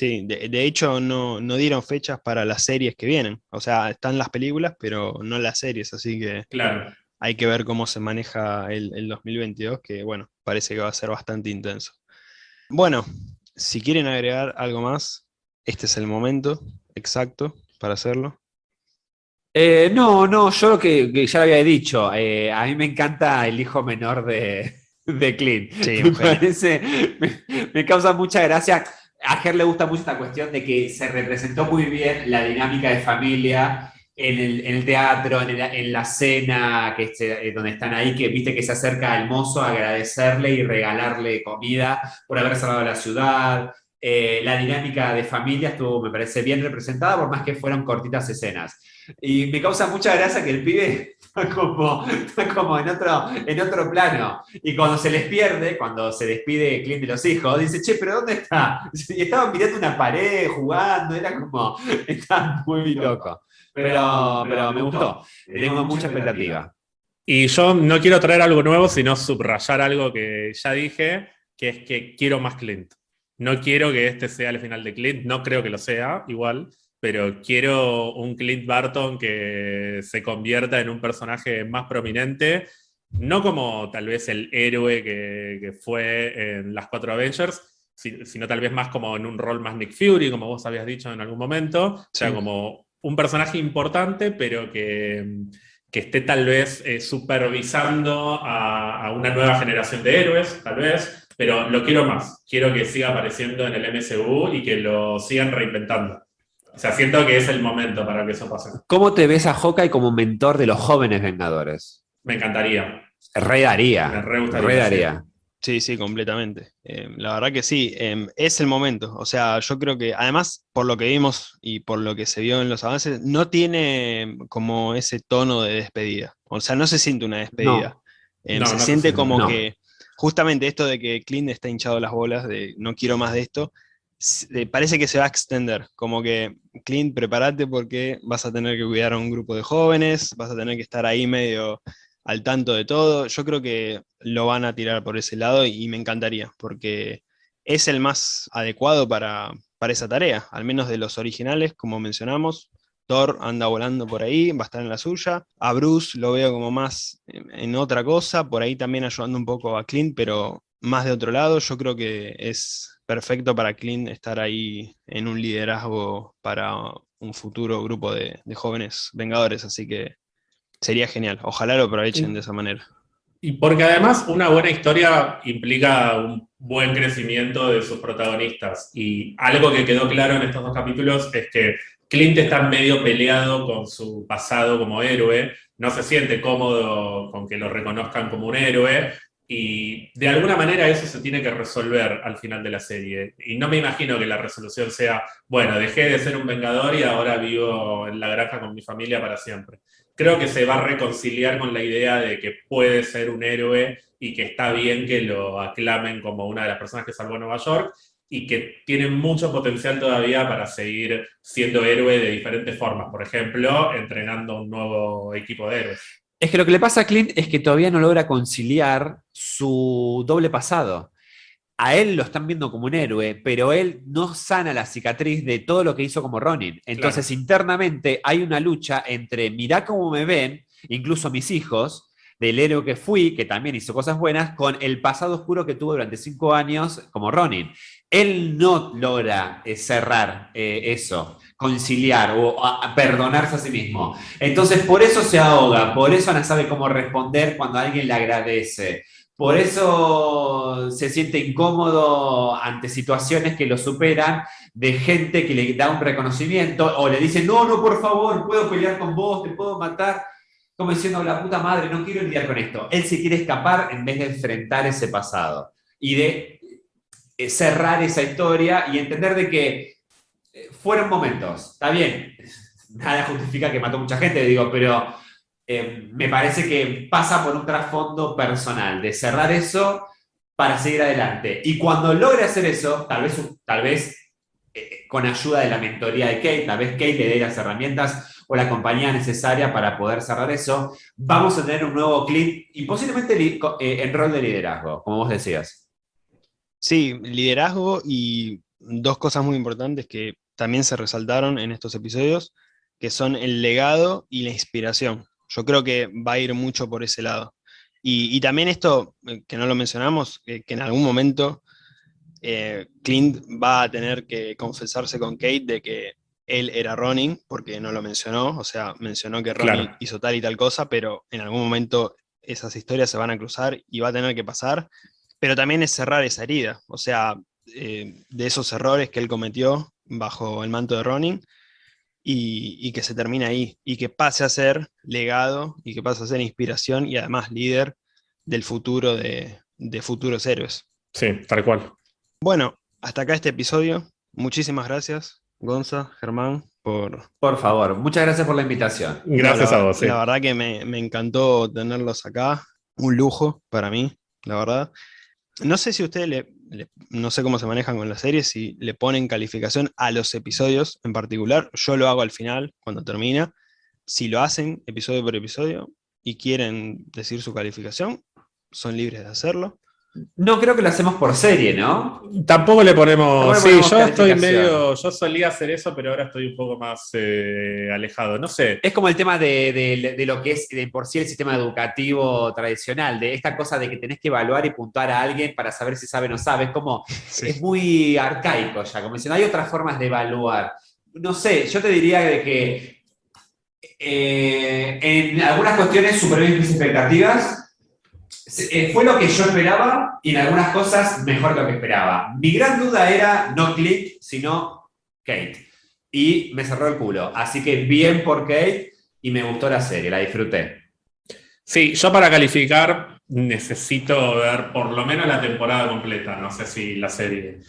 Sí, de, hecho no, dieron fechas para las series que vienen. O sea, están las películas, pero no las series, así que claro. hay que ver cómo se maneja el, 2022, que bueno, parece que va a ser bastante intenso. Bueno, si quieren agregar algo más, este es el momento exacto para hacerlo. Eh, no, no, yo lo que, ya lo había dicho, eh, a mí me encanta el hijo menor de, de Clint. Sí, me, parece, me causa mucha gracia a Ger le gusta mucho esta cuestión de que se representó muy bien la dinámica de familia en el, teatro, en, la cena, que eh, donde están ahí, que viste que se acerca al mozo a agradecerle y regalarle comida por haber salvado la ciudad. Eh, la dinámica de familia estuvo, me parece, bien representada, por más que fueron cortitas escenas. Y me causa mucha gracia que el pibe está como, como en, otro, en otro plano. Y cuando se les pierde, cuando se despide Clint de los hijos, dice, che, pero ¿dónde está? Y estaban mirando una pared, jugando, era como, está muy loco. Pero, pero me gustó, tengo mucha expectativa. Y yo no quiero traer algo nuevo, sino subrayar algo que ya dije, que es que quiero más Clint. No quiero que este sea el final de Clint, no creo que lo sea, igual, pero quiero un Clint Barton que se convierta en un personaje más prominente, no como tal vez el héroe que, fue en las cuatro Avengers, sino tal vez más como en un rol más Nick Fury, como vos habías dicho en algún momento, o sea, como un personaje importante, pero que, esté tal vez eh, supervisando a, a, una nueva generación de héroes, tal vez, pero lo quiero más, quiero que siga apareciendo en el MCU y que lo sigan reinventando. O sea, siento que es el momento para que eso pase. ¿Cómo te ves a Hawkeye como mentor de los jóvenes Vengadores? Me encantaría. Re daría. Me re gustaría. Sí, sí, completamente. Eh, la verdad que sí, em, es el momento. O sea, yo creo que además, por lo que vimos y por lo que se vio en los avances, no tiene como ese tono de despedida. O sea, no se siente una despedida. Em, se siente como que justamente esto de que Clint está hinchado las bolas, de no quiero más de esto, parece que se va a extender, como que Clint, prepárate porque vas a tener que cuidar a un grupo de jóvenes, vas a tener que estar ahí medio al tanto de todo. Yo creo que lo van a tirar por ese lado y, me encantaría, porque es el más adecuado para, para esa tarea, al menos de los originales, como mencionamos. Thor anda volando por ahí, va a estar en la suya. A Bruce lo veo como más en otra cosa, por ahí también ayudando un poco a Clint, pero más de otro lado. Yo creo que es perfecto para Clint estar ahí en un liderazgo para un futuro grupo de, jóvenes vengadores, así que sería genial. Ojalá lo aprovechen de esa manera. Y porque además una buena historia implica un buen crecimiento de sus protagonistas. Y algo que quedó claro en estos dos capítulos es que Clint está medio peleado con su pasado como héroe, no se siente cómodo con que lo reconozcan como un héroe, y de alguna manera eso se tiene que resolver al final de la serie. Y no me imagino que la resolución sea, bueno, dejé de ser un vengador y ahora vivo en la granja con mi familia para siempre. Creo que se va a reconciliar con la idea de que puede ser un héroe y que está bien que lo aclamen como una de las personas que salvó Nueva York y que tiene mucho potencial todavía para seguir siendo héroe de diferentes formas. Por ejemplo, entrenando un nuevo equipo de héroes. Es que lo que le pasa a Clint es que todavía no logra conciliar su doble pasado. A él lo están viendo como un héroe, pero él no sana la cicatriz de todo lo que hizo como Ronin. Entonces, internamente hay una lucha entre, mirá cómo me ven, incluso mis hijos, del héroe que fui, que también hizo cosas buenas, con el pasado oscuro que tuvo durante cinco años como Ronin. Él no logra eh, cerrar eh, eso, conciliar o perdonarse a sí mismo. Entonces, por eso se ahoga, por eso no sabe cómo responder cuando alguien le agradece. Por eso se siente incómodo ante situaciones que lo superan, de gente que le da un reconocimiento o le dice, no, no, por favor, puedo pelear con vos, te puedo matar. Como diciendo, la puta madre, no quiero lidiar con esto. Él se quiere escapar en vez de enfrentar ese pasado y de eh, cerrar esa historia y entender de que eh, fueron momentos. Está bien, nada justifica que mató mucha gente, digo, pero eh, me parece que pasa por un trasfondo personal, de cerrar eso para seguir adelante. Y cuando logre hacer eso, tal vez, tal vez con ayuda de la mentoría de Kate, tal vez Kate le dé las herramientas o la compañía necesaria para poder cerrar eso, vamos a tener un nuevo clip y posiblemente en rol de liderazgo, como vos decías. Sí, liderazgo y dos cosas muy importantes que también se resaltaron en estos episodios, que son el legado y la inspiración. Yo creo que va a ir mucho por ese lado. Y, también esto, eh, que no lo mencionamos, que en algún momento eh, Clint va a tener que confesarse con Kate de que él era Ronin, porque no lo mencionó, o sea, mencionó que Ronin hizo tal y tal cosa, pero en algún momento esas historias se van a cruzar y va a tener que pasar, pero también es cerrar esa herida, o sea, eh, de esos errores que él cometió bajo el manto de Ronin, y, que se termine ahí, y que pase a ser legado, y que pase a ser inspiración, y además líder del futuro de, futuros héroes. Sí, tal cual. Bueno, hasta acá este episodio. Muchísimas gracias, Gonza, Germán, por... Por favor, muchas gracias por la invitación. Gracias a vos. La verdad que me, me, encantó tenerlos acá. Un lujo para mí, la verdad. No sé si ustedes le, no sé cómo se manejan con la serie, si le ponen calificación a los episodios en particular. Yo lo hago al final, cuando termina. Si lo hacen episodio por episodio y quieren decir su calificación, son libres de hacerlo. No creo que lo hacemos por serie, ¿no? Tampoco le ponemos. sí, yo estoy medio. Yo solía hacer eso, pero ahora estoy un poco más eh, alejado. No sé. Es como el tema de, lo que es de por sí el sistema educativo tradicional, de esta cosa de que tenés que evaluar y puntuar a alguien para saber si sabe o no sabe. Es como. Es muy arcaico ya. Como diciendo, hay otras formas de evaluar. No sé, yo te diría de que. Eh, en algunas cuestiones superó mis expectativas eh, fue lo que yo esperaba y en algunas cosas mejor de lo que esperaba. Mi gran duda era no Click, sino Kate. Y me cerró el culo. Así que bien por Kate y me gustó la serie, la disfruté. Sí, yo para calificar necesito ver por lo menos la temporada completa, no sé si la serie.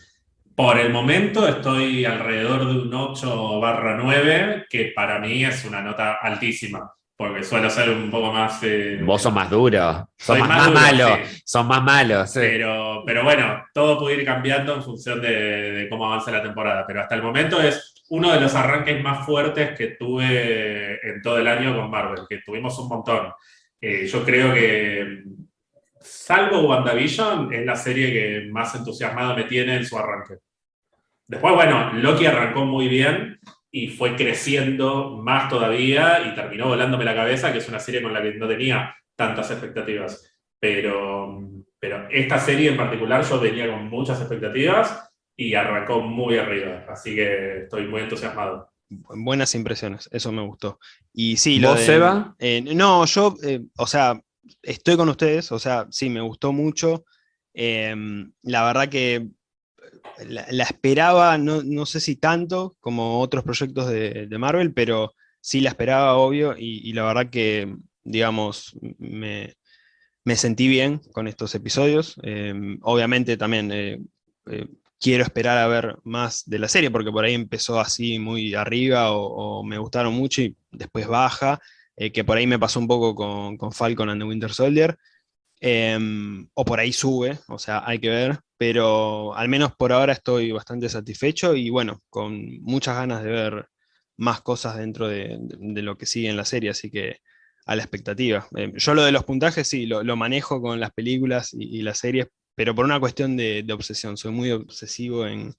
Por el momento estoy alrededor de un 8 barra 9, que para mí es una nota altísima porque suelo ser un poco más... Eh, Vos sos más duro, sos más, malo, son más malos. Pero, pero bueno, todo puede ir cambiando en función de, cómo avanza la temporada, pero hasta el momento es uno de los arranques más fuertes que tuve en todo el año con Marvel, que tuvimos un montón. Eh, yo creo que, salvo WandaVision, es la serie que más entusiasmado me tiene en su arranque. Después, bueno, Loki arrancó muy bien, y fue creciendo más todavía y terminó volándome la cabeza, que es una serie con la que no tenía tantas expectativas. Pero, pero esta serie en particular yo venía con muchas expectativas y arrancó muy arriba, así que estoy muy entusiasmado. Buenas impresiones, eso me gustó. Y sí, ¿Vos, Seba? Eh, no, yo, eh, o sea, estoy con ustedes, o sea, sí, me gustó mucho. Eh, la verdad que la, esperaba, no, sé si tanto como otros proyectos de, Marvel, pero sí la esperaba, obvio, y, la verdad que, digamos, me, sentí bien con estos episodios. Em, obviamente también eh, eh, quiero esperar a ver más de la serie, porque por ahí empezó así muy arriba o, me gustaron mucho y después baja, eh, que por ahí me pasó un poco con, con Falcon and the Winter Soldier. Em, o por ahí sube, o sea, hay que ver, pero al menos por ahora estoy bastante satisfecho y bueno, con muchas ganas de ver más cosas dentro de, lo que sigue en la serie, así que a la expectativa. Em, yo lo de los puntajes sí, lo, manejo con las películas y, las series, pero por una cuestión de, obsesión, soy muy obsesivo en,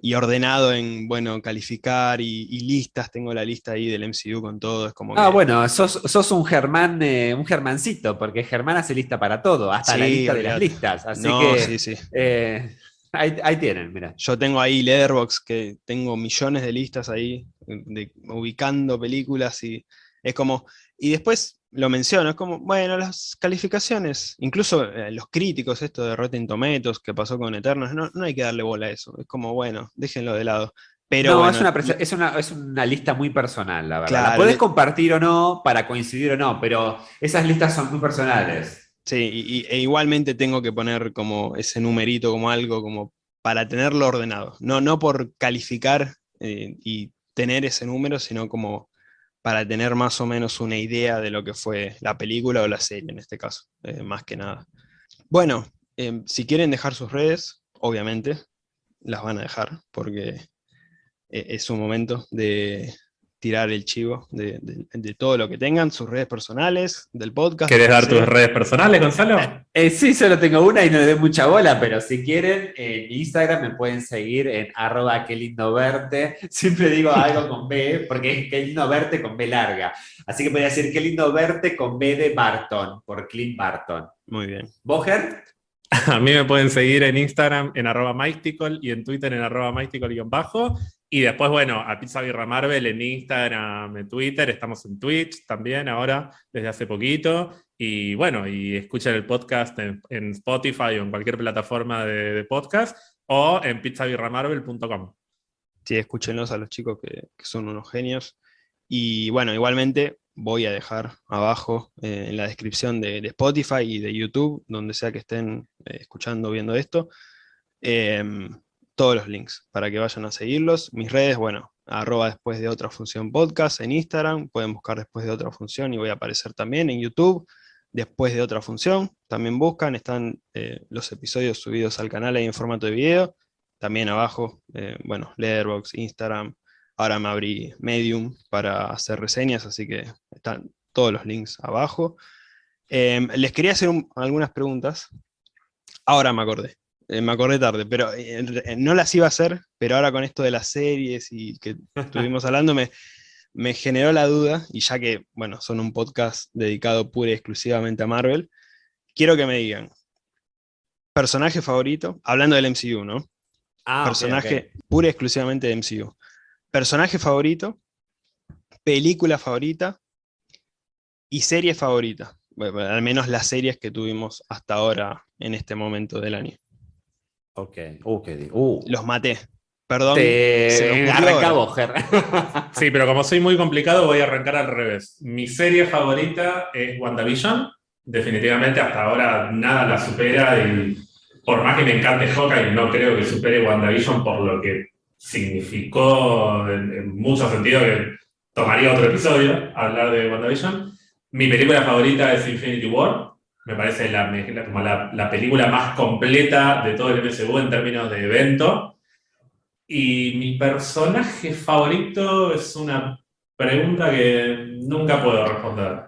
y ordenado en, bueno, calificar y, listas, tengo la lista ahí del MCU con todo, es como Ah, bueno, sos, un Germán, eh, un Germancito, porque Germán hace lista para todo, hasta la lista de las listas, así que sí, sí. Eh, ahí, tienen, mira. Yo tengo ahí Letterbox que tengo millones de listas ahí, ubicando películas y es como, y después lo menciono, es como, bueno, las calificaciones, incluso eh, los críticos, esto de Rotten Tomatoes que pasó con Eternos, no, no, hay que darle bola a eso, es como, bueno, déjenlo de lado. Pero no, es, una es, una, lista muy personal, la verdad. la puedes compartir o no, para coincidir o no, pero esas listas son muy personales. Sí, y, e igualmente tengo que poner como ese numerito como algo como para tenerlo ordenado. No, no por calificar eh, y tener ese número, sino como para tener más o menos una idea de lo que fue la película o la serie en este caso, eh, más que nada. Bueno, em, si quieren dejar sus redes, obviamente las van a dejar, porque eh, es un momento de, tirar el chivo de, todo lo que tengan, sus redes personales, del podcast. ¿Quieres dar tus redes personales, Gonzalo? Eh, sí, solo tengo una y no le doy mucha bola, pero si quieren, en Instagram me pueden seguir en arroba qué lindo verte. Siempre digo algo con B, porque es qué lindo verte con B larga. Así que podría decir qué lindo verte con B de Barton, por Clint Barton. Muy bien. ¿Boger? A mí me pueden seguir en Instagram en arroba y en Twitter en arroba bajo y después, bueno, a Pizza Birra Marvel en Instagram, en Twitter, estamos en Twitch también ahora, desde hace poquito. Y bueno, y escuchen el podcast en, Spotify o en cualquier plataforma de, podcast o en pizzabirramarvel.com. Sí, escúchenlos a los chicos que, son unos genios. Y bueno, igualmente voy a dejar abajo eh, en la descripción de, Spotify y de YouTube, donde sea que estén eh, escuchando, viendo esto, em, todos los links para que vayan a seguirlos. Mis redes, bueno, arroba después de otra función podcast en Instagram, pueden buscar después de otra función y voy a aparecer también en YouTube, después de otra función, también buscan, están eh, los episodios subidos al canal ahí en formato de video, también abajo, eh, bueno, Letterboxd, Instagram, ahora me abrí Medium para hacer reseñas, así que están todos los links abajo. Em, les quería hacer algunas preguntas, ahora me acordé. Eh, me acordé tarde, pero eh, no las iba a hacer, pero ahora con esto de las series y que estuvimos hablando, me, me generó la duda, y ya que, bueno, son un podcast dedicado pura y exclusivamente a Marvel, quiero que me digan, personaje favorito, hablando del MCU, ¿no? Ah, personaje pura y exclusivamente de MCU. Personaje favorito, película favorita y serie favorita. al menos las series que tuvimos hasta ahora en este momento del año. Ok, uh, uh. Los maté. Perdón. Te... sí, pero como soy muy complicado, voy a arrancar al revés. Mi serie favorita es WandaVision. Definitivamente hasta ahora nada la supera y por más que me encante Hawkeye, no creo que supere WandaVision por lo que significó en, muchos sentidos que tomaría otro episodio hablar de WandaVision. Mi película favorita es Infinity War me parece la, como la, película más completa de todo el MCU en términos de evento. Y mi personaje favorito es una pregunta que nunca puedo responder,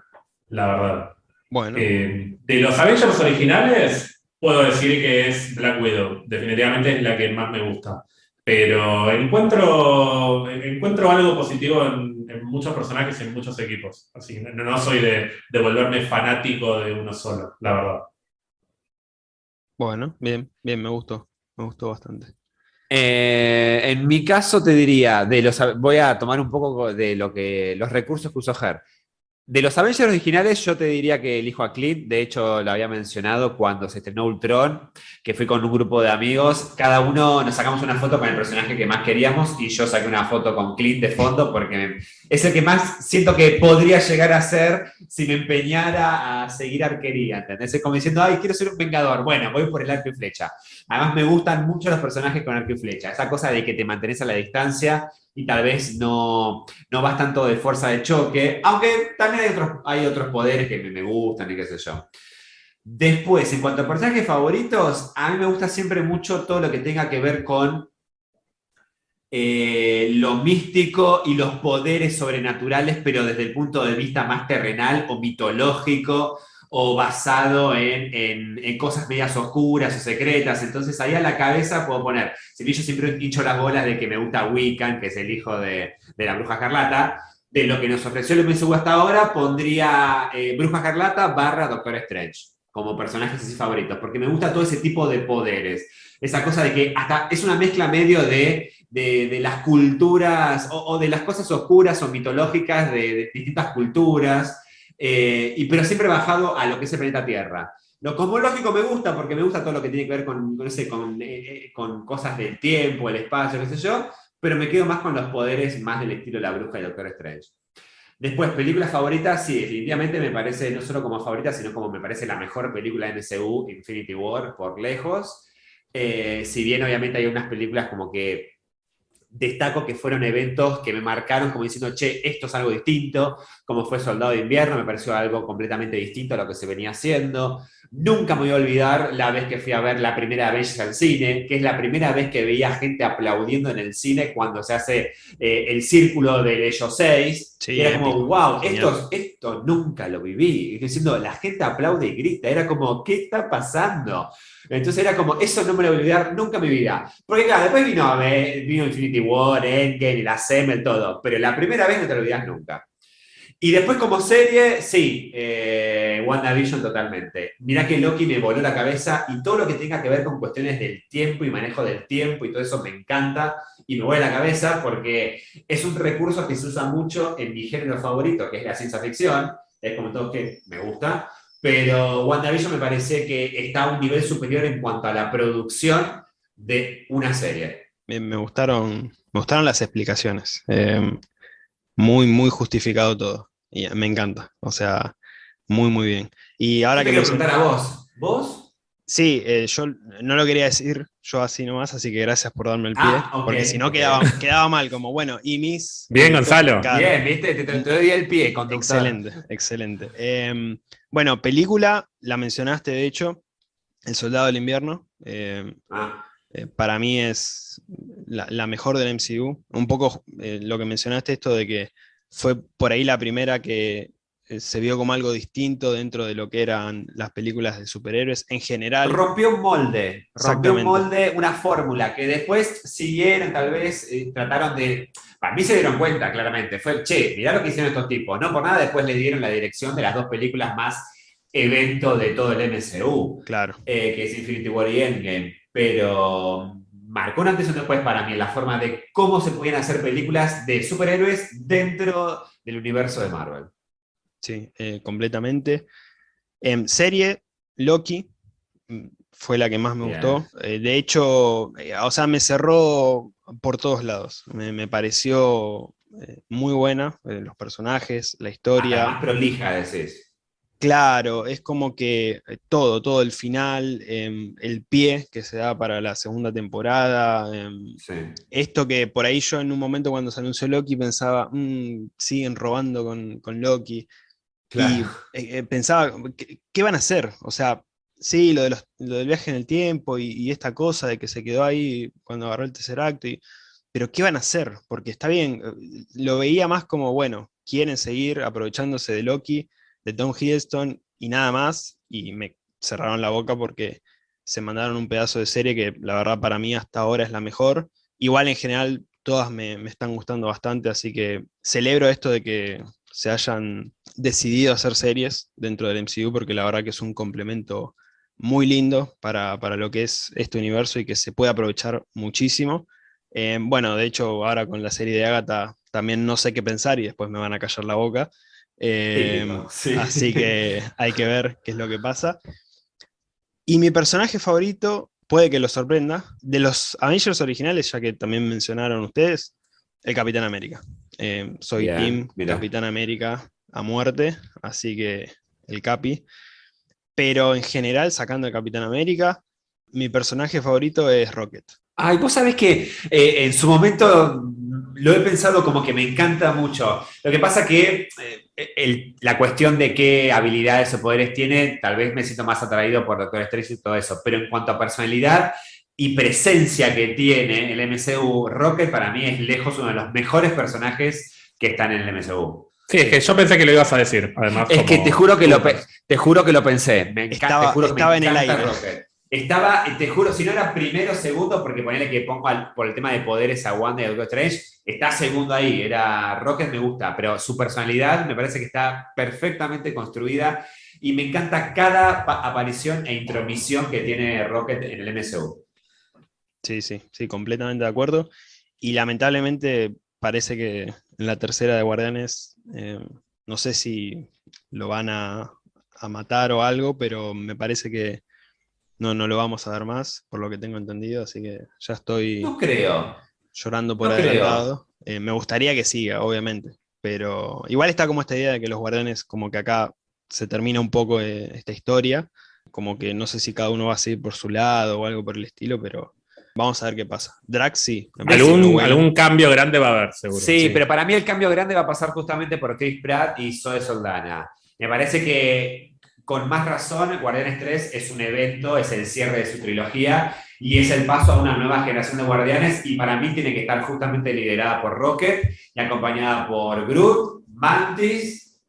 la verdad. Bueno. Eh, de los Avengers originales, puedo decir que es Black Widow. Definitivamente es la que más me gusta. Pero encuentro, encuentro algo positivo en, muchos personajes y en muchos equipos. Así que no, soy de, volverme fanático de uno solo, la verdad. Bueno, bien, bien, me gustó. Me gustó bastante. Eh, en mi caso te diría, de los, voy a tomar un poco de lo que los recursos que usó Ger. De los Avengers originales, yo te diría que elijo a Clint. De hecho, lo había mencionado cuando se estrenó Ultron, que fui con un grupo de amigos. Cada uno nos sacamos una foto con el personaje que más queríamos y yo saqué una foto con Clint de fondo porque es el que más siento que podría llegar a ser si me empeñara a seguir arquería. ¿Entendés? Es como diciendo, ay, quiero ser un vengador. Bueno, voy por el arco y flecha. Además, me gustan mucho los personajes con arco y flecha. Esa cosa de que te mantenés a la distancia y tal vez no, no vas tanto de fuerza de choque, aunque también hay otros, hay otros poderes que me, gustan y qué sé yo. Después, en cuanto a personajes favoritos, a mí me gusta siempre mucho todo lo que tenga que ver con eh, lo místico y los poderes sobrenaturales, pero desde el punto de vista más terrenal o mitológico o basado en, cosas medias oscuras o secretas. Entonces ahí a la cabeza puedo poner, si yo siempre hincho las bolas de que me gusta Wiccan, que es el hijo de, la bruja Carlata, de lo que nos ofreció el MCU hasta ahora, pondría eh, Bruja Carlata barra Doctor Strange como personajes así favoritos, porque me gusta todo ese tipo de poderes. Esa cosa de que hasta es una mezcla medio de, las culturas o, de las cosas oscuras o mitológicas de distintas culturas. Eh, y, pero siempre bajado a lo que es el planeta Tierra. Lo cosmológico me gusta porque me gusta todo lo que tiene que ver con, eh, eh, con, cosas del tiempo, el espacio, qué sé yo, pero me quedo más con los poderes más del estilo La Bruja y Doctor Strange. Después, películas favoritas, sí, definitivamente me parece, no solo como favorita, sino como me parece la mejor película de MCU, Infinity War, por lejos. si bien obviamente hay unas películas como que destaco que fueron eventos que me marcaron como diciendo, che, esto es algo distinto, como fue Soldado de Invierno, me pareció algo completamente distinto a lo que se venía haciendo. Nunca me voy a olvidar la vez que fui a ver la primera vez al cine, que es la primera vez que veía gente aplaudiendo en el cine cuando se hace eh, el círculo de ellos seis. era como, wow, esto, esto nunca lo viví. diciendo, la gente aplaude y grita. Era como, ¿qué está pasando? Entonces era como, eso no me lo voy a olvidar nunca en mi vida. Porque claro, después vino, vino Infinity War, Endgame, la Semel, todo. Pero la primera vez no te lo olvidas nunca. Y después como serie, sí, eh, WandaVision totalmente. Mirá que Loki me voló la cabeza y todo lo que tenga que ver con cuestiones del tiempo y manejo del tiempo y todo eso me encanta y me vuela la cabeza porque es un recurso que se usa mucho en mi género favorito, que es la ciencia ficción. Es como todo que me gusta. Pero WandaVision me parece que está a un nivel superior en cuanto a la producción de una serie. Me, gustaron, me gustaron las explicaciones. Eh, muy, muy justificado todo. Y me encanta. O sea, muy, muy bien. Y ahora que... Quiero preguntar a vos. ¿Vos? Sí, eh, yo no lo quería decir yo así nomás, así que gracias por darme el pie, ah, porque si no quedaba, quedaba, mal, como bueno, y mis... Bien, Gonzalo. Bien, viste, te, doy el pie, Excelente, excelente. Em, bueno, película, la mencionaste de hecho, El Soldado del Invierno. Em, ah. Eh, para mí es la, mejor del MCU. Un poco eh, lo que mencionaste, esto de que fue por ahí la primera que eh, se vio como algo distinto dentro de lo que eran las películas de superhéroes en general. Rompió un molde, rompió un molde, una fórmula, que después siguieron, tal vez eh, trataron de... Para mí se dieron cuenta, claramente, fue, che, mirá lo que hicieron estos tipos, no por nada después le dieron la dirección de las dos películas más evento de todo el MCU, claro. Eh, que es Infinity War y Endgame, pero marcó un antes y un después para mí en la forma de cómo se podían hacer películas de superhéroes dentro del universo de Marvel sí, eh, completamente. En serie, Loki mm, fue la que más me gustó. Eh, de hecho, eh, o sea, me cerró por todos lados. Me, pareció muy buena, los personajes, la historia. más prolija, decís. Claro, es como que todo, todo el final, em, el pie que se da para la segunda temporada, em, esto que por ahí yo en un momento cuando se anunció Loki pensaba, mm, siguen robando con, con Loki, y eh, eh, pensaba, ¿qué, van a hacer? O sea, sí, lo, de los, del viaje en el tiempo y, esta cosa de que se quedó ahí cuando agarró el tercer acto, y, pero ¿qué van a hacer? Porque está bien, eh, lo veía más como, bueno, quieren seguir aprovechándose de Loki, de Tom Hiddleston y nada más, y me cerraron la boca porque se mandaron un pedazo de serie que la verdad para mí hasta ahora es la mejor. Igual en general todas me, están gustando bastante, así que celebro esto de que se hayan decidido hacer series dentro del MCU, porque la verdad que es un complemento muy lindo para, lo que es este universo y que se puede aprovechar muchísimo. Eh, bueno, de hecho, ahora con la serie de Agatha también no sé qué pensar y después me van a callar la boca. Eh, así que hay que ver qué es lo que pasa. Y mi personaje favorito, puede que lo sorprenda, de los Avengers originales, ya que también mencionaron ustedes, el Capitán América. Eh, soy Team Capitán América a muerte, así que el Capi. Pero en general, sacando el Capitán América, mi personaje favorito es Rocket. Ay, vos sabés que eh, en su momento lo he pensado como que me encanta mucho. Lo que pasa que eh, la cuestión de qué habilidades o poderes tiene, tal vez me siento más atraído por Doctor Strange y todo eso. Pero en cuanto a personalidad y presencia que tiene el MCU, Rocket para mí es lejos uno de los mejores personajes que están en el MCU. Sí, es que yo pensé que lo ibas a decir, además. Es que te juro que, lo, te juro que lo pensé. Me estaba, estaba en el aire. Estaba, te juro, si no era primero o segundo, porque ponele que pongo por el tema de poderes a Wanda y a Doctor Strange, está segundo ahí. Era Rocket, me gusta, pero su personalidad me parece que está perfectamente construida y me encanta cada aparición e intromisión que tiene Rocket en el MCU. Sí, sí, sí, completamente de acuerdo. Y lamentablemente parece que en la tercera de Guardianes, eh, no sé si lo van a, matar o algo, pero me parece que no, no lo vamos a dar más, por lo que tengo entendido, así que ya estoy no creo. llorando por adelantado. Eh, me gustaría que siga, obviamente, pero igual está como esta idea de que los guardianes, como que acá se termina un poco eh, esta historia, como que no sé si cada uno va a seguir por su lado o algo por el estilo, pero Vamos a ver qué pasa. Drax sí. Algún, cambio grande va a haber, seguro. Sí, pero para mí el cambio grande va a pasar justamente por Chris Pratt y Zoe Soldana. Me parece que con más razón, Guardianes 3 es un evento, es el cierre de su trilogía y es el paso a una nueva generación de Guardianes y para mí tiene que estar justamente liderada por Rocket y acompañada por Groot, Mantis,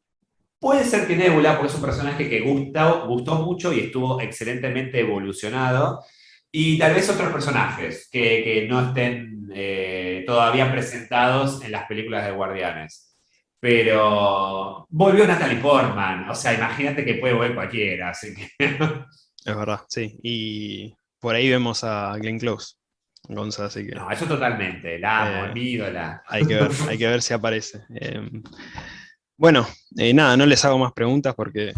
puede ser que Nebula, porque es un personaje que gustó, gustó mucho y estuvo excelentemente evolucionado. Y tal vez otros personajes que, no estén eh, todavía presentados en las películas de Guardianes. Pero volvió Natalie Portman, o sea, imagínate que puede volver cualquiera, así que... Es verdad, sí. Y por ahí vemos a Glenn Close, Gonza, así que... No, eso totalmente, la amo, eh, ídola. Hay que ver, hay que ver si aparece. Em, bueno, eh, nada, no les hago más preguntas porque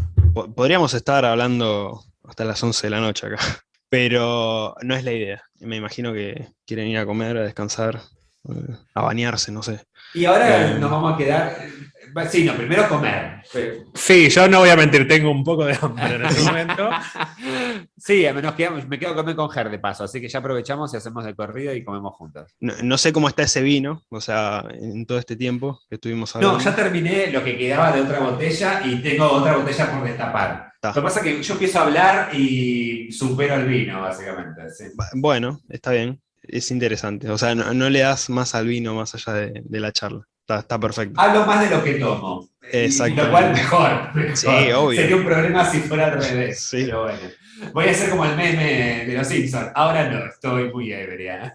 podríamos estar hablando hasta las 11 de la noche acá. Pero no es la idea. Me imagino que quieren ir a comer, a descansar, eh, a bañarse, no sé. Y ahora eh, nos vamos a quedar. Sí, no, primero comer. Sí, yo no voy a mentir, tengo un poco de hambre en este momento. sí, menos quedamos, me quedo a comer con Ger de paso, así que ya aprovechamos y hacemos el corrido y comemos juntos. No, sé cómo está ese vino, o sea, en todo este tiempo que estuvimos hablando. No, ya terminé lo que quedaba de otra botella y tengo otra botella por destapar. Lo que pasa es que yo empiezo a hablar y supero el vino, básicamente. Bueno, está bien, es interesante. O sea, no, le das más al vino más allá de, la charla. Está, perfecto. Hablo más de lo que tomo. Exacto. Lo cual mejor, Sí, obvio. Sería un problema si fuera al revés. Sí. Pero bueno. Voy a ser como el meme de los Simpsons. Ahora no, estoy muy ebria.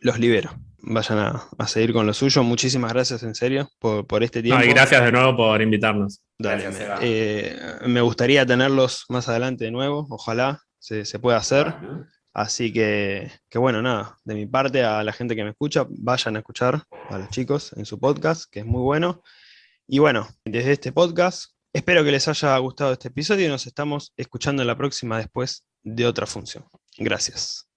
Los libero vayan a, seguir con lo suyo. Muchísimas gracias en serio por, este tiempo. y gracias de nuevo por invitarnos. Eh, me gustaría tenerlos más adelante de nuevo, ojalá se, pueda hacer. Así que, que, bueno, nada, de mi parte a la gente que me escucha, vayan a escuchar a los chicos en su podcast, que es muy bueno. Y bueno, desde este podcast, espero que les haya gustado este episodio y nos estamos escuchando en la próxima después de otra función. Gracias.